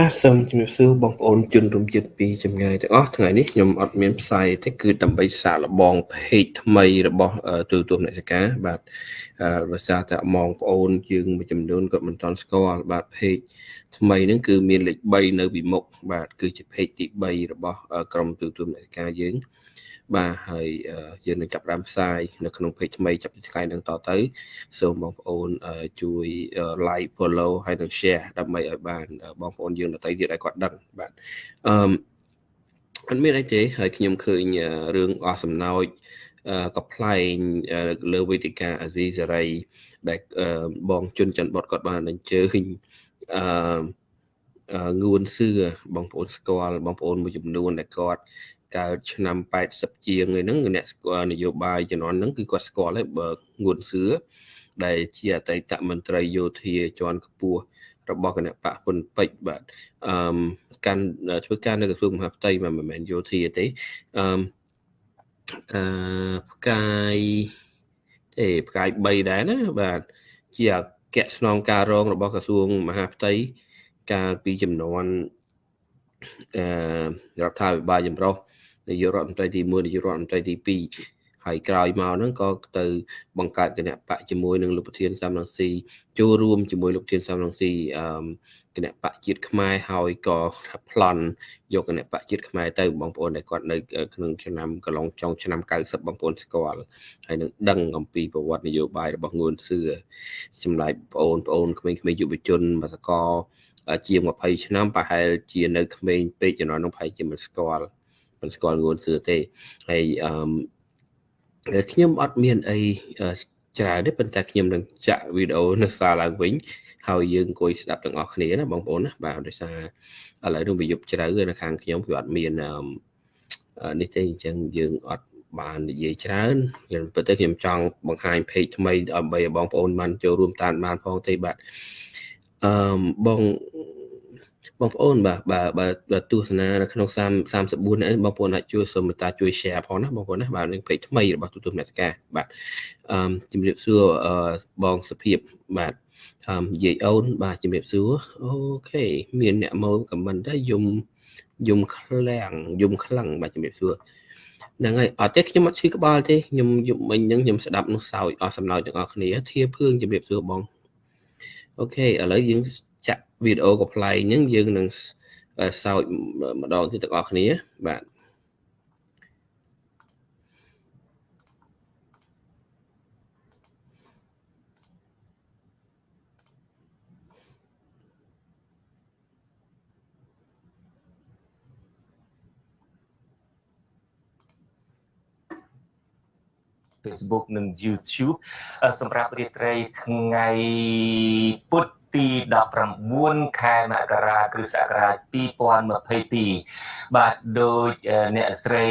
បាទសូមជំរាបសួរបងប្អូនជនរួមជាតិពីចម្ងាយទាំងអស់ថ្ងៃនេះខ្ញុំអត់មានផ្សាយទេគឺដើម្បីសាកល្បង page ថ្មីរបស់ទូទួលអ្នកសកាបាទដោយសារតែបងប្អូនយើងមួយចំនួនគាត់មិនទាន់ស្គាល់បាទ page ថ្មីហ្នឹងគឺមានលេខ3នៅពីមុខបាទគឺជា page ទី3របស់ក្រុមទូទួលអ្នកសកាយើង បាទហើយយើងនឹងចាប់ផ្ដើមផ្សាយនៅក្នុង page ថ្មីចាប់ពីថ្ងៃនឹងតទៅ សូមបងប្អូនជួយ like follow ហើយនិង share ដើម្បីឲ្យបានបងប្អូនយើងដទៃទៀតឲ្យគាត់ដឹងបាទអឺអត់មានអីទេហើយខ្ញុំឃើញរឿងអស់សំណោចកប្លែងលើវេទិកាអាស៊ីសេរី ដែលបងជុនច័ន្ទបុតគាត់បានអញ្ជើញអឺងួនសឿបងប្អូនស្គាល់បងប្អូនមួយចំនួនដែលគាត់ កើតឆ្នាំ80ជាងហ្នឹងអ្នកស្គាល់នយោបាយជំនាន់ហ្នឹងគឺគាត់ស្គាល់ហើយបើងួនសឿដែលជាអតីតមន្ត្រីយោធាជាន់ខ្ពស់របស់គណៈបកហ៊ុនពេជ្របាទអឺកាន់ធ្វើការនៅក្រសួងមហាផ្ទៃមិនមែនយោធាទេអឺអឺផ្កាយទេផ្កាយ3ដែរណាបាទជាអគ្គស្នងការរងរបស់ក្រសួងមហាផ្ទៃកាលពីចំនួនអឺរដ្ឋាភិបាលចម្រុះ នាយករដ្ឋមន្ត្រីទី1នាយករដ្ឋមន្ត្រីទី2ហើយក្រោយមកហ្នឹងក៏ទៅបង្កើតគណៈបកជាមួយនឹងលោកប្រធានសំរងស៊ីចូលរួមជាមួយលោកប្រធានសំរងស៊ីអឺគណៈបកជាតិខ្មែរហើយក៏ប្លន់យកគណៈបកជាតិខ្មែរទៅបងប្អូនដែលគាត់នៅក្នុងឆ្នាំកន្លងចុងឆ្នាំ90បងប្អូនស្គាល់ហើយនឹងដឹងអំពីប្រវត្តិនយោបាយរបស់ងួនសឿចម្លែកបងប្អូនបងប្អូនក្មេងៗយុវជនបសកជាង20ឆ្នាំប្រហែលជានៅក្មេងពេកចំណុចនោះប្រហែលជាមិនស្គាល់ មិនស្គាល់ងួនសឿទេហើយអឺខ្ញុំអត់មានអីច្រើនទេប៉ុន្តែខ្ញុំនឹងចាក់វីដេអូនៅសារឡើងវិញហើយយើងអង្គុយស្ដាប់ទាំងអស់គ្នាណាបងប្អូនណាបាទដោយសារឥឡូវនេះវាយប់ជ្រៅនៅខាងខ្ញុំវាអត់មាននេះទេអញ្ចឹងយើងអត់បាននិយាយច្រើនខ្ញុំពិតទៅខ្ញុំចង់បង្ហាញ page ថ្មីដើម្បីឲ្យបងប្អូនបានចូលរួមតាមបានផងទេបាទអឺបង បងប្អូនបាទបាទបាទទស្សនានៅក្នុង34នេះបងប្អូនអាចជួយសូមមេត្តាជួយ share ផងណាបងប្អូនណាបាទនឹង page ថ្មីរបស់ទូទួលអ្នកសកាបាទអឺជំរាបសួរបងសុភាពបាទអឺនិយាយអូនបាទជំរាបសួរអូខេមានអ្នកមកខមមិនដែរយំយំខ្លាំងយំខ្លាំងបាទជំរាបសួរហ្នឹងហើយអត់ទេខ្ញុំអត់ឈឺក្បាលទេខ្ញុំយប់មិញហ្នឹងខ្ញុំស្ដាប់នោះសោចអស់សំណោចទាំងអស់គ្នាធាភឿងជំរាបសួរបងអូខេឥឡូវយើងចាក់ វីដេអូកំ pl ែងហ្នឹងយើងនឹងសោចម្ដងទៀតទាំងអស់គ្នាបាទ Facebook និង YouTube សម្រាប់រាត្រីថ្ងៃពុធ ទី19ខែមករាគ្រិស្តសករាជ2022បាទដោយអ្នកស្រី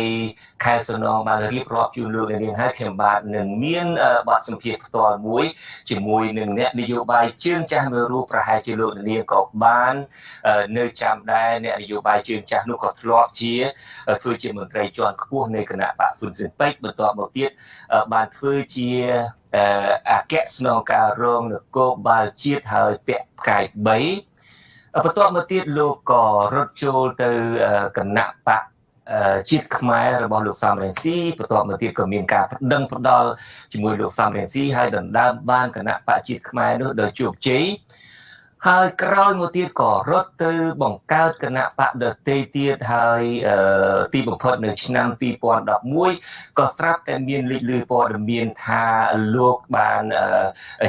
ខែសុនងបានរៀបរាប់ជូនលោកអ្នកនាងហើយខ្ញុំបាទនឹងមានបទសម្ភាសន៍ផ្ទាល់មួយជាមួយនឹងអ្នកនយោបាយជើងចាស់មួយរូបប្រហែលជាលោកអ្នកនាងក៏បាននៅចាំដែរអ្នកនយោបាយជើងចាស់នោះក៏ធ្លាប់ជាធ្វើជាមន្ត្រីជាន់ខ្ពស់នៃគណៈបកហ៊ុនស៊ិនពេជ្របន្ទាប់មកទៀតបានធ្វើជា អគ្គស្នងការរងនគរបាលជាតិហើយពាក់ផ្កាយ3បន្ទាប់មកទៀតលោកក៏រត់ចូលទៅគណៈបកជាតិខ្មែររបស់លោកសំរងស៊ីបន្ទាប់មកទៀតក៏មានការប្តឹងផ្ដាល់ជាមួយលោកសំរងស៊ីហើយដណ្ដើមបានគណៈបកជាតិខ្មែរនោះដោយជោគជ័យ ហើយក្រោយមកទៀតក៏រត់ទៅបង្កើតគណៈបកដតេទៀតហើយទីបំផុតនៅឆ្នាំ2011ក៏ស្រាប់តែមានលេចលឺព័ត៌មានថាលោកបាន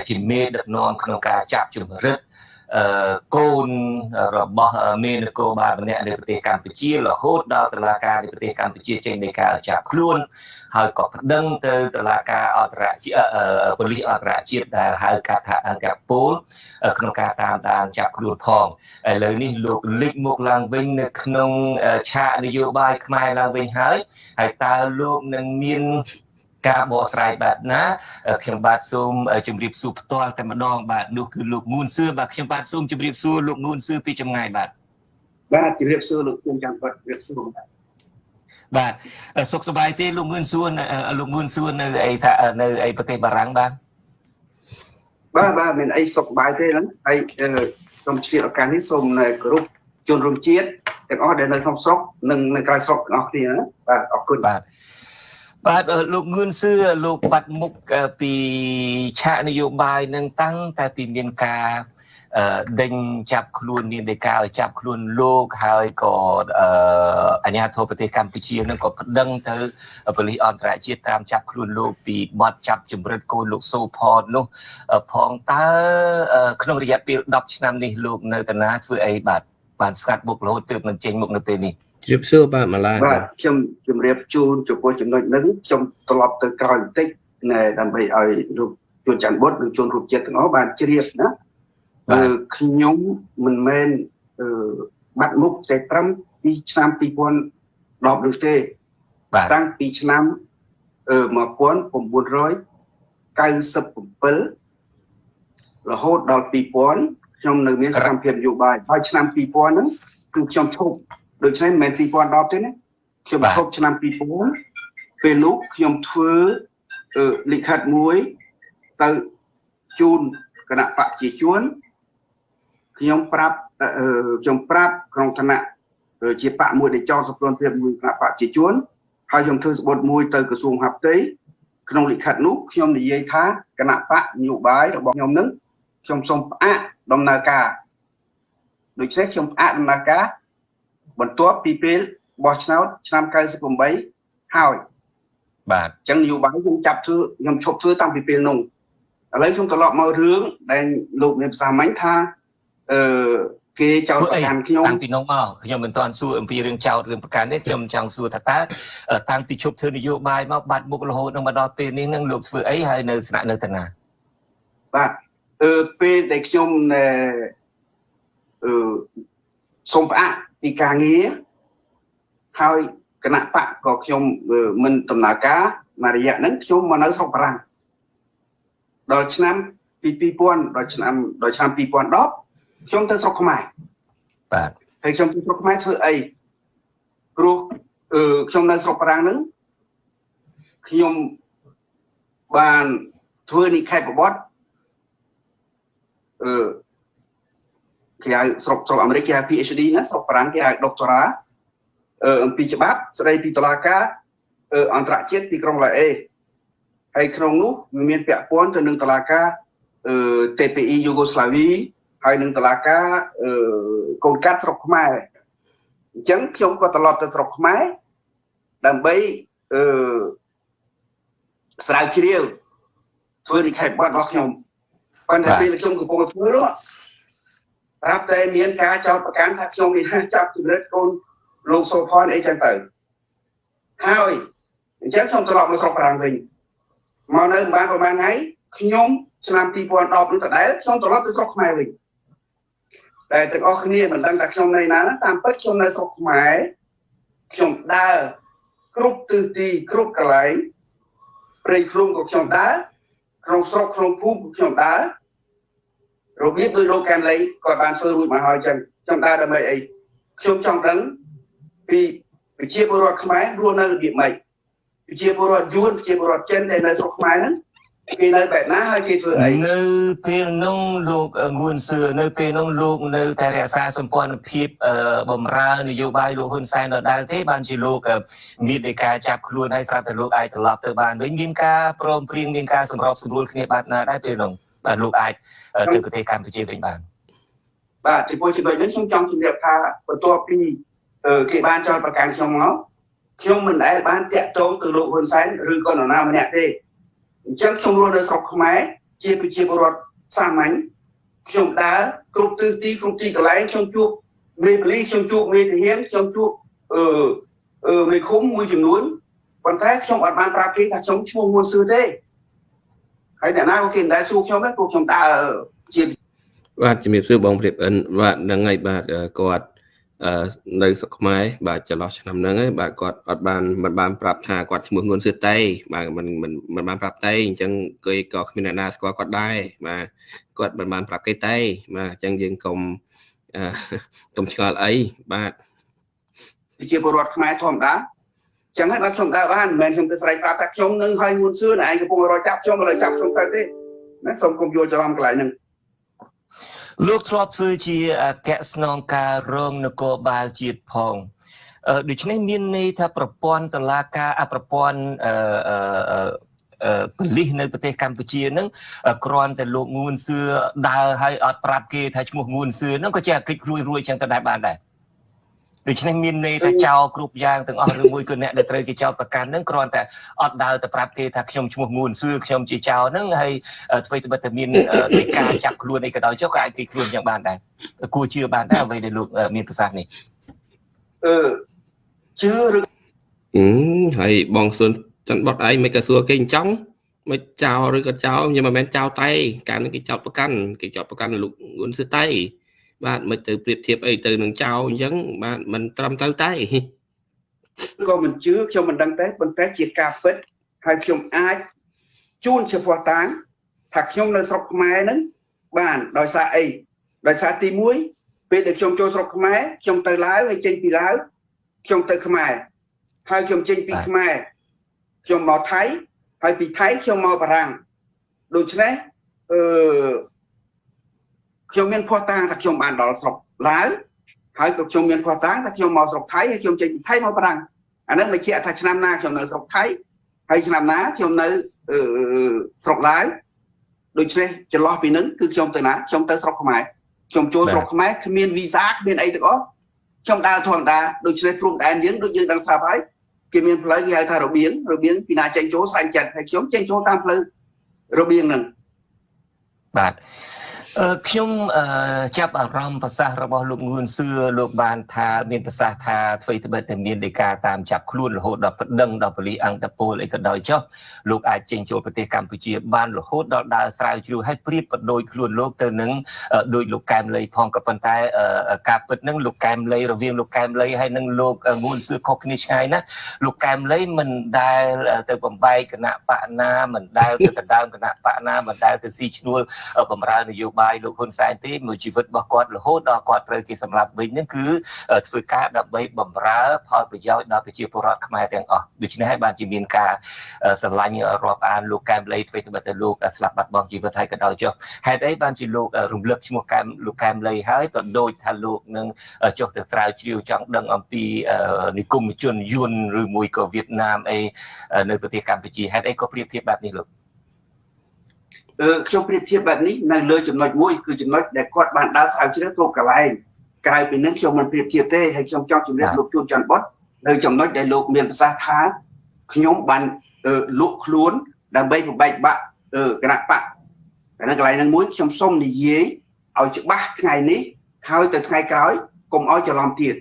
ជាមេដឹកនាំក្នុងការចាប់ជំរិតអឺ កូនរបស់មេនគរបាលម្នាក់នៅប្រទេសកម្ពុជារហូតដល់តុលាការនៃប្រទេសកម្ពុជាចេញនៃការចាប់ខ្លួនហើយក៏ប្តឹងទៅតុលាការអន្តរជាតិប៉ូលីសអន្តរជាតិដែលហៅកាត់ថាអង្គការពូលក្នុងការតាមដានចាប់ខ្លួនផងឥឡូវនេះលោកលេចមកឡើងវិញនៅក្នុងឆាកនយោបាយខ្មែរឡើងវិញហើយហើយតើលោកនឹងមាន ការបកស្រាយបែបណាខ្ញុំបាទសូមជម្រាបសួរផ្ទាល់តែម្ដងបាទនោះគឺលោកងួនសឿបាទខ្ញុំបាទសូមជម្រាបសួរលោកងួនសឿពីចម្ងាយបាទបាទជម្រាបសួរលោកគុំចាំគាត់ជម្រាបសួរបាទបាទសុខសប្បាយទេលោកងឿនសួនលោកងឿនសួននៅអីថានៅអីប្រទេសបារាំងបាទបាទបាទមានអីសុខសប្បាយទេហ្នឹងហើយសូមឆ្លៀតឱកាសនេះសូមគោរពជនរួមជាតិទាំងអស់ដែលនៅក្នុងស្រុកនិងនៅក្រៅស្រុកទាំងអស់គ្នាបាទអរគុណបាទ បាទលោកងឿនសឿលោកបាត់មុខពីឆាកនយោបាយនឹងតាំងតែពីមានការដេញចាប់ខ្លួននាងដេកាឲ្យចាប់ខ្លួនលោកហើយក៏អាជ្ញាធរប្រទេសកម្ពុជានឹងក៏ប្តឹងទៅប៉ូលីសអន្តរជាតិតាមចាប់ខ្លួនលោកពីបទចាប់ចម្រិតកូនលោកសូផតនោះផងតើក្នុងរយៈពេល10ឆ្នាំនេះលោកនៅតាណាធ្វើអីបាទបានស្កាត់បុករហូតទើបនឹងចេញមុខនៅពេលនេះ ជម្រាបសួរបាទម៉ាឡាបាទខ្ញុំជម្រាបជូនចំពោះចំណុចនេះខ្ញុំត្រឡប់ទៅក្រោយបន្តិចដើម្បីឲ្យលោកជួនច័ន្ទបុត្រនិងជួនរូបចិត្តទាំងអស់បានជ្រាបណាខ្ញុំមិនមែនបាត់មុខតែត្រឹមពីឆ្នាំ2010នោះទេតាំងពីឆ្នាំ1997រហូតដល់2000ខ្ញុំនៅមានសកម្មភាពនយោបាយហើយឆ្នាំ2000ហ្នឹងគឺខ្ញុំឈប់ ដូច្នេះមិនមែន2010ទេណាខ្ញុំឈប់ឆ្នាំ2000ពេលនោះខ្ញុំធ្វើលិខិតមួយទៅជូនគណៈបព្វជិជនខ្ញុំប្រាប់ខ្ញុំប្រាប់ក្នុងឋានៈជាបកមួយដែលចោលសព្វភាពមួយគណៈបកជាជួនហើយខ្ញុំធ្វើស្បត់មួយទៅក្រសួងហាផ្ទៃក្នុងលិខិតនោះខ្ញុំនិយាយថាគណៈបកនយោបាយរបស់ខ្ញុំនឹងខ្ញុំសូមផ្អាកដំណើរការដូច្នេះខ្ញុំផ្អាកដំណើរការ បន្ទាប់ពីពេលបោះឆ្នោតឆ្នាំ98ហើយបាទអញ្ចឹងនយោបាយខ្ញុំចាប់ធ្វើខ្ញុំឈប់ធ្វើតាំងពីពេលនោះឥឡូវខ្ញុំត្រឡប់មករឿងដែលលោកមានភាសាម៉ាញ់ថាអឺគេចោទប្រកាន់ខ្ញុំតាំងពីនោះមកខ្ញុំមិនទាន់សួរអំពីរឿងចោទរឿងប្រកាន់ទេខ្ញុំចង់សួរថាតើតាំងពីជប់ធ្វើនយោបាយមកបាត់មុខរហូតដល់មកដល់ពេលនេះនឹងលោកធ្វើអីហើយនៅស្នាក់នៅតាណាបាទអឺពេលដែលខ្ញុំអឺសូមផ្អាក ពីការងារហើយគណៈបកក៏ខ្ញុំមិនដំណើរការមួយរយៈហ្នឹងខ្ញុំមកនៅស្រុកបារាំងដល់ឆ្នាំពី2000ដល់ឆ្នាំដល់ឆ្នាំ2010ខ្ញុំទៅស្រុកខ្មែរបាទហើយខ្ញុំទៅស្រុកខ្មែរធ្វើអីព្រោះអឺខ្ញុំនៅស្រុកប្រាំងហ្នឹងខ្ញុំបានធ្វើនិខេបបទអឺ គេហៅស្រុកស្រុកអាមេរិកគេហៅ PhD ណាស្រុកប្រាំងគេហៅ doctora អឺអំពីច្បាប់ស្ដីពីតុលាការអន្តរជាតិទីក្រុងឡាអេហើយក្នុងនោះមានពាក់ព័ន្ធទៅនឹងតុលាការអឺ TPI យូហ្គោស្លាវីហើយនឹងតឡាការអឺកូនកាត់ស្រុកខ្មែរអញ្ចឹងខ្ញុំក៏ត្រឡប់ទៅស្រុកខ្មែរដើម្បីអឺស្រាវជ្រាវធ្វើនិខេបបទរបស់ខ្ញុំប៉ុន្តែពេលខ្ញុំកំពុងធ្វើនោះ ប្រាប់តែមានការចោទប្រកាន់ថាខ្ញុំនេះចាប់ជំរិតកូនលោកសូផនអីចឹងទៅហើយអញ្ចឹងខ្ញុំត្រឡប់មកស្រុកប្រាំងវិញមកនៅបានប្រហែលថ្ងៃខ្ញុំឆ្នាំ2010នោះដដែលខ្ញុំត្រឡប់ទៅស្រុកខ្មែរវិញតែទាំងអស់គ្នាមិនដឹងថាខ្ញុំនៅណាតាមពិតខ្ញុំនៅស្រុកខ្មែរខ្ញុំដើរគ្រប់ទិសទីគ្រប់កន្លែងព្រៃភ្លុំក៏ខ្ញុំដើរក្នុងស្រុកក្នុងភូមិក៏ខ្ញុំដើរ របៀបដោយលោកកានលីគាត់បានធ្វើរួចមកហើយចឹងខ្ញុំដើរដើម្បីអីខ្ញុំចង់ដឹងពីប្រជាពលរដ្ឋខ្មែររស់នៅរបៀបម៉េចប្រជាពលរដ្ឋយួនប្រជាពលរដ្ឋចិនដែលនៅស្រុកខ្មែរហ្នឹងគេនៅបែបណាហើយគេធ្វើអីនៅពេលនោះលោកងួនសឿនៅពេលនោះលោកនៅតែរក្សាសម្ព័ន្ធភាពបំរើនយោបាយលោកហ៊ុនសែនដដែលទេបានជាលោកមាននៃការចាប់ខ្លួនហើយស្រាប់តែលោកអាចត្រឡប់ទៅបានវិញមានការព្រមព្រៀងមានការសម្របសម្រួលគ្នាបាត់ណាដែរពេលនោះបាទ លោកអាចទៅប្រទេសកម្ពុជាវិញបានបាទចំពោះចំណុចនេះខ្ញុំចង់ជម្រាបថាបន្ទាប់ពីគេបានចោទប្រកាន់ខ្ញុំមកខ្ញុំមិនដែលបានតាក់ទងទៅលោកហ៊ុនសែនឬក៏នរណាម្នាក់ទេអញ្ចឹងខ្ញុំរស់នៅស្រុកខ្មែរជាប្រជាពលរដ្ឋសាមញ្ញខ្ញុំដើរគ្រប់ទិសទីគ្រប់ទីកន្លែងខ្ញុំជួបមេបលីខ្ញុំជួបមេទាហានខ្ញុំជួបអឺអឺមេឃុំមួយចំនួនប៉ុន្តែខ្ញុំអត់បានប្រាប់គេថាខ្ញុំឈ្មោះមួនសឿទេ ហើយអ្នកណាក៏គេមិនដែលសួរខ្ញុំដែរព្រោះខ្ញុំដើរជាបាទជំរាបសួរបងព្រាបអិនបាទហ្នឹងហើយបាទគាត់នៅស្រុកខ្មែរបាទចន្លោះឆ្នាំហ្នឹងហើយបាទគាត់អត់បានមិនបានប្រាប់ថាគាត់ឈ្មោះងួនសឿតៃបាទមិនមិនមិនបានប្រាប់តៃអញ្ចឹងគេក៏គ្មានអ្នកណាស្គាល់គាត់ដែរបាទគាត់មិនបានប្រាប់គេតៃបាទអញ្ចឹងយើងកុំកុំឆ្ងល់អីបាទជាពលរដ្ឋខ្មែរធម្មតា ចឹងហើយបាទខ្ញុំដើរបានមិនមែនខ្ញុំទៅស្រែកប្រាប់ថាខ្ញុំនឹងហើយងួនសឿនឯងកំពុងរកចាប់ខ្ញុំឥឡូវចាប់ខ្ញុំទៅទេណាសូមកុំយល់ច្រឡំកន្លែងហ្នឹងលោកធ្លាប់ធ្វើជាអគ្គស្នងការរងនគរបាលជាតិផងដូច្នេះមានន័យថាប្រព័ន្ធតឡាការអប្រព័ន្ធអឺប៉ូលីសនៅប្រទេសកម្ពុជានឹងគ្រាន់តែលោកងួនសឿដើរឲ្យអត់ប្រាប់គេថាឈ្មោះងួនសឿនឹងក៏ជាកិច្ចរួយរួយចឹងទៅដែរបានដែរ ដូច្នេះមានន័យថាចោលគ្រប់យ៉ាងទាំងអស់ឬមួយគឺអ្នកដែលត្រូវគេចោលប្រកាន់ហ្នឹងគ្រាន់តែអត់ដើរទៅប្រាប់គេថាខ្ញុំឈ្មោះងួនសឿខ្ញុំជាចោលហ្នឹងហើយធ្វើទៅបិទតែមាននៃការចាប់ខ្លួនអីក៏ដោយចុះក៏អាចគេខ្លួនយ៉ាងបានដែរគួរជឿបានដែរអ្វីដែលលោកមានប្រសាសន៍នេះអឺជឿឬអឺហើយបងសុនច័ន្ទបតឯងមិនក៏សួរគេអញ្ចឹងមិនចោលឬក៏ចោលខ្ញុំមិនមែនចោលតែ កាលនេះគេចោលប្រកាន់គេចោលប្រកាន់លោកងួនសឿតែ បាទមិនទៅប្រៀបធៀបអីទៅនឹងចៅអញ្ចឹងបាទមិនត្រឹមត្រូវតែក៏មិនជឿខ្ញុំមិនដឹងទេប៉ុន្តែជាការពិតហើយខ្ញុំអាចជូនជាភ័ស្តុតាងថាខ្ញុំនៅស្រុកខ្មែរហ្នឹងបានដោយសារអីដោយសារទី1ពេលដែលខ្ញុំចូលស្រុកខ្មែរខ្ញុំទៅឡាវហើយចេញពីឡាវខ្ញុំទៅខ្មែរហើយខ្ញុំចេញពីខ្មែរខ្ញុំមកថៃហើយពីថៃខ្ញុំមកបារាំងដូច្នេះអឺ ខ្ញុំមានភ័ស្តុតាងថាខ្ញុំបានដល់ស្រុកឡាវហើយក៏ខ្ញុំមានភ័ស្តុតាងថាខ្ញុំមកស្រុកថៃហើយខ្ញុំចេញពីថៃមកបារាំងអានឹងបញ្ជាក់ថាឆ្នាំណាខ្ញុំនៅស្រុកថៃហើយឆ្នាំណាខ្ញុំនៅស្រុកឡាវដូច្នេះចន្លោះពីនឹងគឺខ្ញុំទៅណាខ្ញុំទៅស្រុកខ្មែរខ្ញុំចូលស្រុកខ្មែរគ្មានវីសាគ្មានអីទាំងអស់ខ្ញុំដើរធម្មតាដូច្នេះព្រំដែនយើងដូចយើងដឹងស្រាប់ហើយគេមានផ្លូវគេហៅថារបៀងរបៀងពីណាចេញចូលស្រាញ់ចិត្តហើយខ្ញុំចេញចូលតាមផ្លូវរបៀងហ្នឹងបាទ ខ្ញុំចាប់អារម្មណ៍ប្រសាសន៍របស់លោកងួនសឿលោកបានថាមានប្រសាសន៍ថាអ្វីត្បិតតែមានដីកាតាមចាប់ខ្លួនរហូតដល់ប្តឹងដល់ប៉ូលីសអង្គតពលអីក៏ដោយចុះលោកអាចចេញចូលប្រទេសកម្ពុជាបានរហូតដល់ដើរស្រាវជ្រាវឲ្យប្រៀបប្រដូចខ្លួនលោកទៅនឹងដោយលោកកែមលីផងក៏ប៉ុន្តែការពិតនឹងលោកកែមលីរវាងលោកកែមលីហើយនឹងលោកងួនសឿខុសគ្នាឆ្ងាយណាលោកកែមលីមិនដែលទៅបំបែកគណៈបកណាមិនដែលទៅដណ្ដើមគណៈបកណាមិនដែលទៅស៊ីឈ្នួលបំរើនយោបាយបាយលោកហ៊ុនសែនទេមួយជីវិតរបស់គាត់រហូតដល់គាត់ត្រូវគេសម្លាប់វិញហ្នឹងគឺធ្វើការដើម្បីបំរើផលប្រយោជន៍ដល់ប្រជាពលរដ្ឋខ្មែរទាំងអស់ដូច្នេះហើយបានជាមានការស្រឡាញ់រាប់អានលោកកែមលីធ្វើទៅទៅលោកស្លាប់បាត់បង់ជីវិតហើយក៏ដោយចុះហេតុអីបានជាលោករំលឹកឈ្មោះកែមលោកកែមលីហើយក៏ដូចថាលោកនឹងចុះទៅស្រាវជ្រាវចង់ដឹងអំពីនិគមជនយួនឬមួយក៏វៀតណាមអីនៅប្រទេសកម្ពុជាហេតុអីក៏ប្រៀបធៀបបែបនេះលោក ខ្ញុំប្រៀបធៀបបែបនេះនៅលើចំណុចមួយគឺចំណុចដែលគាត់បានដើរស្រាវជ្រាវគ្រប់កន្លែងក្រៅពីនឹងខ្ញុំមិនប្រៀបធៀបទេហើយខ្ញុំចង់ជម្រាបលោកជួនច័ន្ទបុតនៅចំណុចដែលលោកមានប្រសាសន៍ថាខ្ញុំបានលក់ខ្លួនដើម្បីបំបែកបាក់គណៈបកតែនៅកន្លែងហ្នឹងមួយខ្ញុំសូមនិយាយឲ្យច្បាស់ថ្ងៃនេះហើយទៅថ្ងៃក្រោយកុំឲ្យច្រឡំទៀត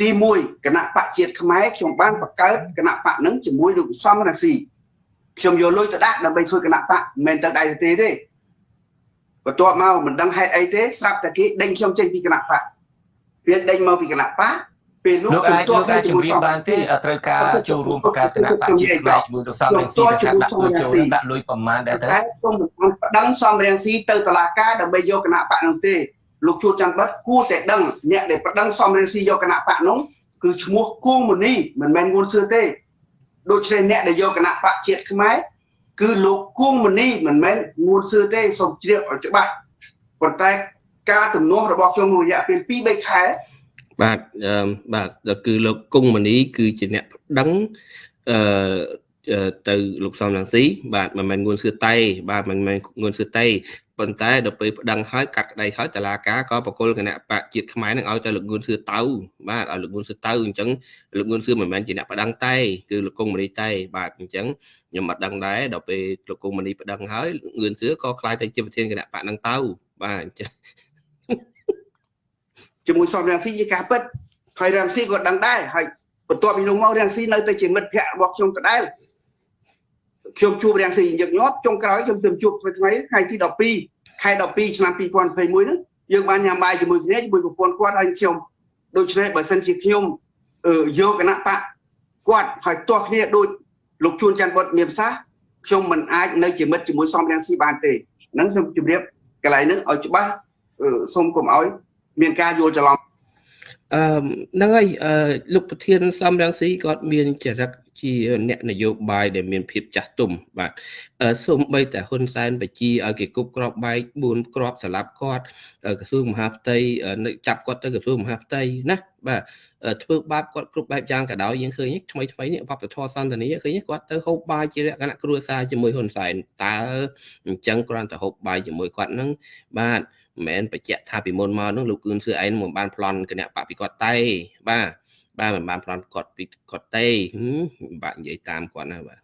ទី1គណៈបកជាតិខ្មែរខ្ញុំបានបង្កើតគណៈបកហ្នឹងជាមួយលោកសំរងស៊ី ខ្ញុំយកលុយទៅដាក់ដើម្បីធ្វើគណៈបកមិនមែនទៅដៃទេទេបន្ទាប់មកមិនដឹងហេតុអីទេស្រាប់តែគេដេញខ្ញុំចេញពីគណៈបកពេលដេញមកពីគណៈបកពេលនោះខ្ញុំទាស់គ្នាជាមួយបានទេត្រូវការចូលរួមបង្កើតគណៈបកជាតិខ្មែរជាមួយទៅសំរងស៊ីទៅការដាក់លុយចូលដាក់លុយប្រមាណដែរទៅតែខ្ញុំមិនដឹងសំរងស៊ីទៅតុលាការដើម្បីយកគណៈបកនោះទេលោកជួនច័ន្ទបិទគួរតែដឹងអ្នកដែលប្រដឹងសំរងស៊ីយកគណៈបកនោះគឺឈ្មោះគួងមនីមិនមែនងួនសឿទេ ដូច្នេះអ្នកដែលយកគណៈបកជាតិខ្មែរគឺលោកគួងមនីមិនមែនងួនសឿទេសូមជ្រាបឲ្យច្បាស់ប៉ុន្តែការទំនាស់របស់ខ្ញុំរយៈពេល2 3ខែបាទបាទគឺលោកគង់មនីគឺជាអ្នកប្តឹងអឺទៅលោកសំរងស៊ីបាទមិនមែនងួនសឿតៃបាទមិនមែនងួនសឿតៃ ប៉ុន្តែដល់ពេលប្តឹងហើយកាត់ក្តីហើយតឡាការក៏បកគលគណៈបកជាតិខ្មែរនឹងឲ្យទៅលោកងួនសឿតៅបាទឲ្យលោកងួនសឿតៅអញ្ចឹងលោកងួនសឿមិនមែនជាអ្នកប្តឹងតែគឺលោកកុងមនីតែបាទអញ្ចឹងខ្ញុំអត់ដឹងដែរដល់ពេលលោកកុងមនីប្តឹងហើយងឿនសឿក៏ខ្លាយទៅជាប្រធានគណៈបកនឹងទៅបាទអញ្ចឹងជាមួយសំរងស៊ីជាការពិតហើយរងស៊ីក៏ដឹងដែរហើយបន្ទាប់ពីនោះមករងស៊ីនៅទៅជាមិត្តភ័ក្តិរបស់ខ្ញុំដដែល ខ្ញុំជួបរាំងស៊ីញឹកញាប់ចុងក្រោយខ្ញុំទៅជួបថ្ងៃថ្ងៃថ្ងៃទី12ខែ12ឆ្នាំ2021ហ្នឹងយើងបានញ៉ាំបាយជាមួយគ្នាជាមួយប្រពន្ធគាត់ហើយខ្ញុំដូច្នេះបើសិនជាខ្ញុំយកគណៈបកគាត់ហើយទាស់គ្នាដូចលោកជួនច័ន្ទបុតមានប្រសាសន៍ខ្ញុំមិនអាចនៅជាមិត្តជាមួយសំរាំងស៊ីបានទេហ្នឹងខ្ញុំជម្រាបកន្លែងហ្នឹងឲ្យច្បាស់សូមកុំឲ្យមានការយល់ច្រឡំអឺហ្នឹងហើយអឺលោកប្រធានសំរងស៊ីគាត់មានចរិត ជាអ្នកនយោបាយដែលមានភាពចាស់ទុំបាទសូម្បីតែហ៊ុនសែនបជាឲ្យគេគប់ក្របបែក4ក្របស្លាប់គាត់ក្រសួងមហាផ្ទៃចាប់គាត់ទៅក្រសួងមហាផ្ទៃណាបាទធ្វើបាបគាត់គ្រប់បែបយ៉ាងក៏ដោយយើងឃើញថ្មីថ្មីនេះបបធរសន្តានាឃើញគាត់ទៅហូបបាយជាលក្ខណៈគ្រួសារជាមួយហ៊ុនសែនតើអញ្ចឹងគ្រាន់តែហូបបាយជាមួយគាត់ហ្នឹងបាទមិនមែនបញ្ជាក់ថាពីមុនមកនោះលោកគឿនសឿអែនមិនបានប្លន់គណៈបព្វគាត់ទេបាទ បាទមិនបានប្លន់គាត់ពីគាត់ទេបាក់និយាយតាមគាត់ណាបាទ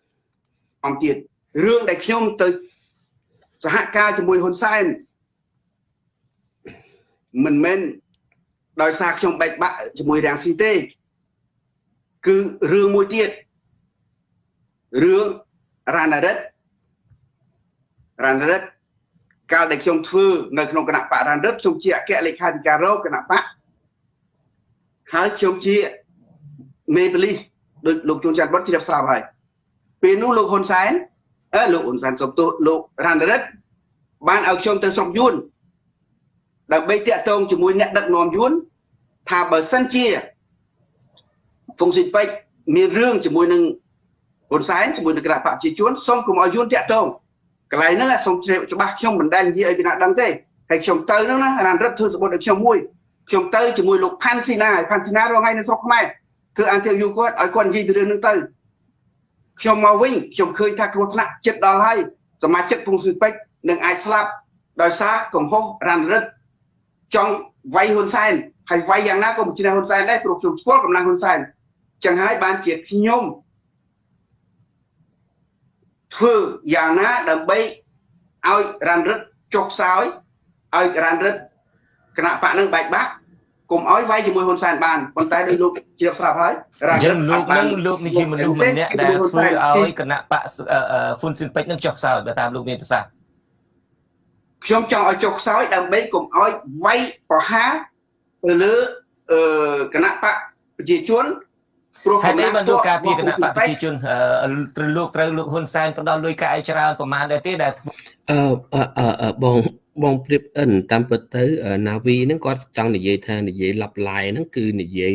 អំទៀតរឿងដែលខ្ញុំទៅសហការជាមួយហ៊ុនសែនមិនមែនដោយសារខ្ញុំបែកបាក់ជាមួយរាំងស៊ីទេគឺរឿងមួយទៀតរឿងរ៉ាណារិតរ៉ាណារិតកាលដែលខ្ញុំធ្វើនៅក្នុងគណៈបករ៉ានរិតខ្ញុំជាអគ្គលេខាធិការរងគណៈបក ហើយខ្ញុំជាមេបលីសដូចលោកជួនច័ន្ទបុតជ្រាបស្រាប់ហើយពេលនោះលោកហ៊ុនសែនអឺលោកហ៊ុនសែនសុំទោសលោករ៉ានរិតបានឲ្យខ្ញុំទៅស្រុកយួនដើម្បីតាក់ទងជាមួយអ្នកដឹកនាំយួនថាបើសិនជាហ្វុងស៊ីពេចមានរឿងជាមួយនឹងហ៊ុនសែនជាមួយនឹងគណៈបកប្រជាជនសូមកុំឲ្យយួនតាក់ទងកន្លែងហ្នឹងសូមជ្រាបច្បាស់ខ្ញុំមិនដែលនិយាយឲ្យពីណាដឹងទេហើយខ្ញុំទៅហ្នឹងណារ៉ានរឹតធ្វើសបុតឲ្យខ្ញុំមួយ ខ្ញុំទៅជាមួយលោកផាន់ស៊ីណាផាន់ស៊ីណារងថ្ងៃនៅស្រុកខ្មែរធ្វើអន្តរយូគាត់ឲ្យគាត់និយាយពីរឿងហ្នឹងទៅខ្ញុំមកវិញខ្ញុំឃើញថាគ្រោះថ្នាក់ចិត្តដល់ហើយសមាជិកពងស៊ុយពេជ្រនឹងអាចស្លាប់ដោយសារកំហុសរ៉ានរឹតចង់វាយហ៊ុនសែនហើយវាយយ៉ាងណាក៏មិនជឿហ៊ុនសែនដែរព្រោះខ្ញុំស្គាល់កម្លាំងហ៊ុនសែនចឹងហើយបានជាខ្ញុំធ្វើយ៉ាងណាដើម្បីឲ្យរ៉ាន់រឹតចុះខ្សោយឲ្យរ៉ាន់រឹតគណៈបកនឹងបែកបាក់ កុំឲ្យវាយជាមួយហ៊ុនសែនបានប៉ុន្តែដោយលោកជ្រាបស្រាប់ហើយរ៉ាន់រឹតលោកនឹងលោកនេះជាមនុស្សម្នាក់ដែលធ្វើឲ្យគណៈបកហ៊ុនស៊ិនពេជ្រនឹងចុះខ្សោយបើតាមលោកមានប្រសាសន៍ខ្ញុំចង់ឲ្យចុះខ្សោយដើម្បីកុំឲ្យវាយប្រហារទៅលើគណៈបកប្រជាជនព្រោះហេតុអីបានលោកការពីគណៈបកប្រជាជនត្រូវលោកត្រូវលោកហ៊ុនសែនផ្ដល់លុយកាយច្រើនប្រមាណដែរទេដែលអឺអឺបង បងព្រៀបអិនតាមពិតទៅណាវីហ្នឹងគាត់ចង់និយាយថានិយាយឡប់ឡាយហ្នឹងគឺនិយាយ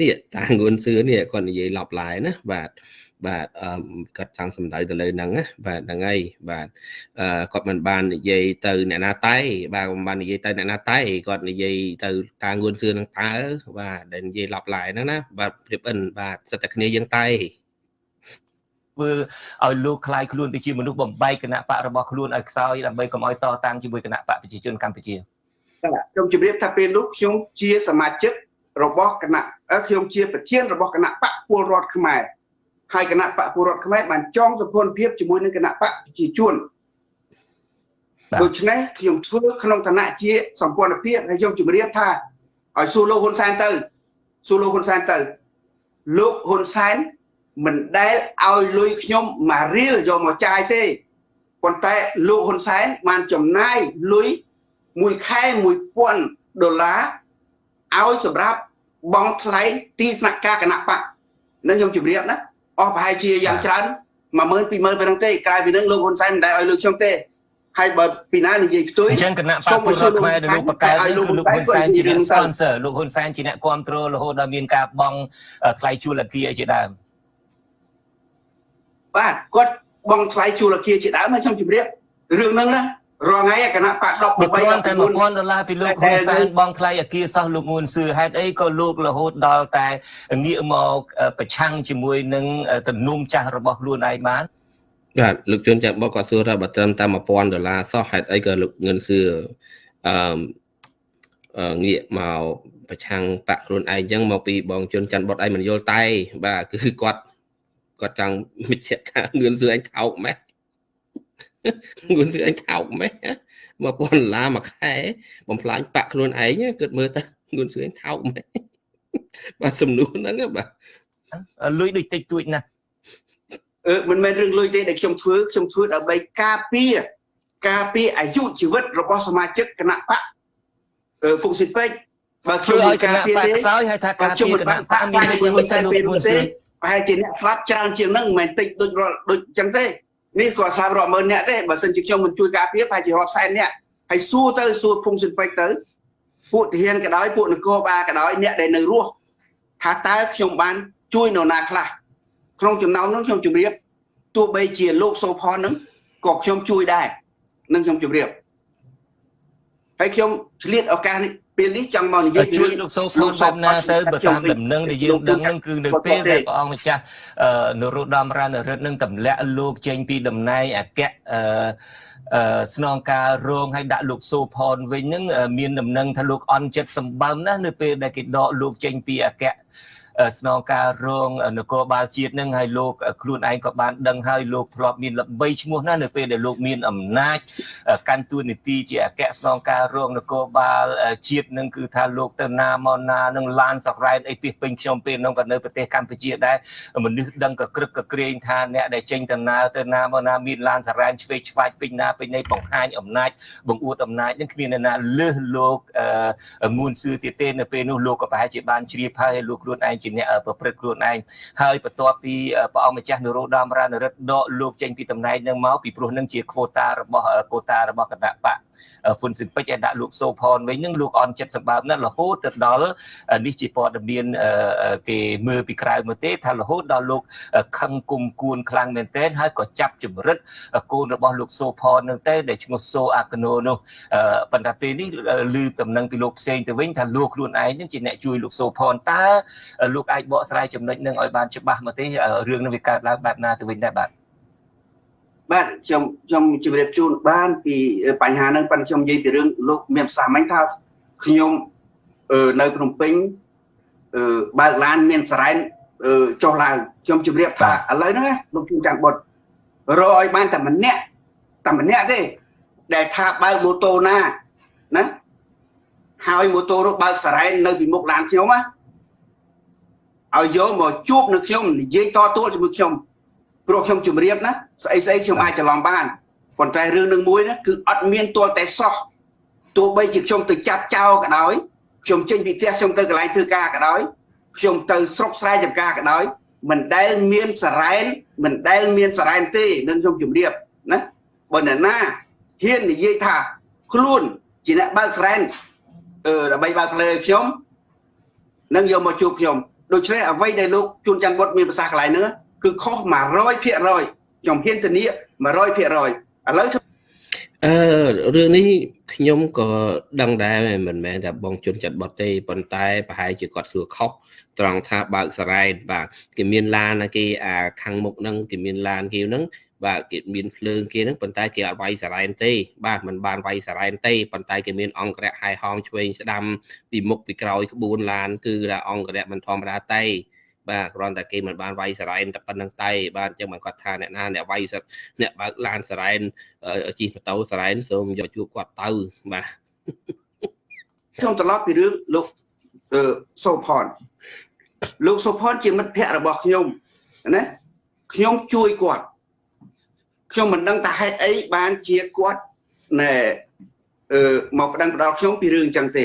នេះតាងួនសឿនេះគាត់និយាយឡប់ឡាយណាបាទបាទអឺគាត់ចង់សំដៅទៅលើហ្នឹងណាបាទហ្នឹងហើយបាទអឺគាត់មិនបាននិយាយទៅអ្នកណាតៃបាទមិនបាននិយាយទៅអ្នកណាតៃគាត់និយាយទៅតាងួនសឿនឹងតើបាទដែលនិយាយឡប់ឡាយហ្នឹងណាបាទព្រៀបអិនបាទសិតតែគ្នាយើងតៃ ធ្វើឲ្យលោកคลายខ្លួនទៅជាមនុស្សបំបែកគណៈបករបស់ខ្លួនឲ្យខ្សោយដើម្បីកុំឲ្យតតាំងជាមួយគណៈបកប្រជាជនកម្ពុជាខ្ញុំជម្រាបថាពេលនោះខ្ញុំជាសមាជិករបស់គណៈខ្ញុំជាប្រធានរបស់គណៈបកពលរដ្ឋខ្មែរហើយគណៈបកពលរដ្ឋខ្មែរបានចងសម្ព័ន្ធភាពជាមួយនឹងគណៈបកប្រជាជនដូច្នេះខ្ញុំធ្វើក្នុងឋានៈជាសម្ព័ន្ធភាពហើយខ្ញុំជម្រាបថាឲ្យសួរលោកហ៊ុនសែនទៅសួរលោកហ៊ុនសែនទៅលោកហ៊ុនសែន មិនដែលឲ្យលុយខ្ញុំមួយរៀលយកមកចាយទេប៉ុន្តែលោកហ៊ុនសែនបានចំណាយលុយមួយខែ1000ដុល្លារឲ្យសម្រាប់បងថ្លៃទីស្នាក់ការគណៈបកនឹងខ្ញុំជម្រាបណាអស់ប្រហែលជាយ៉ាងច្រើន10000 20000ប៉ុណ្ណឹងទេក្រៅពីនឹងលោកហ៊ុនសែនមិនដែលឲ្យលើកខ្ញុំទេហើយបើពីណានិយាយផ្ទុយអញ្ចឹងគណៈបព្វពលរដ្ឋខ្មែរដែលលោកបកកើតគឺលោកហ៊ុនសែនជាអ្នក sponsor លោកហ៊ុនសែនជាអ្នកគ្រប់គ្រងរហូតដល់មានការបង់ថ្លៃជួលអគារជាដើម បាទគាត់បង់ថ្លៃជួលអគារជាដើមហើយខ្ញុំជម្រាបរឿងហ្នឹងណារងថ្ងៃគណៈបក10 8 1000តែ1000ដុល្លារពីលោកហ៊ុនសែនបងថ្លៃអគារសោះលោកងួនសឿហេតុអីក៏លោករហូតដល់តែងាកមកប្រឆាំងជាមួយនឹងទំនុំចាស់របស់ខ្លួនឯងបានបាទលោកជួនចាក់បកក៏សួរថាបើត្រឹមតែ1000ដុល្លារសោះហេតុអីក៏លោកងឿនសឿអឺងាកមកប្រឆាំងបាក់ខ្លួនឯងចឹងមកពីបងជុនច័ន្ទបុតឯងមិនយល់តែបាទគឺគាត់ គាត់ចង់បញ្ជាក់ថាងឿនសឿឯងថោកម៉េះងួនសឿអញខោកម៉េះ1000ដុល្លារមួយខែបំផ្លាញបាក់ខ្លួនឯងគិតមើលទៅងួនសឿអញខោកម៉េះបាទសំណួរហ្នឹងបាទលុយដូចតិចតួចណាស់អឺមិនមែនរឿងលុយទេដែលខ្ញុំធ្វើខ្ញុំធ្វើដើម្បីការពារការពារអាយុជីវិតរបស់សមាជិកគណៈបកអឺហ្វុកស៊ីពេកបើខ្ញុំឲ្យការពារទេខ្សោយហើយថាការពារគណៈបកមានមួយហ៊ុនសែនពេលនោះទេ ប្រហែលជាអ្នកស្លាប់ច្រើនជាងហ្នឹងមិនមែនតិចដូចដូចអញ្ចឹងទេនេះគាត់ស្លាប់រាប់ម៉ឺនអ្នកទេបើសិនជាខ្ញុំមិនជួយការពារប្រហែលជារាប់សែនអ្នកហើយសួរទៅសួរភូមិសិនពេជ្រទៅពួកទាហានក៏ដោយពួកនគរបាលក៏ដោយអ្នកដែលនៅរស់ថាតើខ្ញុំបានជួយនរណាខ្លះក្នុងចំណោមនោះខ្ញុំជម្រាបទោះបីជាលោកសូផននឹងក៏ខ្ញុំជួយដែរនឹងខ្ញុំជម្រាបហើយខ្ញុំឆ្លៀតឱកាសនេះ ពេលនេះចង់មកនិយាយជួយលោកសូផនបែបណាទៅបើតាមដំណឹងដែលយើងដឹងហ្នឹងគឺនៅពេលដែលព្រះអង្គម្ចាស់នរោត្តមរណរដ្ឋនឹងទម្លាក់លោកចេញពីតំណែងអគ្គអឺស្នងការរងឲ្យដាក់លោកសូផនវិញហ្នឹងមានដំណឹងថាលោកអន់ចិត្តសម្បើមណាស់នៅពេលដែលគេដកលោកចេញពីអគ្គ ស្នងការរងនគរបាលជាតិនឹងហើយលោកខ្លួនឯងក៏បានដឹងហើយលោកធ្លាប់មានល្បីឈ្មោះណាស់នៅពេលដែលលោកមានអំណាចកាន់តួនាទីជាអគ្គស្នងការរងនគរបាលជាតិនឹងគឺថាលោកទៅណាមកណានឹងឡានសក្រែតអីពីពេញខ្ញុំពេលនោះក៏នៅប្រទេសកម្ពុជាដែរមនុស្សដឹងក៏ក្រឹកក៏ក្រែងថាអ្នកដែលចេញដំណើរទៅណាមកណាមានឡានសរ៉ែនឆ្វេងឆ្វាយពេញណាពេញណីបង្ហាញអំណាចបង្អួតអំណាចនឹងគ្មានអ្នកណាលើសលោកងួនសឿទៀតទេនៅពេលនោះលោកក៏ប្រហែលជាបានជ្រាបហើយលោកខ្លួនឯងជាអ្នកប្រព្រឹត្តខ្លួនឯងហើយបន្ទាប់ពីព្រះអង្គម្ចាស់នរោត្តមរណរដ្ឋដកលោកចេញពីតំណែងនឹងមកពីព្រោះនឹងជា kvota របស់កូតារបស់គណៈបកហ្វុនស៊ីពេចឲ្យដាក់លោកសូផនវិញនឹងលោកអន់ចិត្តសម្បើមណាស់រហូតទៅដល់នេះជាព័ត៌មានគេមើលពីក្រៅមកទេ ថារហូតដល់លោកខឹងគុំគួនខ្លាំងមែនទែនហើយក៏ចាប់ចម្រិតកូនរបស់លោកសូផននឹងទេដែលឈ្មោះសូអាកណូនោះប៉ុន្តែពេលនេះឮតំណែងពីលោកផ្សេងទៅវិញថាលោកខ្លួនឯងនឹងជាអ្នកជួយលោកសូផនតើលោកអាចបកស្រាយចំណុចនឹងឲ្យបានច្បាស់មកទេរឿងនឹងវាកើតឡើងបែបណាទៅវិញដែរបាទបាទខ្ញុំខ្ញុំជម្រាបជូនបានពីបញ្ហាហ្នឹងប៉ុន្តែខ្ញុំនិយាយពីរឿងលោកមានប្រសាសន៍មិញថាខ្ញុំនៅភ្នំពេញបើកឡានមានសរ៉ែនចុះឡើងខ្ញុំជម្រាបថាឥឡូវហ្នឹងលោកជួនច័ន្ទបុតរកឲ្យបានតែម្នាក់តែម្នាក់ទេដែលថាបើកម៉ូតូណាណាហើយម៉ូតូនោះបើកសរ៉ែននៅពីមុខឡានខ្ញុំណា ឲ្យយកមកជួបនឹងខ្ញុំនិយាយតទួលជាមួយខ្ញុំព្រោះខ្ញុំជម្រាបណាស្អីស្អីខ្ញុំអាចច្រឡំបានប៉ុន្តែរឿងនឹងមួយណាគឺអត់មានទាល់តែសោះទោះបីជាខ្ញុំទៅចាប់ចោលក៏ដោយខ្ញុំចេញពីផ្ទះខ្ញុំទៅកន្លែងធ្វើការក៏ដោយខ្ញុំទៅស្រុកស្រែចម្ការក៏ដោយមិនដែលមានសរ៉ែនមិនដែលមានសរ៉ែនទេនឹងខ្ញុំជម្រាបណាបើអ្នកណាហ៊ាននិយាយថាខ្លួនជាអ្នកបើកសរ៉ែនអឺដើម្បីបើកផ្លូវខ្ញុំនឹងយកមកជួបខ្ញុំ ដូច្នេះអ្វីដែលលោកជួនច័ន្ទបុតមានប្រសាសន៍កន្លែងហ្នឹងគឺខុស100%ខ្ញុំហ៊ានធានា100%ឥឡូវអឺរឿងនេះខ្ញុំក៏ដឹងដែរមិនមែនតែបងជន់ចាត់បត់ទេប៉ុន្តែប្រហែលជាគាត់សួរខុសត្រង់ថាបើកសរ៉ែតបាទគេមានឡានគេអាខាងមុខហ្នឹងគេមានឡានគេហ្នឹង បាទគេមានភ្លើងគេហ្នឹងប៉ុន្តែគេអត់វាយសារ៉ែនទេ បាទมันបានវាយសារ៉ែនទេប៉ុន្តែគេមានអង្គរៈហាយហោមឆ្វេងស្ដាំពីមុខពីក្រោយក្បួនឡានគឺថាអង្គរៈមិនធម្មតាទេបាទគ្រាន់តែគេមិនបានវាយសារ៉ែនតែប៉ុណ្្នឹងតែបាទអញ្ចឹងបានគាត់ថាអ្នកណាអ្នកវាយសិតអ្នកបើកឡានសារ៉ែនជិះម៉ូតូសារ៉ែនសូមយកជួបគាត់ទៅបាទខ្ញុំត្រឡប់ពីរឿងលោកសូផនលោកសូផនជាមិត្តភ័ក្តិរបស់ខ្ញុំណាខ្ញុំជួយគាត់ ខ្ញុំមិនដឹងថាហេតុអីបានជាគាត់ណែអឺមកប្តឹងផ្ដាល់ខ្ញុំពីរឿងអញ្ចឹងទេ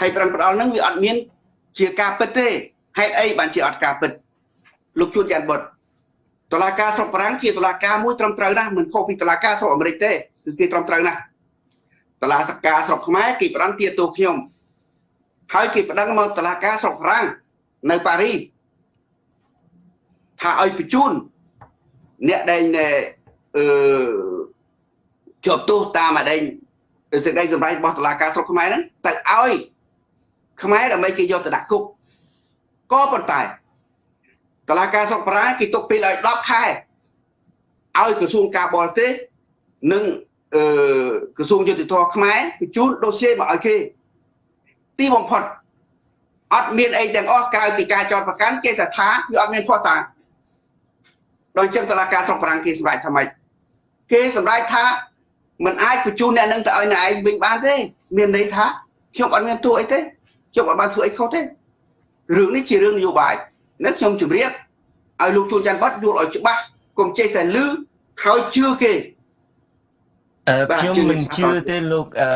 ហើយប្តឹងផ្ដាល់ហ្នឹងវាអត់មាន ជាការពិតទេហេតុអីបានជាអត់ការពិតលោកជួនច័ន្ទបុតតឡាការស្រុកបារាំងជាតឡាការមួយត្រឹមត្រូវណាស់មិនខុសពីតឡាការស្រុកអាមេរិកទេគឺគេត្រឹមត្រូវណាស់តឡាសកាស្រុកខ្មែរគេផ្ដន់ទាទោខ្ញុំហើយគេប្តឹងមកតឡាការស្រុកបារាំងនៅប៉ារីសថាឲ្យបញ្ជូនអ្នកដែល អឺជាប់ទោសតាមអដែងសេចក្តីសម្រេចរបស់តុលាការស្រុកខ្មែរហ្នឹងទៅឲ្យខ្មែរដើម្បីគេយកទៅដាក់គុកក៏ប៉ុន្តែតុលាការស្រុកប្រាគេទុកពេលឲ្យ10ខែឲ្យក្រសួងការបរទេសនិងអឺក្រសួងយុតិធម៌ខ្មែរបញ្ជូនដូសៀមកឲ្យគេទីបំផុតអត់មានអីទាំងអស់ក្រៅពីការចោទប្រកាន់គេថាថាវាអត់មានខុសតាដោយចឹងតុលាការស្រុកប្រាំងគេសម្រេចថាម៉េច គេសម្រេចថាมันអាចបញ្ជូនអ្នកនឹងទៅឲ្យអ្នកឯងវិញបានទេមានន័យថាខ្ញុំអត់មានទួអីទេខ្ញុំអត់បានធ្វើអីខុសទេរឿងនេះជារឿងនយោបាយនេះខ្ញុំជម្រាបឲ្យលោកជួនច័ន្ទបតយល់ឲ្យច្បាស់កុំចេះតែលឺហើយជឿគេអឺខ្ញុំមិនជឿទេលោកអឺ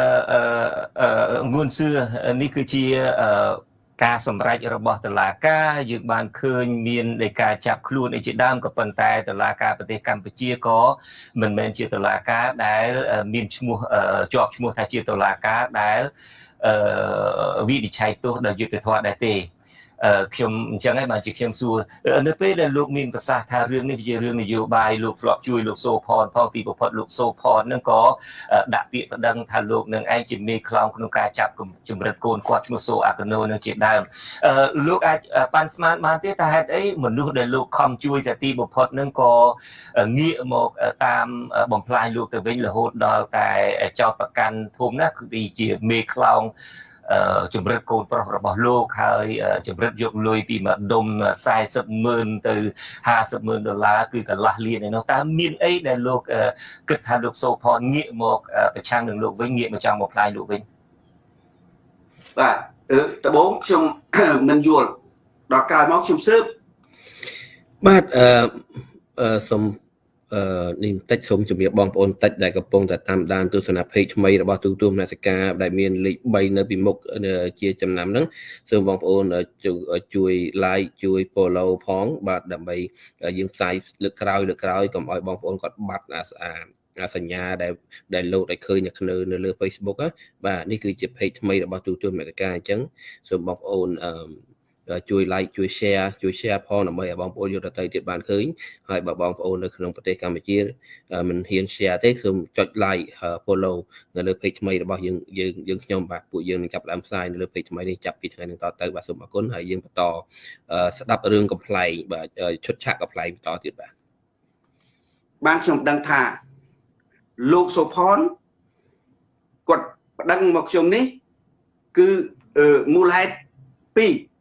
អឺងួនសឿនេះគឺជាអឺ ការសម្រេចរបស់តុលាការយើងបានឃើញមាននៃការចាប់ខ្លួនអីជាដើមក៏ប៉ុន្តែតុលាការប្រទេសកម្ពុជាក៏មិនមែនជាតុលាការដែលមានឈ្មោះជាប់ឈ្មោះថាជាតុលាការដែលវិនិច្ឆ័យទោសដោយយុត្តិធម៌ដែរទេ ខ្ញុំអញ្ចឹងហើយបានជាខ្ញុំសួរនៅពេលដែលលោកមានប្រសាសន៍ថារឿងនេះជារឿងនយោបាយលោកធ្លាប់ជួយលោកសូផនផងទីប្រផុតលោកសូផននឹងក៏ដាក់ពាក្យប្តឹងថាលោកនឹងឯងជាមេខ្លោងក្នុងការចាប់ជំរិតកូនគាត់ឈ្មោះសូអាកណូនឹងជាដើមលោកអាចប៉ាន់ស្មានបានទេថាហេតុអីមនុស្សដែលលោកខំជួយសាទីប្រផុតនឹងក៏ងាកមកតាមបំផ្លាញលោកទៅវិញរហូតដល់តែចោតប្រកាន់ធំណាគឺជាមេខ្លោង ជំរិតកូនប្រុសរបស់លោកហើយជំរិតយកលុយពីម្ដុំ40ម៉ឺនទៅ50ម៉ឺនដុល្លារគឺកន្លះលានឯនោះតើមានអីដែលលោកគិតថាលោកសូផនងាកមកប្រឆាំងនឹងលោកវិញងាកមកចង់មកផ្លាយលោកវិញបាទដំបូងខ្ញុំមិនយល់ដល់ក្រោយមកខ្ញុំស៊ើបបាទអឺសូម អឺនេះបន្តិចសូមជម្រាបបងប្អូនបន្តិចដែលកំពុងតែតាមដានទស្សនវិជ្ជាថ្មីរបស់ទូទួលមនសិការដែលមានលេខ3នៅពីមុខជាចំណាំហ្នឹងសូមបងប្អូនជួយ like ជួយ follow ផង បាទដើម្បីយើងផ្សាយលើកក្រោយលើកក្រោយកុំឲ្យបងប្អូនគាត់បាត់អាអាសញ្ញាដែលដែលលោតឲ្យឃើញនៅលើ Facebook បាទនេះគឺជា page ថ្មីរបស់ទូទួលមនសិការអញ្ចឹងសូមបងប្អូនអឺ ជួយ like ជួយ share ជួយ share ផងដើម្បីឲ្យបងប្អូនយកទៅទៀតបានឃើញហើយបើបងប្អូននៅក្នុងប្រទេសកម្ពុជាមិនហ៊ាន share ទេសូមចុច like follow នៅលើ page ថ្មីរបស់យើងយើងយើងខ្ញុំបាទពួកយើងនឹងចាប់ផ្ដើមផ្សាយនៅលើ page ថ្មីនេះចាប់ពីថ្ងៃនេះតទៅបាទសូមអរគុណហើយយើងបន្តស្ដាប់រឿងកំ pl ែងបាទឈុតឆាកកំ pl ែងបន្តទៀតបាទបានខ្ញុំដឹងថាលោកសុផនគាត់ប្តឹងមកខ្ញុំនេះគឺមូលហេតុ2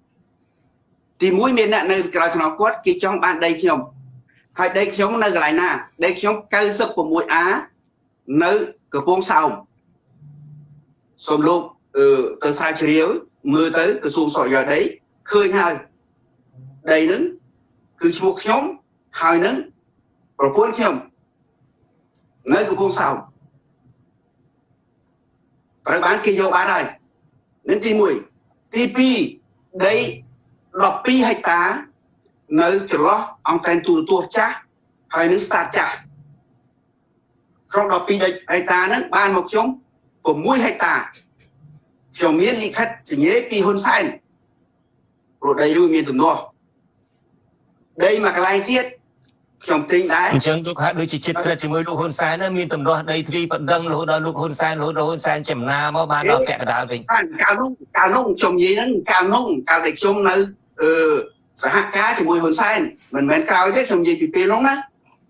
ទី1មានអ្នកនៅក្រៅខ្នងគាត់គេចង់បានដីខ្ញុំហើយដីខ្ញុំនៅកន្លែងណាដីខ្ញុំ 96A នៅកំពង់សោមសូមលោកអឺទៅស្រាវជ្រាវមើលទៅក្រសួងសុខយោដីឃើញហើយដីហ្នឹងគឺឈ្មោះខ្ញុំហើយនឹងប្រពន្ធខ្ញុំនៅកំពង់សោមត្រូវបានគេយកបានហើយនឹងទី1ទី2ដី 12ហិកតានៅចន្លោះអង្គតែនទូរទស្សន៍ចាស់ហើយនឹង start ចាស់ក្នុង12ហិកតាហ្នឹងបានមកខ្ញុំ6ហិកតាខ្ញុំមានលិខិតសញ្ញាពីហ៊ុនសែនព្រោះដីនោះមានទំនាស់ដីមួយកន្លែងទៀតខ្ញុំទិញដែរអញ្ចឹងលោកហាក់ដូចជាចិត្តស្រិតជាមួយលោកហ៊ុនសែនមានទំនាស់ដីធ្លីបណ្ដឹងរហូតដល់លោកហ៊ុនសែនរហូតដល់ហ៊ុនសែនចំណាមកបានដល់ពាក់កណ្ដាលវិញកាលនោះកាលនោះខ្ញុំនិយាយហ្នឹងកាលនោះកាលដែលខ្ញុំនៅ អឺសហការជាមួយហ៊ុនសែនមិនមែនក្រោយទេខ្ញុំនិយាយពីពេលនោះណា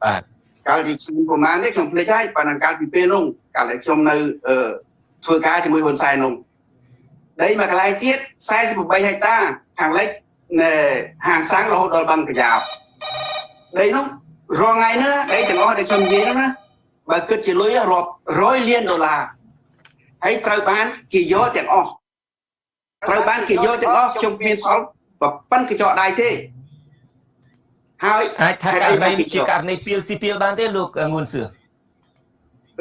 បាទកាលទីខ្ញុំប្រហែលនេះខ្ញុំភ្លេចហើយប៉ុន្តែកាលពីពេលនោះកាលដែលខ្ញុំនៅអឺធ្វើការជាមួយហ៊ុនសែននោះដីមួយកន្លែងទៀត48ហិកតាខាងលិចនៅហាងសាំងរហូតដល់បឹងប្រយ៉ាបដីនោះរងថ្ងៃនេះដីទាំងអស់ដែលខ្ញុំនិយាយនោះណាបើគិតជាលុយរាប់រយលានដុល្លារហើយត្រូវបានគេយកទាំងអស់ត្រូវបានគេយកទាំងអស់ខ្ញុំមានសល់ ប៉ុនកញ្ចក់ដៃទេហើយអាចថាករណីជាករណីពីលស៊ីពីលបានទេលោកងួនសឿ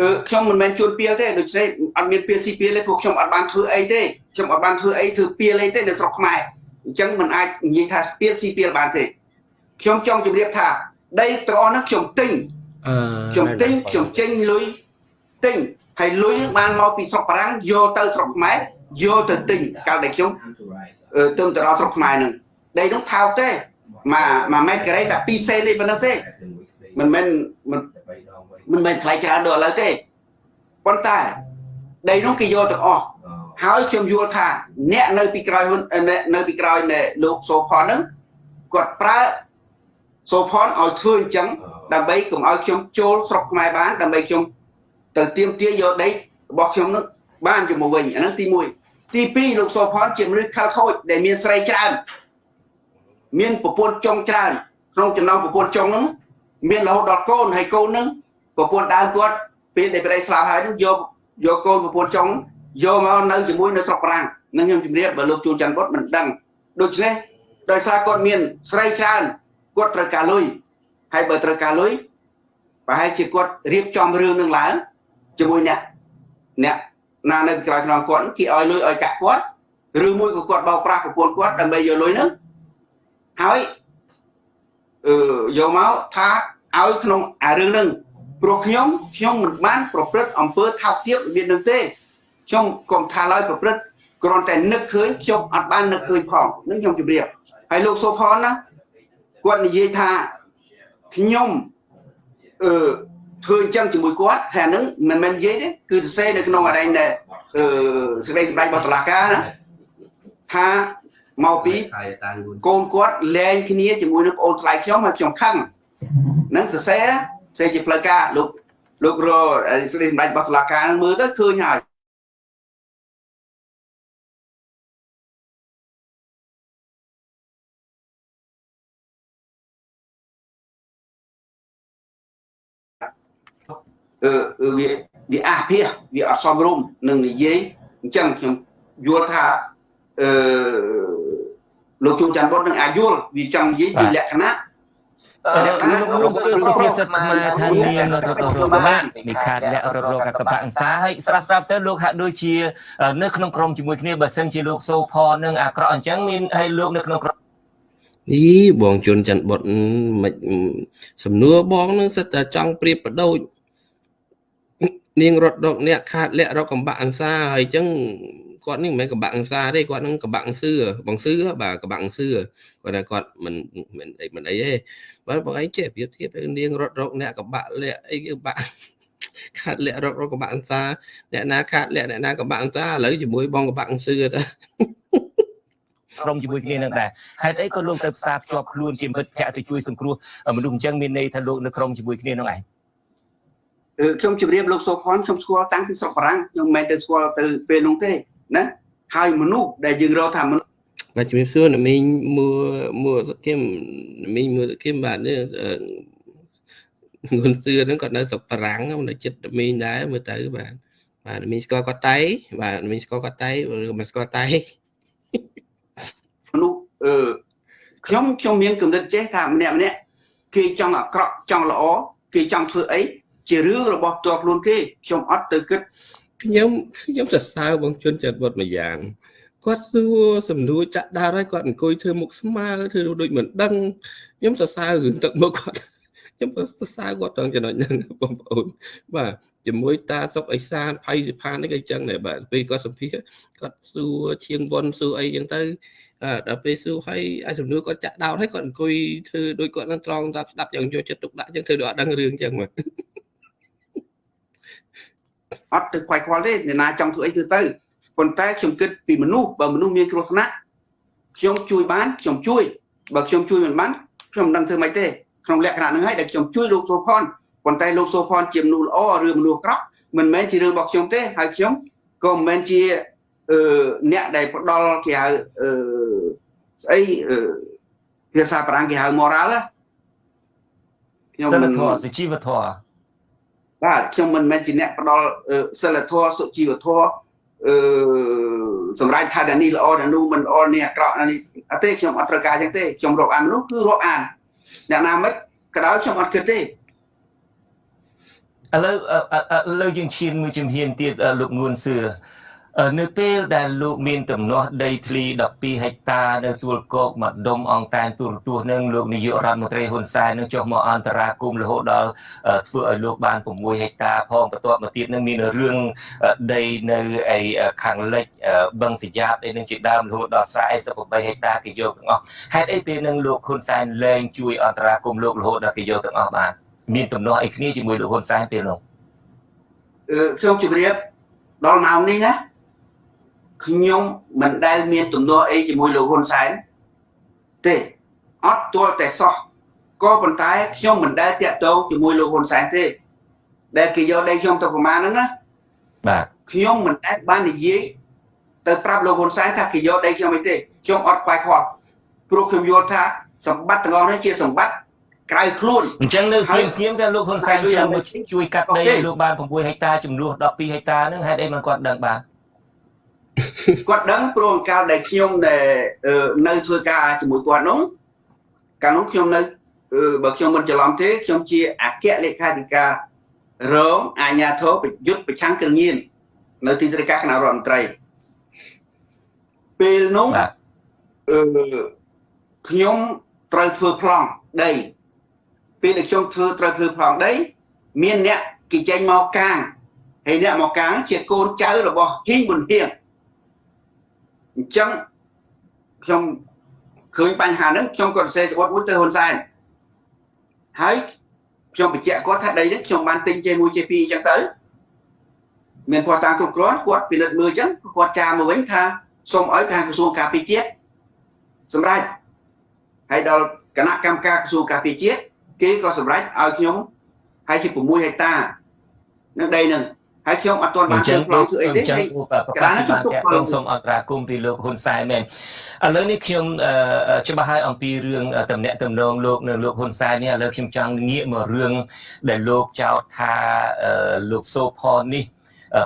អឺខ្ញុំមិនមែនជួនពីលទេដូច្នេះអត់មានពីលស៊ីពីលទេពួកខ្ញុំអត់បានធ្វើអីទេខ្ញុំអត់បានធ្វើអីធ្វើពីលអីទេនៅស្រុកខ្មែរអញ្ចឹងមិនអាចនិយាយថាពីលស៊ីពីលបានទេខ្ញុំចង់ជម្រាបថាដីទាំងអស់នោះខ្ញុំទិញអឺខ្ញុំទិញខ្ញុំចេញលុយទិញហើយលុយបានមកពីស្រុកបារាំងយកទៅស្រុកខ្មែរយកទៅទិញកាលដែលខ្ញុំ ទៅទៅដល់ស្រុកខ្មែរនឹងដីនោះថោកទេមួយមួយម៉ែត្រការ៉េតែ2សេនទេប៉ុណ្ណឹងទេមិនមែនមិនមែនថ្លៃច្រើនដូចឥឡូវទេប៉ុន្តែដីនោះគេយកទាំងអស់ហើយខ្ញុំយល់ថា អ្នកនៅពីក្រោយនៅពីក្រោយនៃលោកសូផនហ្នឹងគាត់ប្រើសូផនឲ្យធ្វើអញ្ចឹងដើម្បីកុំឲ្យខ្ញុំចូលស្រុកខ្មែរបានដើម្បីខ្ញុំទៅទៀមទាយកដីរបស់ខ្ញុំនឹងបានជាមួយវិញអាហ្នឹងទី1 ទី2លោកសូផនជាមនុស្សខលខូចដែលមានស្រីច្រើនមានប្រពន្ធចុងច្រើនក្នុងចំណោមប្រពន្ធចុងហ្នឹងមានរហូតដល់កូនហើយកូនហ្នឹងប្រពន្ធដើមគាត់ពេលដែលប្តីស្លាប់ហើយហ្នឹងយកយកកូនប្រពន្ធចុងយកមកនៅជាមួយនៅស្រុកប្រាំងនឹងខ្ញុំជម្រាបបើលោកជួនច័ន្ទបុតមិនដឹងដូច្នេះដោយសារគាត់មានស្រីច្រើនគាត់ត្រូវការលុយហើយបើត្រូវការលុយប្រហែលជាគាត់រៀបចំរឿងនឹងឡើងជាមួយអ្នកអ្នក ណានៅក្រៅខ្នងគាត់គេឲ្យលុយឲ្យកាក់គាត់ឬមួយក៏គាត់បោកប្រាស់ប្រពន្ធគាត់ដើម្បីយកលុយហ្នឹងហើយអឺយកមកថាឲ្យក្នុងអារឿងហ្នឹងព្រោះខ្ញុំខ្ញុំមិនបានប្រព្រឹត្តអំពើថោកទាបរបៀបហ្នឹងទេខ្ញុំកុំថាឡើយប្រព្រឹត្តគ្រាន់តែនឹកឃើញខ្ញុំអត់បាននឹកឃើញផងនឹងខ្ញុំជម្រាបហើយលោកសូផនណាគាត់និយាយថាខ្ញុំអឺ ធ្វើអញ្ចឹងជាមួយគាត់ហើយហ្នឹងមិនមែននិយាយទេគឺសរសេរនៅក្នុងអរិញដែលអឺសេចក្តីសម្រេចរបស់តុលាការណាថាមកពីកូនគាត់លែងគ្នាជាមួយនឹងប្អូនថ្លៃខ្ញុំហើយខ្ញុំខឹងនឹងសរសេរសរសេរជាផ្លូវការលោកលោករសេចក្តីសម្រេចរបស់តុលាការមើលទៅឃើញហើយ វាវាអាភាសវាអត់សមរម្យនឹងនិយាយអញ្ចឹងខ្ញុំយល់ថាអឺលោកជួនច័ន្ទបុតនឹងអាចយល់វាចង់និយាយពីលក្ខណៈលោកលោកលោកសិទ្ធខ្មែរថាមានរត់រត់បានមានខាតលាក់រត់រកកបៈអង្សាហើយស្រាប់ស្រាប់ទៅលោកហាក់ដូចជា នៅក្នុងក្រុមជាមួយគ្នាបើសិនជាលោកសូផនឹងអាក្រក់អញ្ចឹងមានហើយលោកនៅក្នុងក្រុមអីបងជួនច័ន្ទបុតមិនសំណួរបងនឹងសិតតែចង់ប្រៀបបដូច នាងរត់រកអ្នកខាតលាក់រកកំបាក់អង្សាហើយអញ្ចឹងគាត់នេះមិនមែនកំបាក់អង្សាទេគាត់នឹងកំបាក់អង្សឿបងសឿបាទកំបាក់អង្សឿគាត់ថាគាត់មិនមិនអីមិនអីទេបើបងឯងចេះប្រៀបធៀបនាងរត់រកអ្នកកំបាក់លាក់អីកំបាក់ខាត់លាក់រករកកំបាក់អង្សាអ្នកណាខាត់លាក់អ្នកណាកំបាក់អង្សាឥឡូវជាមួយបងកំបាក់អង្សឿទៅក្រុមជាមួយគ្នានឹងដែរហេតុអីក៏លោកទៅផ្សារភ្ជាប់ខ្លួនជាមិត្តភក្តិទៅជួយសង្គ្រោះមនុស្សអញ្ចឹងមានន័យថាលោកនៅក្រុមជាមួយគ្នានឹងឯង ខ្ញុំជម្រាបលោកសូផនខ្ញុំស្គាល់តាំងពីស្រុកបារាំងខ្ញុំមិនមែនទៅស្គាល់ទៅពេលនោះទេណាហើយមនុស្សដែលយើងរកថាមនុស្សបាទជំរាបសួរអ្នកមីងមួមួសគឹមមីងមួសគឹមបាទនេះងុនសឿហ្នឹងគាត់នៅស្រុកបារាំងនៅចិត្តមីងដែរមើលទៅបាទបាទមីងស្គាល់គាត់តៃបាទមីងស្គាល់គាត់តៃឬមិនស្គាល់តៃមនុស្សអឺខ្ញុំខ្ញុំមានគំនិតចេះថាម្នាក់ម្នាក់គេចង់អាក្រក់ចង់ល្អគេចង់ធ្វើអី ជារឿងរបស់ផ្ទាល់ខ្លួនគេខ្ញុំអត់ទៅគិតខ្ញុំខ្ញុំសរសើរបងជុនចិត្តវត្តម្យ៉ាងគាត់សួរសំណួរចាក់ដារហើយគាត់អង្គុយធ្វើមុខស្មើធ្វើដូចមិនដឹងខ្ញុំសរសើររឿងទឹកមុខគាត់ខ្ញុំសរសើរគាត់ត្រង់ចំណុចហ្នឹងបងប្អូនបាទជាមួយតាសុកអេសានផៃសិផាននេះក៏អញ្ចឹងដែរបាទពេលគាត់សម្ភាសគាត់សួរឈៀងវុនសួរអីអញ្ចឹងទៅដល់ពេលសួរហើយអាសំណួរគាត់ចាក់ដោតហើយគាត់អង្គុយធ្វើដូចគាត់នឹងត្រង់ស្ដាប់ស្ដាប់យ៉ាងយកចិត្តទុកដាក់អញ្ចឹងធ្វើដូចអត់ដឹងរឿងអញ្ចឹងបាទ អត់ទៅខ្វាយខ្វល់ទេអ្នកណាចង់ធ្វើអីធ្វើទៅប៉ុន្តែខ្ញុំគិតពីមនុស្សបើមនុស្សមានគ្រោះថ្នាក់ខ្ញុំជួយបានខ្ញុំជួយបើខ្ញុំជួយមិនបានខ្ញុំមិនដឹងធ្វើម៉េចទេក្នុងលក្ខណៈហ្នឹងហើយដែលខ្ញុំជួយលោកសូផនប៉ុន្តែលោកសូផនជាមនុស្សល្អឬមនុស្សអាក្រក់មិនមែនជារឿងរបស់ខ្ញុំទេហើយខ្ញុំក៏មិនមែនជាអឺអ្នកដែលផ្ដល់គេហៅអឺស្អីភាសាបារាំងគេហៅ moral ខ្ញុំមិនសុជីវធម៌ បាទខ្ញុំមិនមែនជាអ្នកផ្ដល់សិលធម៌សុជីវធម៌អឺសម្រាប់ថាតែនេះល្អតែនោះមិនល្អនេះអាក្រក់នេះអត់ទេខ្ញុំអត់ត្រូវការចឹងទេខ្ញុំរកអានមនុស្សគឺរកអានអ្នកណាមិនក៏ដោយខ្ញុំអត់គិតទេឥឡូវឥឡូវយើងឈានមួយជំហានទៀតលោកងួនសឿ នៅពេលដែលលោកមានទំនាស់ដីធ្លី12ហិកតានៅទួលគោកម្ដុំអង្គតានទូរទស្សន៍នឹងលោកនាយករដ្ឋមន្ត្រីហ៊ុនសែននឹងចុះមកអន្តរាគមន៍រហូតដល់ធ្វើឲ្យលោកបាន6ហិកតាផងបន្ទាប់មកទៀតនឹងមានរឿងដីនៅឯខាងលិចបឹងសយ៉ាបអីនឹងជាដើមរហូតដល់48ហិកតាគេយកទាំងអស់ហេតុអីពេលនឹងលោកហ៊ុនសែនលែងជួយអន្តរាគមន៍លោករហូតដល់គេយកទាំងអស់បានមានទំនាស់អីគ្នាជាមួយលោកហ៊ុនសែនពេលនោះខ្ញុំជម្រាបដល់ម៉ោងនេះណា ខ្ញុំមិនដែលមានទំនួលអីជាមួយលោកហ៊ុនសែនទេអត់ទាល់តែសោះក៏ប៉ុន្តែខ្ញុំមិនដែលតាក់ទងជាមួយលោកហ៊ុនសែនទេដែលគេយកដីខ្ញុំទៅប្រមាណហ្នឹងណាបាទខ្ញុំមិនដែលបាននិយាយទៅប្រាប់លោកហ៊ុនសែនថាគេយកដីខ្ញុំអីទេខ្ញុំអត់ខ្វាយខ្វល់ព្រោះខ្ញុំយល់ថាសម្បត្តិទាំងអស់នេះជាសម្បត្តិក្រៅខ្លួនអញ្ចឹងនៅសៀមសៀមតែលោកហ៊ុនសែនជួយកាត់ដីលោកបាន6ហិកតាចំនួន12ហិកតាហ្នឹងហេតុអីមិនគាត់ដឹងបាទ គាត់ដឹងព្រោះកាលដែលខ្ញុំដែលនៅធ្វើការជាមួយគាត់នោះកាលនោះខ្ញុំនៅបើខ្ញុំមិនច្រឡំទេខ្ញុំជាអគ្គលេខាធិការរងអាជ្ញាធរប្រយុទ្ធប្រឆាំងគ្រឿងញៀននៅទីស្តីការគណៈរដ្ឋមន្ត្រីពេលនោះអឺខ្ញុំត្រូវធ្វើប្លង់ដីពេលដែលខ្ញុំធ្វើត្រូវធ្វើប្លង់ដី មានអ្នកគេចេញមកកាងហើយអ្នកមកកាងជាកូនចៅរបស់ហ៊ីងប៊ុនហៀង អញ្ចឹងខ្ញុំឃើញបញ្ហាហ្នឹងខ្ញុំក៏សរសេរស្បត់មួយទៅហ៊ុនសែនហើយខ្ញុំបញ្ជាក់គាត់ថាដីនេះខ្ញុំបានទិញជេ1ជេ2អញ្ចឹងទៅមានគាត់តាមគ្រប់គ្រាន់គាត់ពិនិត្យមើលអញ្ចឹងគាត់ចាមកវិញថាសូមឲ្យខាងក្រសួងការពារជាតិសម្រាប់ហើយដល់គណៈកម្មការក្រសួងការពារជាតិគេក៏សម្រេចឲ្យខ្ញុំហើយជា6ហិកតានៅដីនឹង ហើយខ្ញុំអត់ទាន់បានធ្វើប្លង់ធ្វើអីទេហើយប្រកាសបានតាក់ទងសូមអន្តរាគមពីលោកហ៊ុនសែនមែនឥឡូវនេះខ្ញុំច្បាស់ហើយអំពីរឿងតំណាក់តំណងលោកនៅលោកហ៊ុនសែននេះឥឡូវខ្ញុំចង់ងាកមករឿងដែលលោកចោទថាលោកសូផននេះ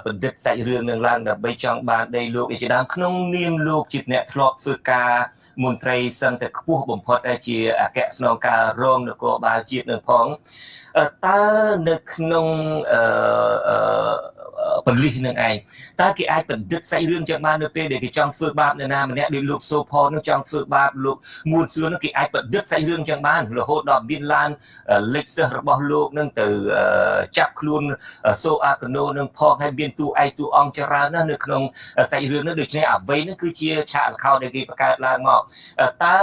បណ្ឌិតសាច់រឿងនឹងឡើងដើម្បីចង់បានដីលោកឯជាដើមក្នុងនាមលោកជាអ្នកធ្លាប់ធ្វើការមន្ត្រីសឹងតែខ្ពស់បំផុតដែលជាអគ្គស្នងការរងនគរបាលជាតិនឹងផងតើនៅក្នុងអឺ បលិសនឹងឯងតើគេអាចបណ្ឌិតសាច់រឿងចឹងបាននៅពេលដែលគេចង់ធ្វើបាបនរណាម្នាក់ដូចលោកសូផននឹងចង់ធ្វើបាបលោកមួនសឿននឹងគេអាចបណ្ឌិតសាច់រឿងចឹងបានរហូតដល់មានឡានលេខសិស្សរបស់លោកនឹងទៅចាប់ខ្លួនសូអាកណូនឹងផងហើយមានតួឯកតួអង្គច្រើនណាស់នៅក្នុងសាច់រឿងនោះដូច្នេះអ្វីនេះគឺជាឆាកល្ខោនដែលគេបង្កើតឡើងមកតើ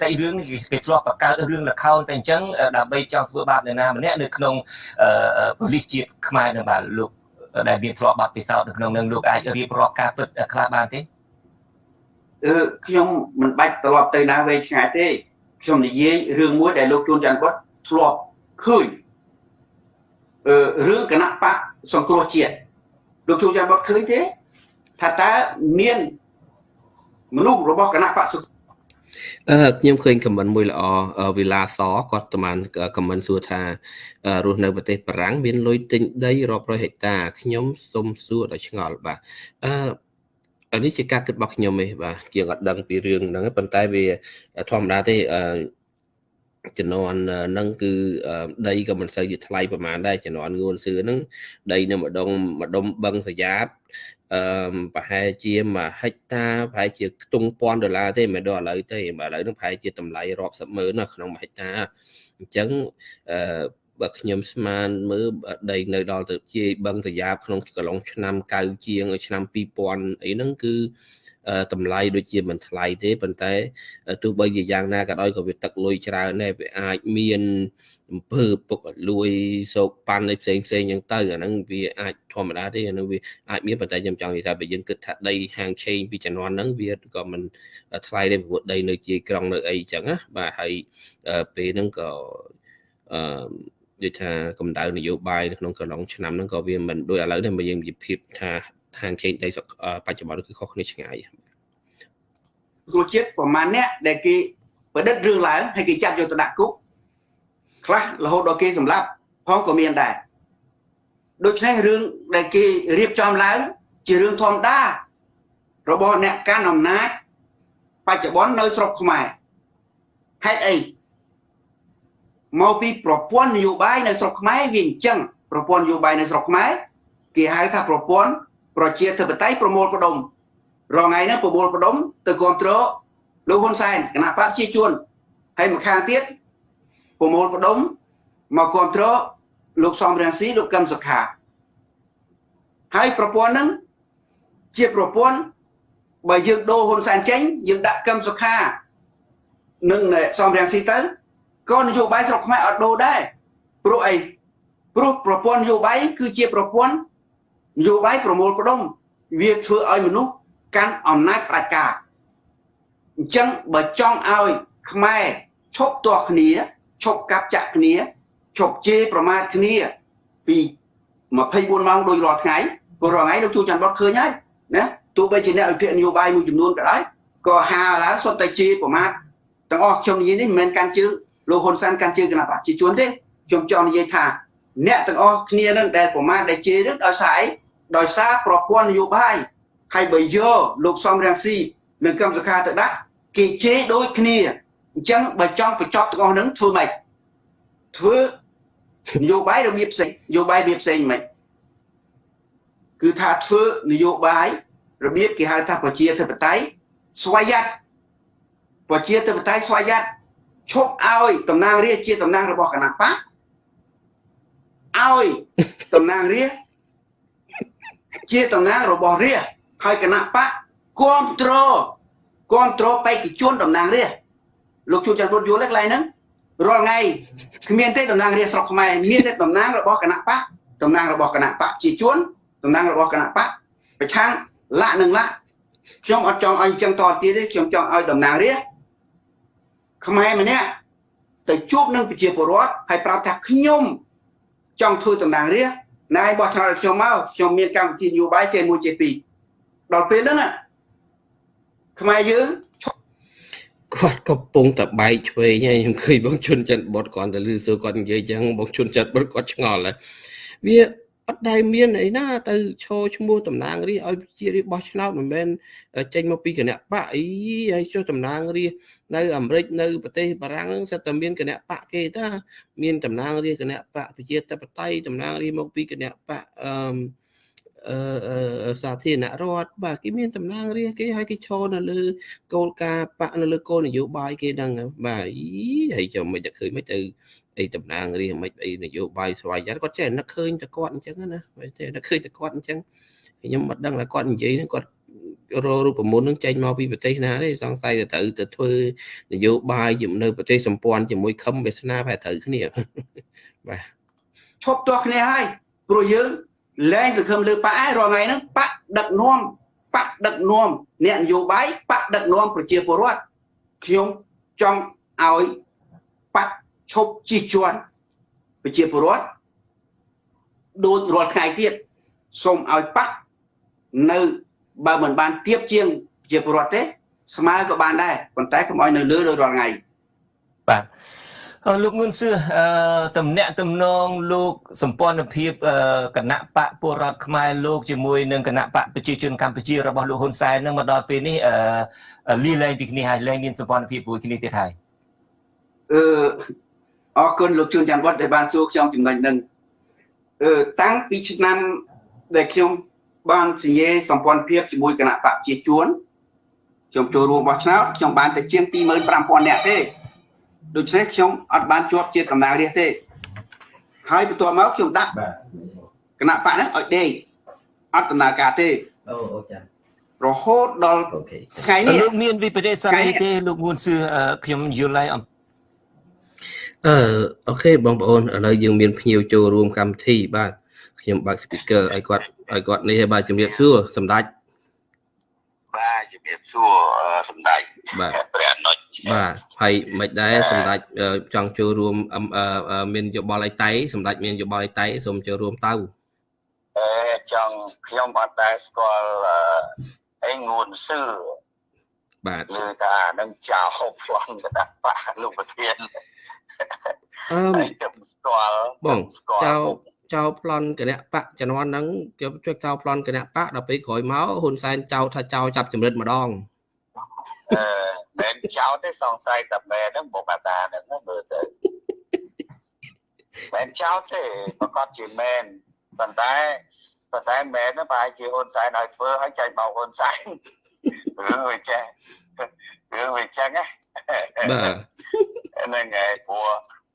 សាច់រឿងនេះគេធ្លាប់បង្កើតរឿងល្ខោនតែអញ្ចឹងដើម្បីចង់ធ្វើបាបនរណាម្នាក់នៅក្នុងប៉ូលីសជាតិខ្មែរនឹងបាទលោក ដែលមានធ្លាប់បាត់ពិសោធន៍នៅក្នុងនឹងលោកអាចរៀបរាប់ការពិតខ្លះបានទេអឺខ្ញុំមិនបាច់ត្រឡប់ទៅណាវែងឆ្ងាយទេខ្ញុំនិយាយរឿងមួយដែលលោកជួនច័ន្ទគាត់ធ្លាប់ឃើញអឺរឿងគណៈបកសង្គ្រោះជាតិលោកជួនច័ន្ទគាត់ឃើញទេថាតើមានមនុស្សរបស់គណៈបកសង្អឺខ្ញុំឃើញខមមិនមួយល្អវិឡាសគាត់តាមខមមិនសួរថារស់នៅប្រទេសបារាំងមានលុយទិញដីរាប់រយហិកតាខ្ញុំសូមសួរដល់ឆ្ងល់បាទអឺនេះជាការគិតរបស់ខ្ញុំទេបាទជាងអត់ដឹងពីរឿងហ្នឹងប៉ុន្តែវាធម្មតាទេអឺជំនាន់ហ្នឹងគឺដីក៏មិនសូវជាថ្លៃប្រហែលដែរជំនាន់ងួនសឿហ្នឹងដីនៅម្ដងម្ដុំបឹងសយ៉ាត អឺប្រហែលជាមួយហិកតាប្រហែលជាខ្ទង់ពាន់ដុល្លារទេមិនដល់ឥឡូវទេបាទឥឡូវហ្នឹងប្រហែលជាតម្លៃរាប់សិបម៉ឺនណាក្នុងមួយហិកតាអញ្ចឹងអឺបើខ្ញុំស្មានមើលដីនៅដល់ទៅជាបឹងតាយ៉ាបក្នុងកន្លងឆ្នាំ9ជាងឆ្នាំ2000អីហ្នឹងគឺតម្លៃដូចជាមិនថ្លៃទេប៉ុន្តែទោះបីជាយ៉ាងណាក៏ដោយក៏វាទឹកលុយច្រើនដែរវាអាចមានអំពើពុកលួយសោកប៉ាន់អីផ្សេងផ្សេងអញ្ចឹងទៅអាហ្នឹងវាអាចធម្មតាទេអាហ្នឹងវាអាចមានប៉ុន្តែខ្ញុំចង់និយាយថាបើយើងគិតថាដីហាងឆេងពីជំនាន់ហ្នឹងវាក៏មិនថ្លៃទេព្រោះដីនៅជាក្រុងនៅអីអញ្ចឹងណាបាទហើយពេលហ្នឹងក៏អឺដូចថាកម្ដៅនយោបាយនៅក្នុងកន្លងឆ្នាំហ្នឹងក៏វាមិនដូចឥឡូវនេះបើយើងនិយាយភាពថាហាងឆេងដីបច្ចុប្បន្នគឺខុសគ្នាឆ្ងាយគ្រូជាតិប្រមាណអ្នកដែលគេប្រឌិតរឿងឡើងហើយគេចាប់យកទៅដាក់គុក ខ្លះរហូតដល់គេសម្លាប់ផងក៏មានដែរដូច្នេះរឿងដែលគេរៀបចំឡើងជារឿងធម្មតារបស់អ្នកកាន់អំណាចបច្ចុប្បន្ននៅស្រុកខ្មែរហេតុអីមកពីប្រព័ន្ធនយោបាយនៅស្រុកខ្មែរវាអញ្ចឹងប្រព័ន្ធនយោបាយនៅស្រុកខ្មែរគេហៅថាប្រព័ន្ធប្រជាធិបតេយ្យប្រមូលផ្ដុំរងថ្ងៃនេះប្រមូលផ្ដុំទៅគ្រប់គ្រងលោកហ៊ុនសែនគណៈបកជាជួនហើយមួយខាងទៀត ប្រមូលផ្ដុំមកគ្រប់គ្រងលោកសំរងស៊ីលោកកឹមសុខាហើយប្រព័ន្ធហ្នឹងជាប្រព័ន្ធបើយើងដូរហ៊ុនសែនចេញយើងដាក់កឹមសុខានិងសំរងស៊ីទៅក៏នយោបាយស្រុកខ្មែរអត់ដូរដែរព្រោះអីព្រោះប្រព័ន្ធនយោបាយគឺជាប្រព័ន្ធនយោបាយប្រមូលផ្ដុំវាធ្វើឲ្យមនុស្សកាន់អំណាចផ្ដាច់ការអញ្ចឹងបើចង់ឲ្យខ្មែរឈប់ទាស់គ្នា ឈប់កាប់ចាក់គ្នាឈប់ជេរប្រមាថគ្នា ពី24ម៉ោងដូចរាល់ថ្ងៃព្រោះរាល់ថ្ងៃលោកជួចច័ន្ទបតឃើញហើយណាទោះបីជាអ្នកវិភាគនយោបាយមួយចំនួនក៏ដោយក៏ហាឡើងសុទ្ធតែជេរប្រមាថទាំងអស់ខ្ញុំនិយាយនេះមិនមែនកាន់ជើងលោកហ៊ុនសែនកាន់ជើងគណៈប្រជាជនទេខ្ញុំចង់និយាយថាអ្នកទាំងអស់គ្នានឹងដែលប្រមាថដែលជេរនឹងដោយសារអីដោយសារប្រព័ន្ធនយោបាយហើយបើយកលោកសំរងស៊ីនិងកម្មសខាទៅដាក់គេជេរដូចគ្នា អញ្ចឹងបើចង់បញ្ចប់ទាំងអស់ហ្នឹងធ្វើម៉េចធ្វើនយោបាយរបៀបផ្សេងនយោបាយរបៀបផ្សេងមិនគឺថាធ្វើនយោបាយរបៀបគេហៅថាប្រជាធិបតេយ្យស្វ័យយ័តប្រជាធិបតេយ្យស្វ័យយ័តឈប់ឲ្យតំណាងរាស្ត្រជាតំណាងរបស់គណៈបកឲ្យតំណាងរាស្ត្រជាតំណាងរបស់រាស្ត្រហើយគណៈបកគ្រប់គ្រងគ្រប់គ្រងបេក្ខជនតំណាងរាស្ត្រ លោកជួនច័ន្ទពុទ្ធយល់ទេកន្លែងហ្នឹងរាល់ថ្ងៃគ្មានទេតំណាងរាស្ត្រស្រុកខ្មែរមានតែតំណាងរបស់គណៈបកតំណាងរបស់គណៈបកជាជួនតំណាងរបស់គណៈបកប្រឆាំងលាក់នឹងលាក់ខ្ញុំអត់ចង់ឲ្យអញ្ចឹងតទៀតទេខ្ញុំចង់ឲ្យតំណាងរាស្ត្រខ្មែរម្នាក់ទៅជួបនឹងប្រជាពលរដ្ឋហើយប្រាប់ថាខ្ញុំចង់ធ្វើតំណាងរាស្ត្រណែបោះឆ្នោតខ្ញុំមកខ្ញុំមានកម្មវិធីនយោបាយគេមួយជាពីរដល់ពេលហ្នឹងខ្មែរយើង គាត់កំពុងតែបែកឆ្វេងហើយខ្ញុំឃើញបងជុនចិនបុតគាត់ទៅលឺសួរគាត់និយាយចឹងបងជុនចិនបុតគាត់ឆ្ងល់ហើយវាអត់ដែលមានអីណាទៅឈរឈ្មោះតំណាងរាឲ្យជារាបោះឆ្នោតមិនមែនចេញមកពីគណៈបកអីហើយចុះតំណាងរានៅអាមេរិកនៅប្រទេសបារាំងហ្នឹងសិតតែមានគណៈបកគេតាមានតំណាងរាគណៈបកប្រជាធិបតេយ្យតំណាងរាមកពីគណៈបកអឺ សាធារណរដ្ឋបាទគេមានតំណាងរាគេឲ្យគេឈរនៅលើគោលការណ៍បកនៅលើគោលនយោបាយគេហ្នឹងបាទអីហើយចាំមិនតែឃើញមិនទៅអីតំណាងរាមិនអីនយោបាយស្វ័យយ័តគាត់ចេះនឹកឃើញតែគាត់អញ្ចឹងណាតែនឹកឃើញតែគាត់អញ្ចឹងខ្ញុំមិនដឹងថាគាត់និយាយហ្នឹងគាត់រករូបមន្តនឹងចេញមកពីប្រទេសណាទេសង្ស័យទៅត្រូវទៅធ្វើនយោបាយជាមួយនៅប្រទេសសម្ព័ន្ធជាមួយខឹមវាសនាប្រហែលត្រូវគ្នាបាទឈប់ទាស់គ្នាហើយព្រោះយើង លែងសង្ឃឹមលើបកឯរាល់ថ្ងៃហ្នឹងបកដឹកនាំបកដឹកនាំអ្នកនយោបាយបកដឹកនាំប្រជាពលរដ្ឋខ្ញុំចង់ឲ្យបកឈប់ជិះជាន់ប្រជាពលរដ្ឋដូចរាល់ថ្ងៃទៀតសូមឲ្យបកនៅបើមិនបានទៀបជាងជាពលរដ្ឋទេស្មើក៏បានដែរប៉ុន្តែកុំឲ្យនៅលើដូចរាល់ថ្ងៃបាទ លោកងឿនសឿអឺតំណាក់តំណងលោកសម្ព័ន្ធភាពគណៈបកពលរដ្ឋខ្មែរលោកជាមួយនឹងគណៈបកប្រជាជនកម្ពុជារបស់លោកហ៊ុនសែននឹងមកដល់ពេលនេះអឺលីលែងពីគ្នាហើយលែងមានសម្ព័ន្ធភាពមួយគ្នាទៀតហើយអឺអរគុណលោកជួនច័ន្ទវត្តដែលបានសួរខ្ញុំចំណុចហ្នឹងអឺតាំងពីឆ្នាំដែលខ្ញុំបានសញ្ញាសម្ព័ន្ធភាពជាមួយគណៈបកជាជួនខ្ញុំចូលរួមបោះឆ្នោតខ្ញុំបានតែជាង25000នាក់ទេ ដូច្នេះខ្ញុំអត់បានជាប់ជាតំណាងរាស្ត្រទេហើយបន្ទាប់មកខ្ញុំដាក់គណៈបកហ្នឹងឲ្យដេកអត់ដំណើរការទេអូអូចារហូតដល់ថ្ងៃនេះលោកមានវិបត្តិសារីទេលោកងួនសឿខ្ញុំយល់ហើយអំអឺអូខេបងប្អូនឥឡូវយើងមានភ្ញៀវចូលរួមកម្មវិធីបាទខ្ញុំបើក speaker ឲ្យគាត់ឲ្យគាត់នេះឲ្យបាទជំរាបសួរសម្ដេចបាទជំរាបសួរសម្ដេចបាទព្រះអនុជ បាទហើយមិនដែរសម្ដេចចង់ចូលរួមមានយោបល់អីតៃសម្ដេចមានយោបល់អីតៃសូមចូលរួមទៅអេចង់ខ្ញុំអត់ដែរស្គាល់អីងួនសឿបាទលើថានឹងចោលហូបផ្លង់កដាប់បាលោកប្រធានអឺខ្ញុំស្គាល់បងចោលចោលប្លន់គណៈបកជំនាន់ហ្នឹងគេជួយចោលប្លន់គណៈបកដល់ពេលក្រោយមកហ៊ុនសែនចោលថាចោលចាប់ចម្រិតម្ដងអឺ មិនចោលទេសង្ស័យតែមែនហ្នឹងបុកអាតាហ្នឹងមើលទៅមិនចោលទេប្រកាសជាមែនប៉ុន្តែប៉ុន្តែមែនហ្នឹងប្រហែលជាហ៊ុនសែនឲ្យធ្វើឲ្យចាញ់បោកហ៊ុនសែនរឿងវាចេះរឿងវាចឹងណាបាទហ្នឹងហើយព្រោះ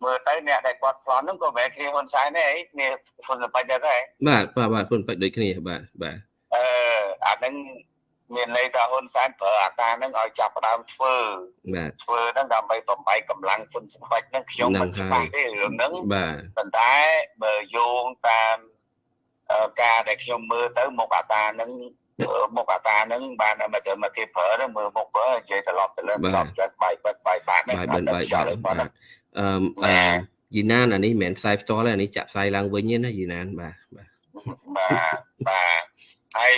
មើលទៅអ្នកដែលគាត់ប្លន់ហ្នឹងក៏មិនមែនគ្នាហ៊ុនសែនទេអីគ្នាហ៊ុនសបាច់ដែរបាទបាទបាទហ៊ុនបាច់ដូចគ្នាបាទបាទអឺអាហ្នឹង មានន័យថាហ៊ុនសែនប្រើអាការហ្នឹងឲ្យចាប់ផ្ដើមធ្វើបាទធ្វើហ្នឹងដើម្បីបំបីកម្លាំងហ៊ុនសបាច់ហ្នឹងខ្ញុំមិនច្បាស់ទេរឿងហ្នឹងបាទប៉ុន្តែបើយោងតាមការដែលខ្ញុំមើលទៅមុខអាតាហ្នឹងមុខអាតាហ្នឹងបានមកទៅមកគេប្រើហ្នឹងមើលមុខប្រើនិយាយត្រឡប់ទៅលើត្រឡប់ទៅបាយបាត់បាយបាត់ហ្នឹងបាយបាត់បាយបាត់អឺអឺយីណានអានេះមិនមែនផ្សាយផ្ទាល់ទេអានេះចាក់ផ្សាយឡើងវិញទេណាយីណានបាទបាទបាទបាទហើយ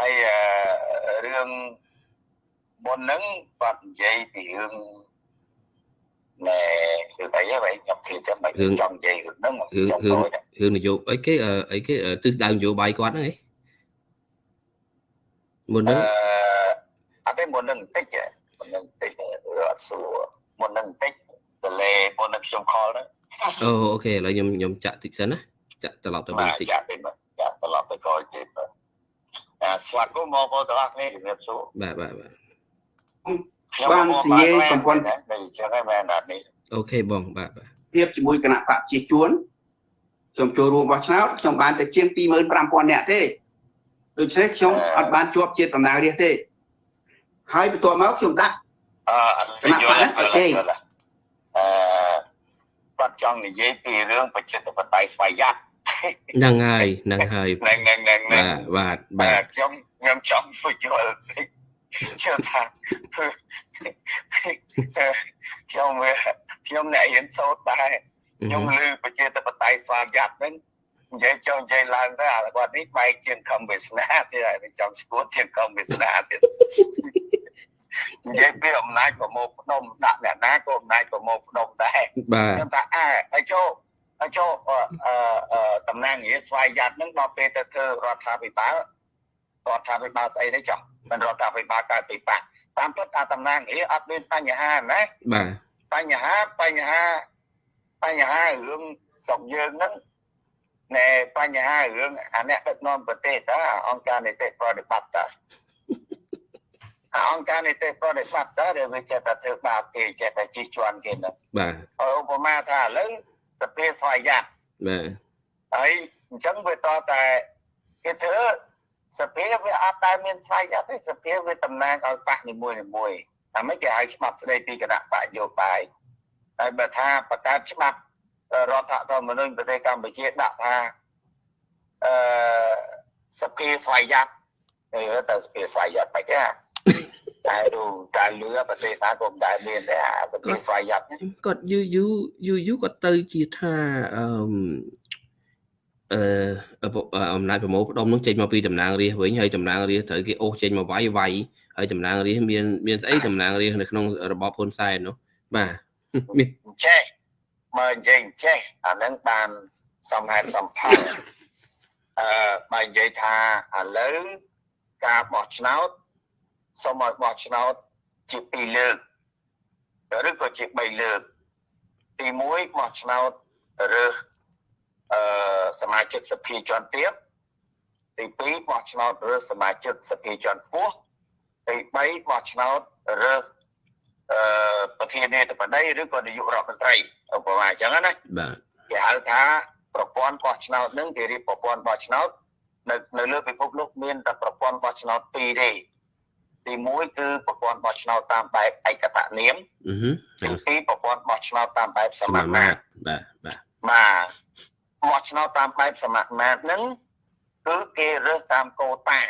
ហើយរឿងមុនហ្នឹងគាត់និយាយពីរឿងណែរឿងអីហ្នឹងខ្ញុំគិតចាំមិនចង់និយាយរឿងហ្នឹងរឿងរឿងរឿងនយោបាយអីគេអីគេទិសដៅនយោបាយគាត់ហ្នឹងឯងមុនហ្នឹងអត់ទេមុនហ្នឹងបន្តិចមុនហ្នឹងបន្តិចអត់សួរមុននឹងបន្តិចតលេមុននឹងខ្ញុំខលហ្នឹងអូអូខេឥឡូវខ្ញុំខ្ញុំចាក់តិចសិនណាចាក់ត្រឡប់ទៅវិញតិចចាក់ទៅចាក់ត្រឡប់ទៅក្រោយទៀតអ ស្វាគមន៍មកបងប្អូនទាំងអស់គ្នាជំរាបសួរបាទបាទបាទបាននិយាយសម្ព័ន្ធតែអញ្ចឹងហើយមែនអត់នេះអូខេបងបាទបាទភាពជាមួយគណៈបកប្រជាជួនខ្ញុំចូលរួមបោះឆ្នោតខ្ញុំបានតែជាង25000នាក់ទេដូច្នេះខ្ញុំអត់បានជាប់ជាតំណាងរាស្ត្រទេ ហើយបន្ទាប់មកខ្ញុំដាក់អឺអត់គណៈបកហ្នឹងអត់ទេអឺគាត់ចង់និយាយពីរឿងប្រជាធិបតេយ្យស្វ័យយ័ត ហ្នឹងហើយហ្នឹងហើយហ្នឹងហ្នឹងហ្នឹងហ្នឹងបាទបាទបាទបាទខ្ញុំខ្ញុំចង់ពយល់ជឿថាខ្ញុំវាខ្ញុំអ្នករៀនសូត្រដែរខ្ញុំឮប្រជាធិបតេយ្យស្វ័យយ័តហ្នឹងនិយាយចុះនិយាយឡើងទៅអាគាត់នេះបែកជាងខំវាសនាទៀតហើយចង់ស្គួតជាងខំវាសនាទៀតនិយាយពីអំណាចប្រមូលផ្ដុំដាក់អ្នកណាក៏អំណាចប្រមូលផ្ដុំដែរបាទខ្ញុំថាអើហើយចូលហើយ ចូលអឺអឺតំណាងរាស្ត្រស្វ័យយ័តហ្នឹងដល់ពេលទៅធ្វើរដ្ឋាភិបាលរដ្ឋាភិបាលស្អីទេចុះមិនរដ្ឋាភិបាលកើតពីបាក់តាមពិតអាតំណាងរាអត់មានបញ្ហាណាបាទបញ្ហាបញ្ហាបញ្ហារឿងស្រុកយើងហ្នឹងណែបញ្ហារឿងអាអ្នកដឹកនាំប្រទេសតើអង្គការនីតិប្រតិបត្តិតើអាអង្គការនីតិប្រតិបត្តិតើដែលវាចេះតែធ្វើបាបគេចេះតែជិះជាន់គេហ្នឹងបាទហើយឧបមាថាឥឡូវ សភាស្វ័យយ័តបាទហើយអញ្ចឹងវាតតែគេធ្វើសភាវាអត់តែមានស្វ័យយ័តទេសភាវាតំណាងឲ្យបកនីមួយនីមួយតែមិនគេហៅច្បាប់ស្ដីពីគណៈបកយោបាយហើយបើថាបង្កើតច្បាប់រដ្ឋធម្មនុញ្ញប្រទេសកម្ពុជាដាក់ថាអឺសភាស្វ័យយ័តហើយតែសភាស្វ័យយ័តបែប គេតែดูតែលឺប្រទេសណាក៏មិនដែលមានដែរអាសភាស្វ័យយ័តហ្នឹងគាត់យូរយូរយូរយូរគាត់ទៅជាថាអឺអឺអំណាចប្រមូលផ្ដុំនោះចេញមកពីតំណាងរាស្ត្រវិញហើយតំណាងរាស្ត្រត្រូវគេអូសចេញមកវាយវាយហើយតំណាងរាស្ត្រមានមានស្អីតំណាងរាស្ត្រនៅក្នុងរបបហ៊ុនសែននោះបាទមានចេះមើលនិយាយចេះអានឹងបានសំហេតុសំផលអឺបើនិយាយថាឥឡូវការបោះឆ្នោត សូមឲ្យបោះឆ្នោតជា2លើកឬក៏ជា3លើកទី1បោះឆ្នោតរើសអឺសមាជិកសភាជាន់ទាបទី2បោះឆ្នោតរើសសមាជិកសភាជាន់ខ្ពស់ទី3បោះឆ្នោតរើសអឺប្រធានាធិបតីឬក៏នាយករដ្ឋមន្ត្រីឧបមាអញ្ចឹងណាបាទគេហៅថាប្រព័ន្ធបោះឆ្នោតនឹងគេរៀបប្រព័ន្ធបោះឆ្នោតនៅនៅលើពិភពលោកមានតែប្រព័ន្ធបោះឆ្នោតពីរទេ ទី1គឺប្រព័ន្ធបោះឆ្នោតតាមបែបឯកតនាមអឺហឺទី2ប្រព័ន្ធបោះឆ្នោតតាមបែបសសមាមាមាមាត្រត្របាទបាទបាទបោះឆ្នោតតាមបែបសមាមាត្រហ្នឹងគឺគេរើសតាមកោតា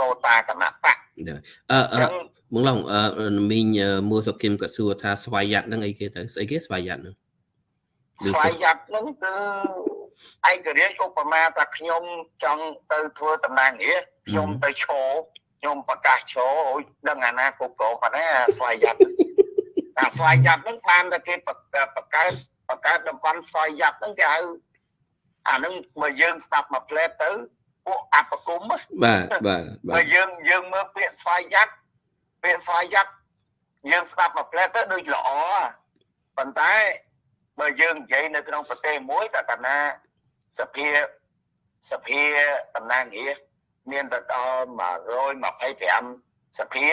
កោតាគណៈបកអឺអឺអញ្ចឹងមកឡងអឺមីងមួសុគឹមក៏សួរថាស្វ័យយ័តហ្នឹងអីគេទៅស្អីគេស្វ័យយ័តហ្នឹងស្វ័យយ័តហ្នឹងគឺឯករាជ្យឧបមាថាខ្ញុំចង់ទៅធ្វើតំណាងរាស្ត្រខ្ញុំទៅឈរ ខ្ញុំប្រកាសឈរអូយដឹងអាណាគ្រប់គ្រងប៉ុណ្ណាអាស្វ័យយ័តអាស្វ័យយ័តហ្នឹងបានតែគេបង្កើតបង្កើតបង្កើតតំបន់ស្វ័យយ័តហ្នឹងគេហៅអាហ្នឹងបើយើងស្ដាប់មួយផ្លែតទៅពួកអបគុំណាបាទបាទបាបើទយើងយើងមើលពាក្យស្វ័យយ័តពាក្យស្វ័យយ័តយើងស្ដាប់មួយផ្លែតទៅដូចល្អប៉ុន្តែបើយើងនិយាយនៅក្នុងប្រទេសមួយតែកាលណាសភាសភាតំណាងរាស្ត្រ មានទៅដល់125សភា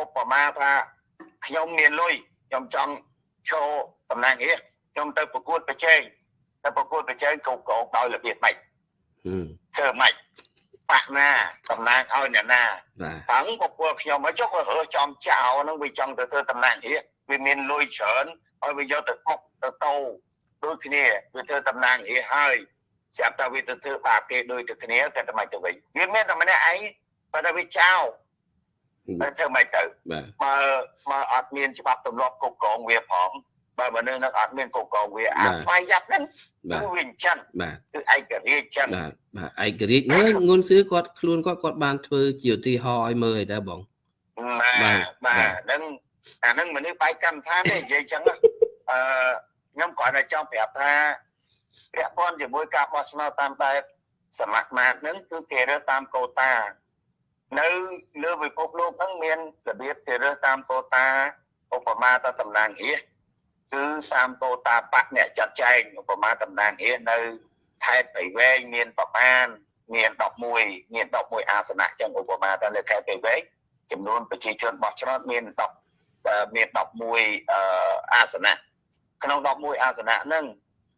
ឧបមាថាខ្ញុំមានលុយខ្ញុំចង់ចូលតំណាងរាស្ត្រខ្ញុំទៅប្រកួតប្រជែងទៅប្រកួតប្រជែងគ្រប់គ្រងដោយរបៀបម៉េចហឹមធ្វើម៉េចបាក់ណាតំណាងឲ្យអ្នកណាបាទតាំងពពួកខ្ញុំមកចុះវារើសចំចោលហ្នឹងវាចង់ទៅធ្វើតំណាងរាស្ត្រវាមានលុយច្រើនឲ្យវាយកទៅអុកទៅតោដូចគ្នាវាធ្វើតំណាងរាស្ត្រហើយ ស្រាប់តែវាទៅធ្វើបាបគេដូចទៅគ្នាតែតែមិនទៅវិញវាមានតែម្នាក់ឯងបើតែវាចោលតែធ្វើមិនទៅបាទបើបើអត់មានច្បាប់ទម្លាប់គ្រប់គ្រងវាផងបើមនុស្សនឹងអត់មានគ្រប់គ្រងវាអាស្វ័យយ័តហ្នឹងបាទគឺវាអញ្ចឹងបាទគឺឯករាជ្យអញ្ចឹងបាទបាទឯករាជ្យហ្នឹងងុនសឿគាត់ខ្លួនគាត់គាត់បានធ្វើជាឧទាហរណ៍ឲ្យមើលអីដែរបងបាទបាបាទទហ្នឹងអាហ្នឹងមនុស្សបែកកម្មដ្ឋានទេនិយាយចឹងណាអឺខ្ញុំគ្រាន់តែចង់ប្រាប់ថា ពាក់ព័ន្ធជាមួយការបោះឆ្នោតតាមបែបសមាគមហ្នឹងគឺគេរើសតាមកូតា នៅលើពិភពលោកហ្នឹងមានរបៀបគេរើសតាមកូតាឧបមាទៅតំណាងរាស្ត្រគឺតាមកូតាបកអ្នកចាត់ចែងឧបមាតំណាងរាស្ត្រនៅខេត្តបៃវែងមានប្រមាណមាន11មាន11អាសនៈចឹងឧបមាតែនៅខេត្តពេវែកចំនួនប្រជាជនបោះឆ្នោតមាន10មាន11អាសនៈក្នុង11អាសនៈហ្នឹង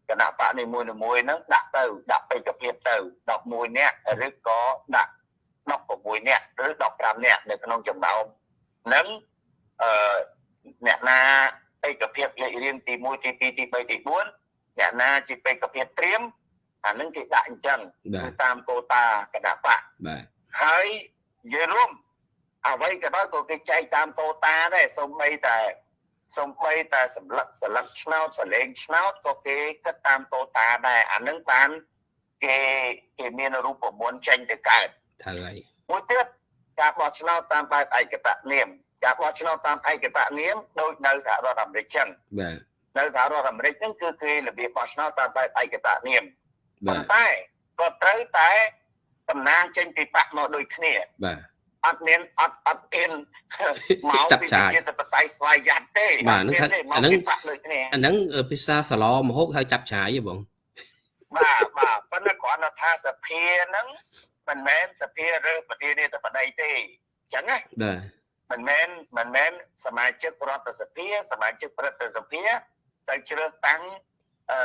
គណៈបកនីមួយៗហ្នឹងដាក់ទៅដាក់បេក្ខភាពទៅ11នាក់ឬក៏ដាក់16នាក់ឬ15នាក់នៅក្នុងចំណោមហ្នឹងអឺអ្នកណាបេក្ខភាពលេខរៀងទី1ទី2ទី3ទី4អ្នកណាជាបេក្ខភាពត្រៀមអានឹងគេដាក់អញ្ចឹងគឺតាមកូតាគណៈបកបាទហើយនិយាយរួមអ្វីក៏ដោយក៏គេចែកតាមកូតាដែរសូម្បីតែ សូម្បីតែសម្លឹកសន្លឹកឆ្នោតសលេងឆ្នោតក៏គេគិតតាមកូតាដែរអានឹងបានគេគេមានរូបមន្តចេញទៅកើតត្រូវហើយមួយទៀតការបោះឆ្នោតតាមបែបឯកតនាមការបោះឆ្នោតតាមឯកតនាមដូចនៅសហរដ្ឋអាមេរិកចឹងបាទនៅសហរដ្ឋអាមេរិកហ្នឹងគឺគេរបៀបបោះឆ្នោតតាមបែបឯកតនាមប៉ុន្តែក៏ត្រូវតែតំណាងចេញពីបកមកដូចគ្នាបាទ អត់មានអត់អត់អៀនមកពីជាតិបតៃស្វ័យយ័តទេបាទហ្នឹងអាហ្នឹងអាហ្នឹងភាសាសឡមហូបហៅចាប់ឆាយទេបងបាទបាទប៉ុន្តែគ្រាន់តែថាសភាហ្នឹងមិនមែនសភារើសប្រធានាធិបតីទេអញ្ចឹងណាបាទមិនមែនមិនមែនសមាជិករដ្ឋសភាសមាជិកព្រឹទ្ធសភាទៅជ្រើសតាំងអឺ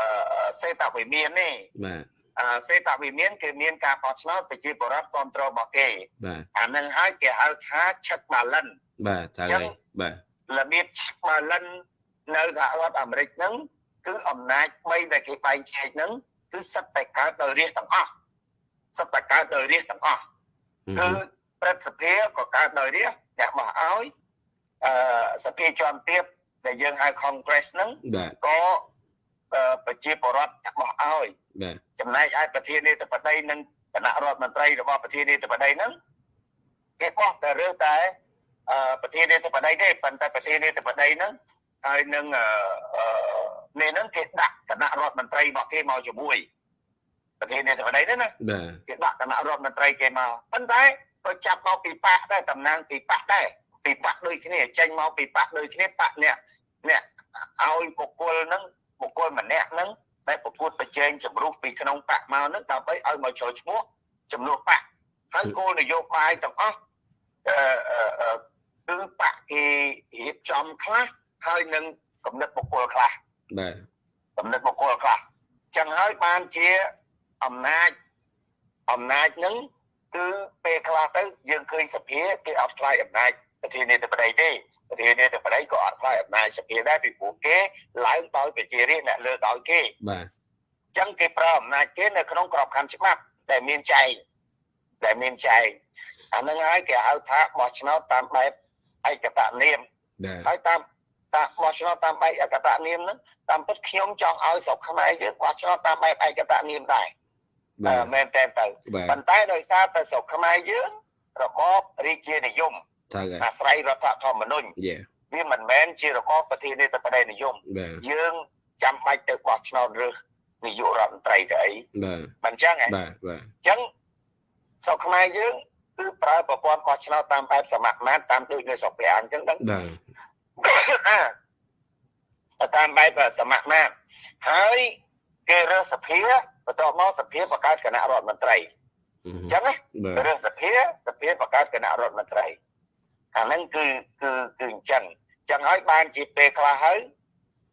អឺសេតវិមាននេះបាទអ សេតវិមានគឺមានការបោះឆ្នោតប្រជាពលរដ្ឋគ្រប់គ្រងរបស់គេបាទអានឹងហើយគេហៅថាឆឹកបាឡិនបាទតើហើយបាទរបៀបឆឹកបាឡិននៅសហរដ្ឋអាមេរិកហ្នឹងគឺអំណាច3ដែលគេបែងចែកហ្នឹងគឺសិតតែកើតដោយរាជទាំងអស់សិតតែកើតដោយរាជទាំងអស់គឺព្រឹទ្ធសភាក៏កើតដោយរាជអ្នកបោះឲ្យអឺសភាជាន់ទាបដែលយើងហៅ Congress ហ្នឹងក៏ ប្រជាពលរដ្ឋបោះឲ្យចំណែកឯប្រធានាធិបតីនិងគណៈរដ្ឋមន្ត្រីរបស់ប្រធានាធិបតីហ្នឹងគេបោះតែរើសតែប្រធានាធិបតីទេប៉ុន្តែប្រធានាធិបតីហ្នឹងហើយនឹងនេះហ្នឹងគេដាក់គណៈរដ្ឋមន្ត្រីរបស់គេមកជាមួយប្រធានាធិបតីហ្នឹងណាគេដាក់គណៈរដ្ឋមន្ត្រីគេមកប៉ុន្តែក៏ចាប់មកពីបាក់ដែរតំណាងពីបាក់ដែរពីបាក់ដូចគ្នាចេញមកពីបាក់ដូចគ្នាបាក់អ្នកអ្នកឲ្យបុគ្គលហ្នឹង បុគ្គលម្នាក់ហ្នឹងដែលប្រកួតប្រជែងជំរុះពីក្នុងបកមកហ្នឹងដើម្បីឲ្យមកចូលឈ្មោះចំនួនបកហើយគោលនយោបាយទាំងអស់អឺគឺបកគេរៀបចំខ្លះហើយនឹងកំណត់បុគ្គលខ្លះបាទកំណត់បុគ្គលខ្លះចឹងហើយបានជាអំណាចអំណាចហ្នឹងគឺពេលខ្លះទៅយើងឃើញសភាគេអត់ខ្លាយអំណាចប្រធានាធិបតីទេប្រធានាធិបតីក៏អត់ខ្លាយអំណាចសភាដែរពីព្រោះគេឡើងដោយប្រជារាស្ត្រអ្នកលើដោយគេបាទអញ្ចឹងគេប្រើអំណាចគេនៅក្នុងក្របខ័ណ្ឌច្បាប់ដែលមានចែងដែលមានចែងអានឹងហើយគេហៅថាបោះឆ្នោតតាមបែបឯកតនាមហើយតាមតាមបោះឆ្នោតតាមបែបឯកតនាមហ្នឹងតាមពិតខ្ញុំចង់ឲ្យស្រុកខ្មែរយើងបោះឆ្នោតតាមបែបឯកតនាមដែរបាទមែនតើទៅប៉ុន្តែដោយសារតែស្រុកខ្មែរយើងរបបរាជានិយម ត្រូវហើយអាស្រ័យរដ្ឋធម្មនុញ្ញវាមិនមែនជារបបប្រធានាធិបតីនិយមយើងចាំបាច់ទៅបោះឆ្នោតរើសនាយករដ្ឋមន្ត្រីទៅអីបាទមិនអញ្ចឹងហ៎បាទបាទអញ្ចឹងស្រុកខ្មែរយើងគឺប្រើប្រព័ន្ធបោះឆ្នោតតាមបែបសមត្ថមាត្រតាមដូចនៅស្រុកប្រាំងអញ្ចឹងដឹងបាទតាមបែបសមត្ថមាត្រហើយគេរើសភាបន្ទាប់មកសភាបង្កើតគណៈរដ្ឋមន្ត្រីអញ្ចឹងណារើសភាសភាបង្កើតគណៈរដ្ឋមន្ត្រី អាហ្នឹងគឺគឺគឺអញ្ចឹងអញ្ចឹងហើយបានជាពេលខ្លះហើយ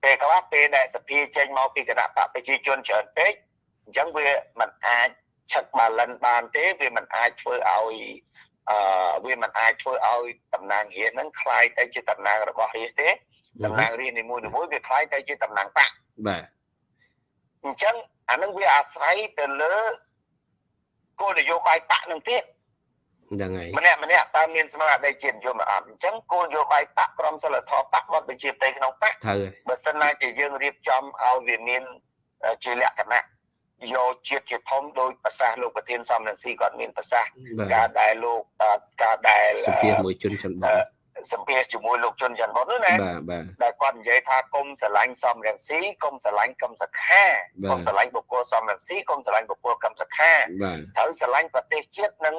ពេលខ្លះពេលដែលសភាចេញមកពីគណៈបកប្រជាជនច្រើនពេកអញ្ចឹងវាមិនអាចឆឹកបាឡិនបានទេវាមិនអាចធ្វើឲ្យអឺវាមិនអាចធ្វើឲ្យតំណាងរាជហ្នឹងคล้ายទៅជាតំណាងរបស់រាជទេតំណាងរាជនីមួយៗវាคล้ายទៅជាតំណាងបកបាទអញ្ចឹងអានឹងវាអាស្រ័យទៅលើគោលនយោបាយបកនឹងទៀត ហ្នឹងហើយម្នាក់ម្នាក់តើមានស្មារតីជានិយមអត់អញ្ចឹងគោលនយោបាយបកក្រមសិលធម៌បកមកបញ្ជាផ្ទៃក្នុងបកត្រូវបើសិនណាជាយើងរៀបចំឲ្យវាមានជាលក្ខណៈយកជាតិជាធំដោយប្រសាសន៍លោកប្រធានសំរងស៊ីគាត់មានប្រសាសន៍ការដែលលោកការដែលសភាមួយជនចន្ទបសម្ភាសជាមួយលោកជុនច័ន្ទបុតណាបាទបាទដែលគាត់និយាយថាគុំស្រឡាញ់សំរងស៊ីគុំស្រឡាញ់កឹមសខាគុំស្រឡាញ់បុគ្គលសំរងស៊ីគុំស្រឡាញ់បុគ្គលកឹមសខាត្រូវស្រឡាញ់ប្រទេសជាតិនិង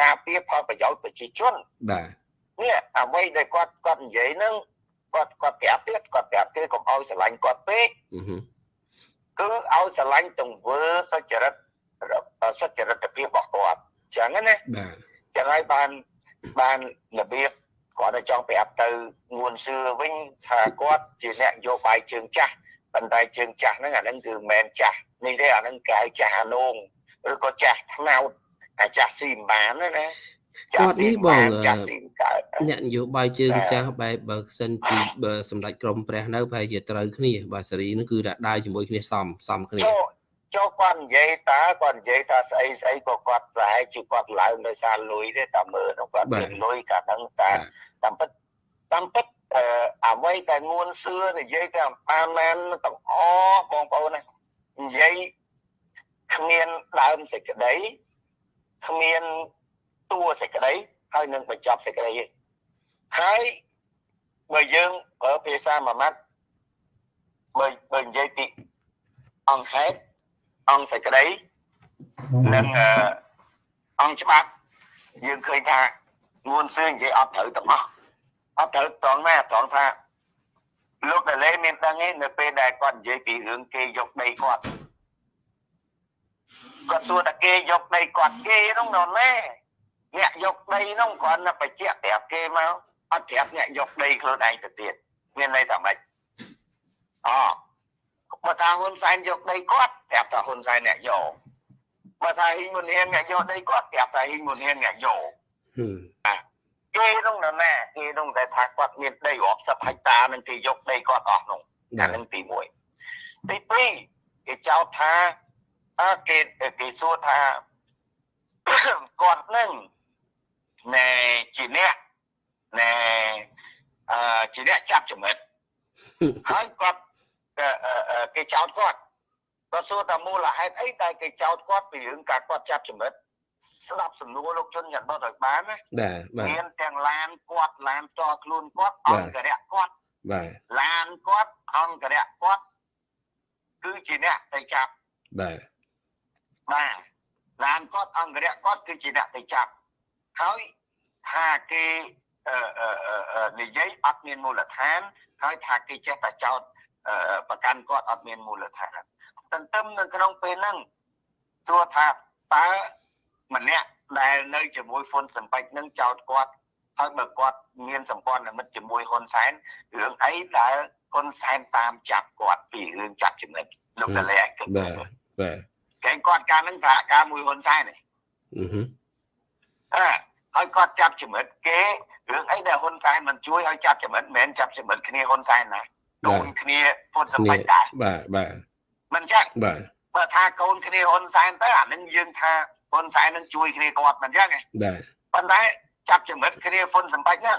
ការពារផលប្រយោជន៍ប្រជាជនបាទនេះអ្វីដែលគាត់គាត់និយាយហ្នឹងគាត់គាត់ប្រាប់ទៀតគាត់ប្រាប់គេកុំឲ្យស្រឡាញ់គាត់ពេកគឺឲ្យស្រឡាញ់ទង្វើសុចរិតសុចរិតភាពរបស់គាត់អញ្ចឹងណាបាទចឹងហើយបានបានរបៀបគាត់ទៅចង់ប្រាប់ទៅងួនសឿវិញថាគាត់ជាអ្នកនយោបាយជើងចាស់ប៉ុន្តែជើងចាស់ហ្នឹងអាហ្នឹងគឺមិនមែនចាស់នេះទេអាហ្នឹងគេហៅចាស់អានងឬក៏ចាស់ថ្នោត អាចាស់ស៊ីមិនបានណាណាគាត់នេះបងចាស់ស៊ីមិនកើតអ្នកនយោបាយជើងបាទចាស់បែបបើសិនជាបើសម្ដេចក្រមព្រះនៅប្រហែលជាត្រូវគ្នាបាទសេរីនឹងគឺដាក់ដើរជាមួយគ្នាសំសំគ្នាចូលចូលគាត់និយាយតើគាត់និយាយថាស្អីស្អីក៏គាត់ប្រហែលជាគាត់ឡើងដោយសារលុយទេតែមើលទៅគាត់មានលុយកាលហ្នឹងតែបាទតាមពិតតាមពិតអឺអ្វីតែងួនសឿនិយាយតែបានមែនទាំងអស់បងប្អូនណានិយាយគ្មានដើមសេចក្តី គ្មានតួសេចក្តីហើយនឹងបញ្ចប់សេចក្តីទេហើយបើយើងប្រើភាសាមួយម៉ាត់បើបើនិយាយពីអង្គហេតុអង្គសេចក្តីនិងអឺអង្គច្បាប់យើងឃើញថាងួនសឿនិយាយអត់ត្រូវទាំងអស់អត់ត្រូវត្រង់ណាត្រង់ថាលោកតាលេមានដឹងឯងនៅពេលដែលគាត់និយាយពីរឿងគេយកដីគាត់ គាត់សួរថាគេយកដីគាត់គេនោះនៅណាអ្នកយកដីនោះគ្រាន់តែបញ្ជាក់ប្រាប់គេមកអត់ប្រាប់អ្នកយកដីខ្លួនឯងទៅទៀតមានន័យថាម៉េចអបើថាហ៊ុនសែនយកដីគាត់ប្រាប់ថាហ៊ុនសែនអ្នកយកបើថាហ៊ីងមុនហ៊ានអ្នកយកដីគាត់ប្រាប់ថាហ៊ីងមុនហ៊ានអ្នកយកហឹមគេនោះនៅណាគេនោះតែថាគាត់មានដីរាប់សិបហិកតានឹងគេយកដីគាត់អស់នោះបាអាទនឹងទី1ទី2គេចោទថា អើគេគេសួរថាគាត់នឹងណែជាអ្នកណែអឺជាអ្នកចាប់ចំណិតហើយគាត់អឺអឺអឺគេចោទគាត់គាត់សួរថាមូលហេតុអីដែលគេចោទគាត់ពីរឿងការគាត់ចាប់ចំណិតស្ដាប់សំណួរលោកជនច័ន្ទបុតឲ្យបានណាបាទបាទមានទាំងឡានគាត់ឡានផ្ទាល់ខ្លួនគាត់បាទអង្គរៈគាត់បាទឡានគាត់អង្គរៈគាត់គឺជាអ្នកទៅចាប់បាទ បាទឡានគាត់អង្គរៈគាត់គឺជាអ្នកទៅចាប់ហើយថាគេអឺអឺអឺអឺនិយាយអត់មានមូលដ្ឋានហើយថាគេចេះតែចោតអឺប្រកាន់គាត់អត់មានមូលដ្ឋានទន្ទឹមនៅក្នុងពេលហ្នឹងទោះថាតើម្នាក់ដែលនៅជាមួយហ្វុនសម្បត្តិនឹងចោតគាត់ហើយបើគាត់មានសម្ព័ន្ធមិត្តជាមួយហ៊ុនសែនរឿងអីដែលហ៊ុនសែនតាមចាប់គាត់ពីរឿងចាប់ចំណិតលោកតលេឯងគិតបាទបាទ គេគាត់កាលហ្នឹងសហការមួយហ៊ុនសែនឯងអឺហឹមអើហើយគាត់ចាប់ចំណិតគេរឿងអីដែលហ៊ុនសែនមិនជួយឲ្យចាប់ចំណិតមិនមែនចាប់ចំណិតគ្នាហ៊ុនសែនណាកូនគ្នាហ៊ុនសម្បត្តិដែរបាទបាទមិនចឹងបាទបើថាកូនគ្នាហ៊ុនសែនទៅអានឹងយើងថាហ៊ុនសែននឹងជួយគ្នាគាត់មិនចឹងទេបាទប៉ុន្តែចាប់ចំណិតគ្នាហ៊ុនសម្បត្តិហ្នឹង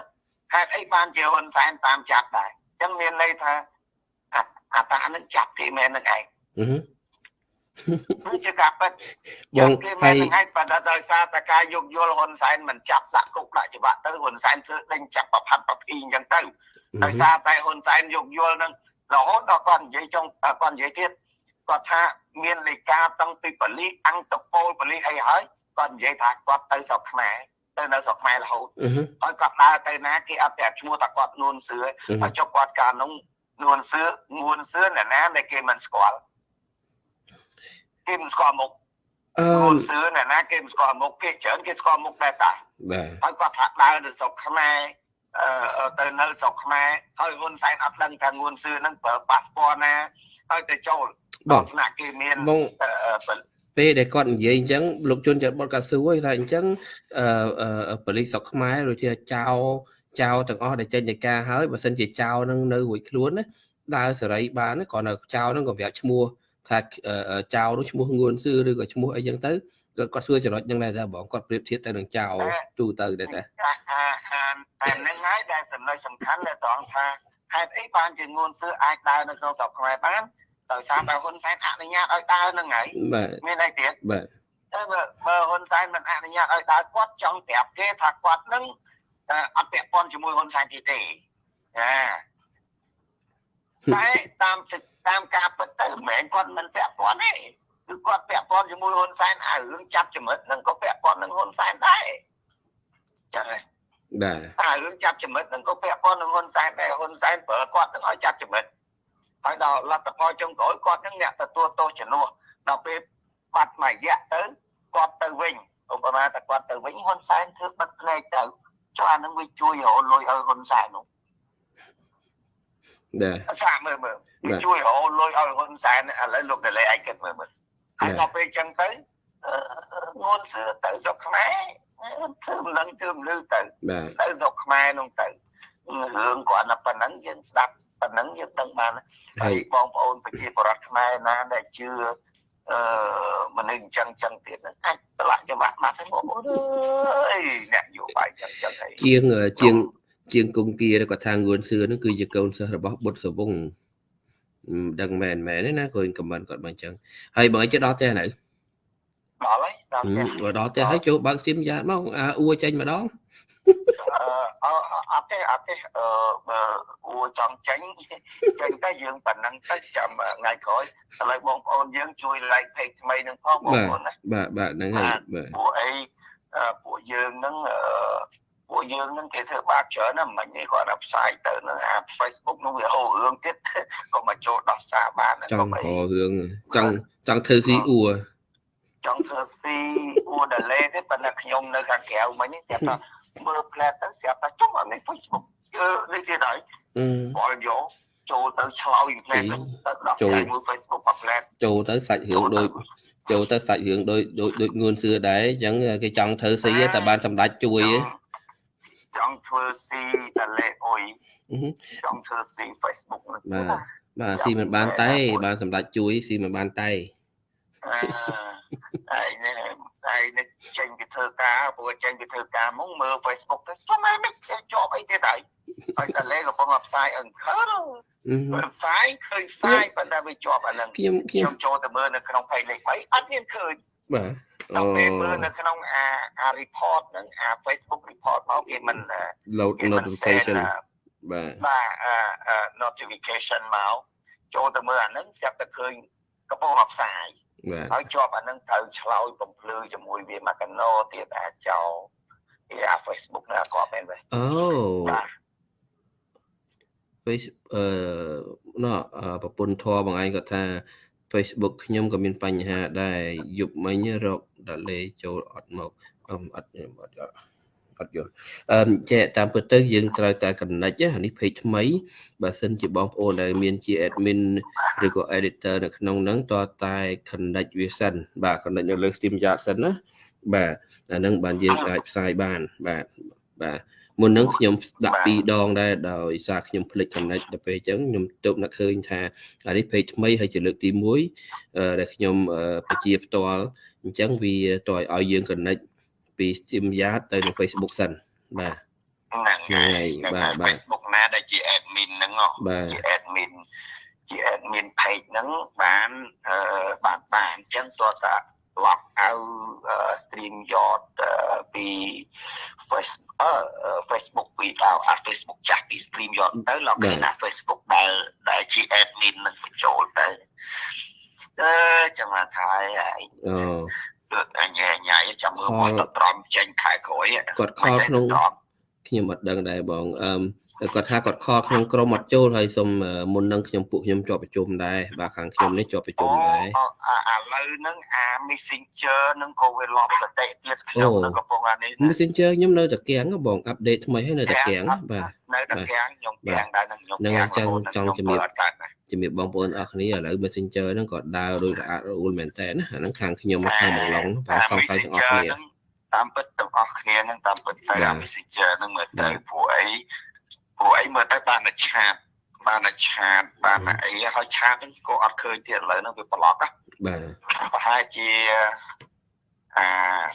ហេតុអីបានជាហ៊ុនសែនតាមចាប់ដែរអញ្ចឹងមានន័យថាអាអាតានឹងចាប់គេមែននឹងឯងអឺហឹម គឺជាការពិតបចាងត់គេមែហើនយនឹងឯងប៉ុន្តែដោយសារតែការយោគយល់ហ៊ុនសែនមិនចាប់ដាក់គុកដាក់ច្បាប់ទៅហ៊ុនសែនធ្វើដេញចាប់ប្រផាត់ប្រភីអញ្ចឹងទៅដោយសារតែហ៊ុនសែនយោគយល់នឹងរហូតដល់គាត់និយាយចុងគាត់និយាយទៀតគាត់ថាមានលេខាតាំងពីបលិអង្គតពលបលិអីហើយគាត់និយាយថាគាត់ទៅស្រុកខ្មែរទៅនៅស្រុកខ្មែររហូតអឺហឹមហើយគាត់ដើរទៅណាគេអត់ប្រាប់ឈ្មោះថាគាត់នួនសឿអឺហឹហើមយចុះគាត់កាលនោះនួនសឿនួនសឿអ្នកណាដែលគេមិនស្គាល់ គេមិនស្គាល់មុខអឺខ្លួនសឿអ្នកណាគេមិនស្គាល់មុខគេច្រើនគេស្គាល់មុខដែរតាបាទហើយគាត់ថាដើរទៅស្រុកខ្មែរអឺទៅនៅស្រុកខ្មែរហើយហ៊ុនសែនអត់ដឹងថាងួនសឿហ្នឹងប្រើប៉ាសពតណាហើយទៅចូលបងថ្នាក់គេមានបងអឺអឺពេលដែលគាត់និយាយអញ្ចឹងលោកជុនចាត់បុតកាស៊ូហើយថាអញ្ចឹងអឺអឺប៉ូលីសស្រុកខ្មែរដូចជាចៅចៅទាំងអស់ដែលចេញនៃការហើយបើសិនជាចៅនឹងនៅរួចខ្លួនណាដើរសេរីបានណាគ្រាន់តែចៅនឹងក៏ប្រាប់ឈ្មោះ ថាអឺចៅនោះឈ្មោះងួនសឿឬក៏ឈ្មោះអីចឹងទៅគាត់គាត់សួរចំណុចហ្នឹងដែរតែបងគាត់ប្រៀបធៀបទៅនឹងចៅទូទៅដែរតាអាអាអាអាហ្នឹងហើយដែលចំណុចសំខាន់ដែលត្រង់ថាហេតុអីបានជាងួនសឿអាចដើរនៅក្នុងស្រុកខ្មែរបានដោយសារតែហ៊ុនសែនអនុញ្ញាតឲ្យដើរហ្នឹងហើយបាទមានអីទៀតបាទតែបើបើហ៊ុនសែនមិនអនុញ្ញាតឲ្យដើរគាត់ចង់ប្រាប់គេថាគាត់នឹងអឺអត់ពាក់ព័ន្ធជាមួយហ៊ុនសែនទៀតទេណាតែតាម តាមការពិតទៅមិនមែនគាត់មិនពាក់ព័ន្ធទេគឺគាត់ពាក់ព័ន្ធជាមួយហ៊ុនសែនអារឿងចាប់ចំណិតនឹងក៏ពាក់ព័ន្ធនឹងហ៊ុនសែនដែរចឹងហើយបាទអារឿងចាប់ចំណិតនឹងក៏ពាក់ព័ន្ធនឹងហ៊ុនសែនដែរហ៊ុនសែនប្រើគាត់នឹងឲ្យចាប់ចំណិតហើយដល់លទ្ធផលចុងក្រោយគាត់នឹងអ្នកទទួលទោសជំនួសដល់ពេលបាត់មួយរយៈទៅគាត់ទៅវិញឧបមាតែគាត់ទៅវិញហ៊ុនសែនធ្វើបិទភ្នែកទៅចុះអានឹងវាជួយរកលុយឲ្យហ៊ុនសែននោះ ដែរសាកមើលមើលវាជួយរកលុយឲ្យហ៊ុនសែនឥឡូវលោកដេលេឯងគិតមើលមើលហើយដល់ពេលអញ្ចឹងទៅងួនសឿទៅស្រុកខ្មែរធ្វើមិនដឹងធ្វើមិនលឺទៅបាទទៅស្រុកខ្មែរនោះទៅរឿងគាត់តែប៉ុណ្ណឹងយើងស្ដាប់ប៉ុណ្ណឹងយើងដឹងបានហើហើយយបងប្អូនប្រជាពលរដ្ឋខ្មែរណាដែលជឿអឺមនុស្សអញ្ចឹងអញ្ចឹងទៀតហ្នឹងអាចប្រឡាក់ច្បាស់មកទៅបងប្អូនអើយអ្នកយោបាយអញ្ចឹងអញ្ចឹងអីជាងជាង ជាងគង្គគាគាត់ថាងួនសឿហ្នឹងគឺជាកូនសិស្សរបស់បុត្រសវងមិនដឹងមែនមែនទេណាគាត់ខមមិនគាត់មកអញ្ចឹងហើយបងឯងជិះដល់ផ្ទះនៅដល់ហើយដល់ផ្ទះបើដល់ផ្ទះហើយចូលបើកស្ទីមយ៉ាតមកអាអួចេញម្ដងអឺអត់ទេអត់ទេអឺបើអួចង់ចេញចេញតែយើងប៉ុណ្ណឹងទៅចាំថ្ងៃក្រោយឥឡូវបងប្អូនយើងជួយ like page ថ្មីនឹងផងបងប្អូនណាបាទបាទហ្នឹងហើយបាទពួកអីអឺពួកយើងនឹងអឺ ពួកយើងនឹងគេធ្វើបាបច្រើនណាស់មិននេះគាត់ដល់ផ្សាយទៅនឹងអា Facebook នឹងវាហៅរឿងទៀតក៏មកចូលដោះសារបានចក៏ង់មិនរករឿងចង់ចង់ធ្វើស៊ីអួចង់ធ្វើស៊ីអួដលេទេប៉ុន្តែខ្ញុំនៅខាងក្រៅមិញនេះស្រាប់តែមើលផ្លែទៅស្រាប់តែចុះអានេះ Facebook អឺនេះទៀតហើយអឺបល់យកចូលទៅឆ្លោយផ្លែទៅដោះស្រាយមួយ Facebook មកផ្លែចូលទៅសាច់រឿងដូចចូលទៅសាច់រឿងដូចដូចដូចងួនសឿដែរអញ្ចឹងគេចង់ធ្វើស៊ីតែបានសម្ដេចជួយឯង ចង់ធ្វើស៊ីដលេអុយអឺហឹមចង់ធ្វើស៊ី Facebook ហ្នឹងបាទបាទស៊ីមិនបានតែ បានសម្ដេចជួយស៊ីមិនបានតែអឺហើយនេះហើយនេះចេញពីធ្វើការព្រោះចេញពីធ្វើការមកមើល Facebook ទៅស្មែមិនជាប់អីទៀតហើយហើយតែលេកំពុងតែផ្សាយអង្គរអឺហឹមផ្សាយឃើញផ្សាយប៉ុន្តែវាជាប់អាហ្នឹងខ្ញុំខខ្ញុំ្ខ្ញុំចូលទៅមើលនៅក្នុង page លេខ3អត់មានឃើញ បាទដល់អូពេលមើលនៅក្នុងអាអា report ហ្នឹងអា Facebook report មកគេមិន load គេមិន notification send បាទបាទអា notification មកចូលទៅមើលអាហ្នឹងស្រាប់តែឃើញកំពុងតែផ្សាយបាទហើយជាប់អាហ្នឹងត្រូវឆ្លោយបំភ្លឺជាមួយវាមកកណោទៀតអាចោលពីអា Facebook ហ្នឹងក៏មែនដែរអូបាទ face អឺណោះអឺប្រពន្ធធរបងឯងគាត់ថា Facebook ខ្ញុំក៏មានបញ្ហាដែរយប់មិញរកដាក់លេចូលអត់មកអឺអត់ខ្ញុំអត់អត់អត់យល់អឺចែកតាមពិតទៅយើងត្រូវតែ connect ណាអានេះ page ថ្មីបើសិនជាបងប្អូនដែលមានជា admin ឬក៏ editor នៅក្នុងហ្នឹងតើតែ connect វាសិនបាទ connect នៅលើ Steam Yard សិនណាបាទអាហ្នឹងបានយើងអាចផ្សាយបានបាទបាទ មុនហ្នឹងខ្ញុំដាក់ពីរដងដែរដោយសារខ្ញុំភ្លេច connect ទៅពេលអញ្ចឹងខ្ញុំទៅនឹកឃើញថាអានេះ page ថ្មីហើយជាលើកទី1អឺដែលខ្ញុំអឺបញ្ជាផ្ទាល់អញ្ចឹងវាតើឲ្យយើង connect ពី Steam Yard ទៅនៅ Facebook សិនបាទហ្នឹងហ្នឹងហើយបាទបាទ Facebook ណាដែលជា admin ហ្នឹងហ៎បាទជា admin ជា admin page ហ្នឹងបានអឺបានបានអញ្ចឹងទោះតា lock out អឺ stream yard អឺពី Facebook អឺ Facebook ពីដល់អា Facebook ចាស់ពី stream yard ទៅ lock បាទ in អា Facebook ដែលដែលជា admin នឹងបញ្ចូលទៅអឺចាំថាថាហើយអូគឺអញញ៉ៃចាំមើលមកទៅត្រំចេញខែក្រោយគាត់ខលក្នុងខ្ញុំអត់ដឹងដែរបងអឺ គាត់ថាគាត់ខលក្នុងក្រុមអត់ចូលហើយសុំមុននឹងខ្ញុំពួកខ្ញុំជាប់ប្រជុំដែរបាទខាងខ្ញុំនេះជាប់ប្រជុំដែរអាឥឡូវហ្នឹងអា Messenger ហ្នឹងក៏វាលប់សតិទៀតខ្ញុំនឹងកំពុងអានេះ Messenger ខ្ញុំនៅតែកៀងបងអាប់ដេតថ្មីហើយនៅតែកៀងបាទនៅតែកៀងខ្ញុំកៀងដែរនឹងខ្ញុំហ្នឹងហើយចង់ចង់ជំរាបអត់កើតណាជំរាបបងប្អូនអរគ្នាឥឡូវ Messenger ហ្នឹងក៏ដើរដូចរអាក់រអួលមែនតើណាអាហ្នឹងខាងខ្ញុំមកខាងបងឡុងបាទសង្ស័យទាំងអស់គ្នាតាមពិតទាំងអស់គ្នាហ្នឹងតាមពិតទៅបាទអា Messenger ហ្នឹងមើលបាទៅទព្រោះអី ព្រោះអីមើលទៅបានតែឆាតបានតែឆាតបានតែអីហើយឆាតហ្នឹងក៏អត់ឃើញទៀតឥឡូវហ្នឹងវាប្លុកណាបាទប្រហែលជាអា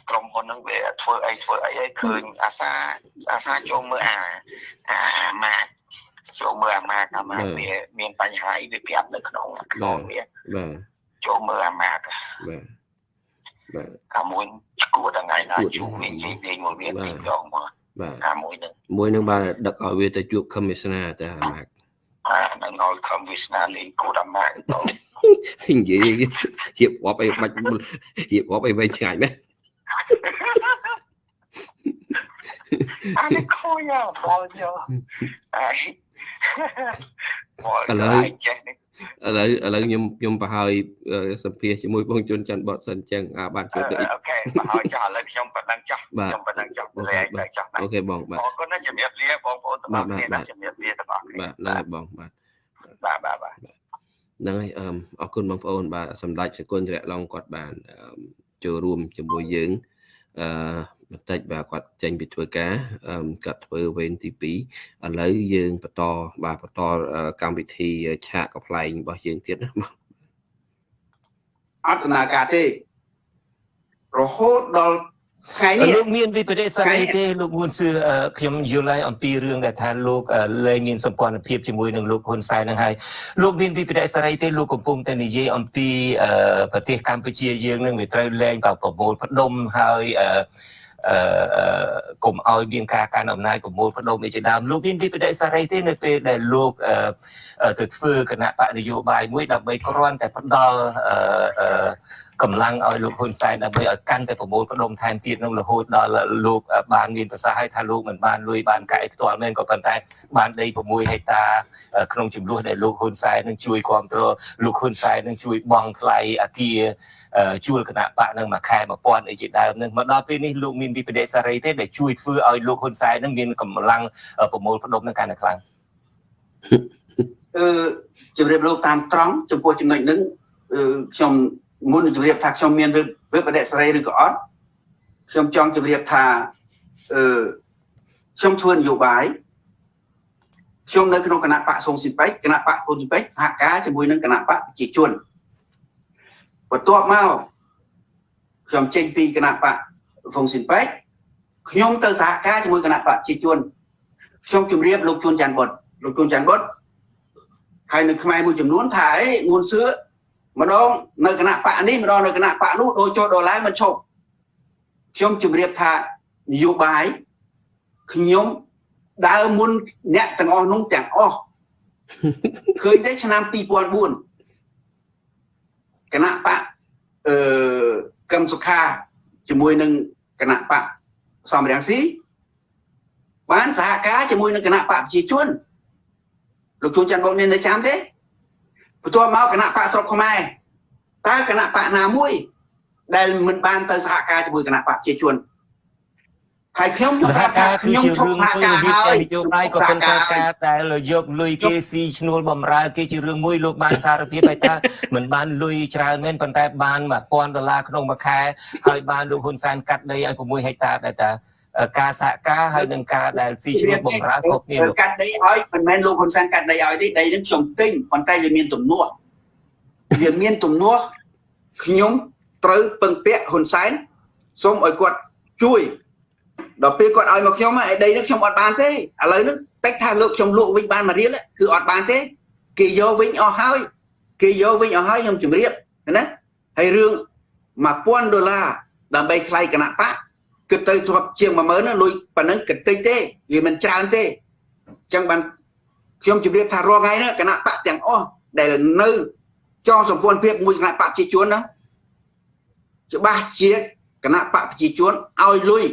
ក្រុមហ៊ុនហ្នឹងវាធ្វើអីធ្វើអីឲ្យឃើញអាសាអាសាចូលមើលអាអាអាម៉ាកចូលមើលអាម៉ាកអាម៉ាកវាមានបញ្ហាអីវាប្រាប់នៅក្នុងក្នុងវាបាទចូលមើលអាម៉ាកបាទបាទអាមួយឈួតថ្ងៃណាជួបវានិយាយលេងមួយវាពីរដងមក បាទអាមួយហ្នឹងមួយនឹងបានដឹកឲ្យវាទៅជួប commissioner ទៅអាម៉ាក់អានឹងឲ្យខំវាសនាលេងគូតអាម៉ាកទៅនិយាយរៀបរាប់អីបាច់រៀបរាប់អីវែងឆ្ងាយមែនអានេះខូចណាស់បលយកហើយ ឥឡូវចេះនេះឥឡូវឥឡូវខ្ញុំខ្ញុំប្រហើយសម្ភាសជាមួយបងជុនច័ន្ទបតសិនចឹងអាបានជួបនេះអូខេប្រហើយចាស់ឥឡូវខ្ញុំប៉ុណ្ណឹងចាស់ខ្ញុំប៉ុណ្ណឹងចាស់លែងតែចាស់អូខេបងបាទអរគុណណាជំរាបលាបងប្អូនទាំងអស់គ្នាជំរាបលាទាំងអស់គ្នាបាទហ្នឹងហើយបងបាទបាទបាទបាទហ្នឹងហើយអរគុណបងប្អូនបាទសម្ដេចសកុនជ្រៈឡុងគាត់បានចូលរួមជាមួយយើងអឺ បន្តិចបាទគាត់ចេញពីធ្វើការគាត់ធ្វើវេនទី2ឥឡូវយើងបន្តបាទបន្តកម្មវិធីឆាកកំ pl ែងរបស់យើងទៀតណាអត់ដំណើរការទេរហូតដល់ថ្ងៃនេះលោកមានវិបត្តិស្អីទេលោកងួនសឿខ្ញុំយល់ហើយអំពីរឿងដែលថាលោកលែងមានសម្ព័ន្ធភាពជាមួយនឹងលោកហ៊ុនសែននឹងហើយលោកមានវិបត្តិស្អីទេលោកកំពុងតែនិយាយអំពីប្រទេសកម្ពុជាយើងនឹងវាត្រូវលែងបប្រមូលផ្ដុំហើយអឺ អឺកុំឲ្យមានការកាន់អំណាចប្រមូលផ្ដុំនេះជាដើមលោកមានវិបត្តិសារីទេនៅពេលដែលលោកទៅធ្វើគណៈបកនយោបាយមួយដើម្បីគ្រាន់តែផ្ដល់អឺ កម្លាំងឲ្យលោកហ៊ុនសែនដើម្បីឲ្យកាន់តែប្រមូលផ្ដុំថែមទៀតនឹងរហូតដល់លោកបានមានប្រសាសន៍ឲ្យថាលោកមិនបានលុយបានកែផ្ទាល់មែនក៏ប៉ុន្តែបានដី6ហិកតាក្នុងចំនួនដែលលោកហ៊ុនសែននឹងជួយគ្រប់គ្រងលោកហ៊ុនសែននឹងជួយបង់ថ្លៃអាគារជួលគណៈបកនឹងមួយខែ1000អីជាដើមនឹងមកដល់ពេលនេះលោកមានវិបត្តិសារីទេដែលជួយធ្វើឲ្យលោកហ៊ុនសែននឹងមានកម្លាំងប្រមូលផ្ដុំនឹងកាន់តែខ្លាំងអឺជំរាបលោកតាមត្រង់ចំពោះចំណុចហ្នឹងខ្ញុំ មុននឹងជម្រាបថាខ្ញុំមានវិបត្តិសេរីឬក៏អត់ខ្ញុំចង់ជម្រាបថាអឺខ្ញុំធ្វើនយោបាយខ្ញុំនៅក្នុងគណៈបកសងស៊ីពេចគណៈបកគុនស៊ីពេចសហការជាមួយនឹងគណៈបកប្រជាជនបន្ទាប់មកខ្ញុំចេញពីគណៈបកហ្វុងស៊ីពេចខ្ញុំទៅសហការជាមួយគណៈបកប្រជាជនខ្ញុំជម្រាបលោកជួនច័ន្ទបុតលោកជួនច័ន្ទបុតហើយនៅខ្មែរមួយចំនួនថាអីងួនសឿ ម្ដងនៅគណៈបកនេះម្ដងនៅគណៈបកនោះដូចចូលដល់ឡើងមិនឈប់ខ្ញុំជម្រាបថានយោបាយខ្ញុំដើរមុនអ្នកទាំងអស់នោះទាំងអស់ឃើញទេឆ្នាំ2004គណៈបកអឺកឹមសុខាជាមួយនឹងគណៈបកសំរាំងស៊ីបានសហការជាមួយនឹងគណៈបកប្រជាជនលោកជួនច័ន្ទបងនៅចាំទេ បន្ទាប់មកគណៈបកស្រុកខ្មែរតើគណៈបកណាមួយ ដែលមិនបានទៅសហការជាមួយគណៈបកប្រជាជនហើយខ្ញុំសហការខ្ញុំឈប់សហការហើយនយោបាយក៏ប៉ុន្តែការដែលយកលុយគេស៊ីឈ្នួលបំរើគេជារឿងមួយលោកបានសារភាពហើយថាមិនបានលុយច្រើនមែនប៉ុន្តែបាន1000ដុល្លារក្នុងមួយខែហើយបានលោកហ៊ុនសែនកាត់ដីឲ្យ6ហិកតាដែរតា ការសហការហើយនឹងការដែលស៊ីឈ្នួលបំរើគ្រប់គ្នាកាត់ដីឲ្យមិនមែនលោកហ៊ុនសែនកាត់ដីឲ្យទេដីនឹងខ្ញុំទិញប៉ុន្តែវាមានទំនាស់វាមានទំនាស់ខ្ញុំត្រូវពឹងពាក់ហ៊ុនសែនសូមឲ្យគាត់ជួយដល់ពេលគាត់ឲ្យមកខ្ញុំឯដីនេះខ្ញុំអត់បានទេឥឡូវនេះតិចថាលោកខ្ញុំលក់វិញបានមួយរៀលគឺអត់បានទេគេយកវិញអស់ហើយគេយកវិញអស់ហើយខ្ញុំជម្រាបណាហើយរឿង1000ដុល្លារដើម្បីថ្លៃគណៈបក គិតទៅជាប់ជាង10000ណាលុយប៉ុណ្ណឹងគិតតិចទេវាមិនច្រើនទេអញ្ចឹងបានខ្ញុំជម្រាបថារាល់ថ្ងៃនេះគណៈបកទាំងអស់ដែលនៅចងសម្ព័ន្ធភាពមួយគណៈបកប្រជាជនណាច្បាស់ជាគណៈបកប្រជាជនឲ្យលុយ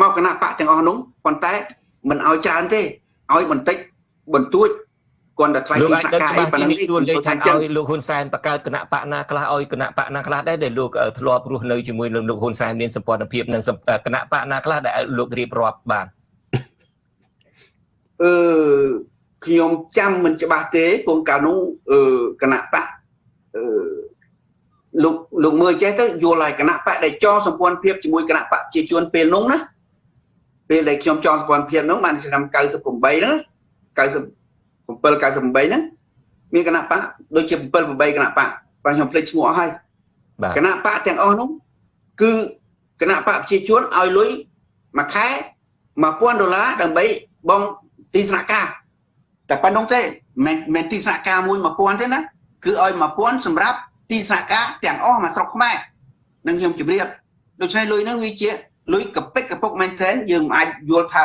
មកគណៈបកទាំងអស់នោះប៉ុន្តែមិនឲ្យច្រើនទេឲ្យបន្តិចបន្ទួច គាត់តែថ្លៃទីសកាអីប៉ុណ្ណឹងនេះជួនលេខថាឲ្យលោកហ៊ុនសែនបង្កើតគណៈបកណាខ្លះឲ្យគណៈបកណាខ្លះដែរដែលលោកធ្លាប់រស់នៅជាមួយនឹងលោកហ៊ុនសែនមានសម្ព័ន្ធភាពនឹងគណៈបកណាខ្លះដែលលោករៀបរាប់បានអឺខ្ញុំចាំមិនច្បាស់ទេពងកាលនោះអឺគណៈបកអឺលោកលោកមើលចេះទៅយល់ហើយគណៈបកដែលចងសម្ព័ន្ធភាពជាមួយគណៈបកជាជួនពេលនោះណាពេលដែលខ្ញុំចងសម្ព័ន្ធភាពនោះបានឆ្នាំ98ហ្នឹង90 7 98ហ្នឹងមានគណៈបកដូចជា7 8គណៈបកបាទខ្ញុំភ្លេចឈ្មោះអស់ហើយគណៈបកទាំងអស់នោះគឺគណៈបកប្រជាជនឲ្យលុយមួយខែ1000ដុល្លារដើម្បីបងទីស្នាក់ការតែប៉ុណ្្នោះទេមិនមែនទីស្នាក់ការមួយ1000ទេណាគឺឲ្យ1000សម្រាប់ទីស្នាក់ការទាំងអស់មកស្រុកខ្មែរនឹងខ្ញុំជម្រាបដូច្នេះលុយហ្នឹងវាជាលុយកពិកកពុកមែនទែនយើងមិនអាចយល់ថា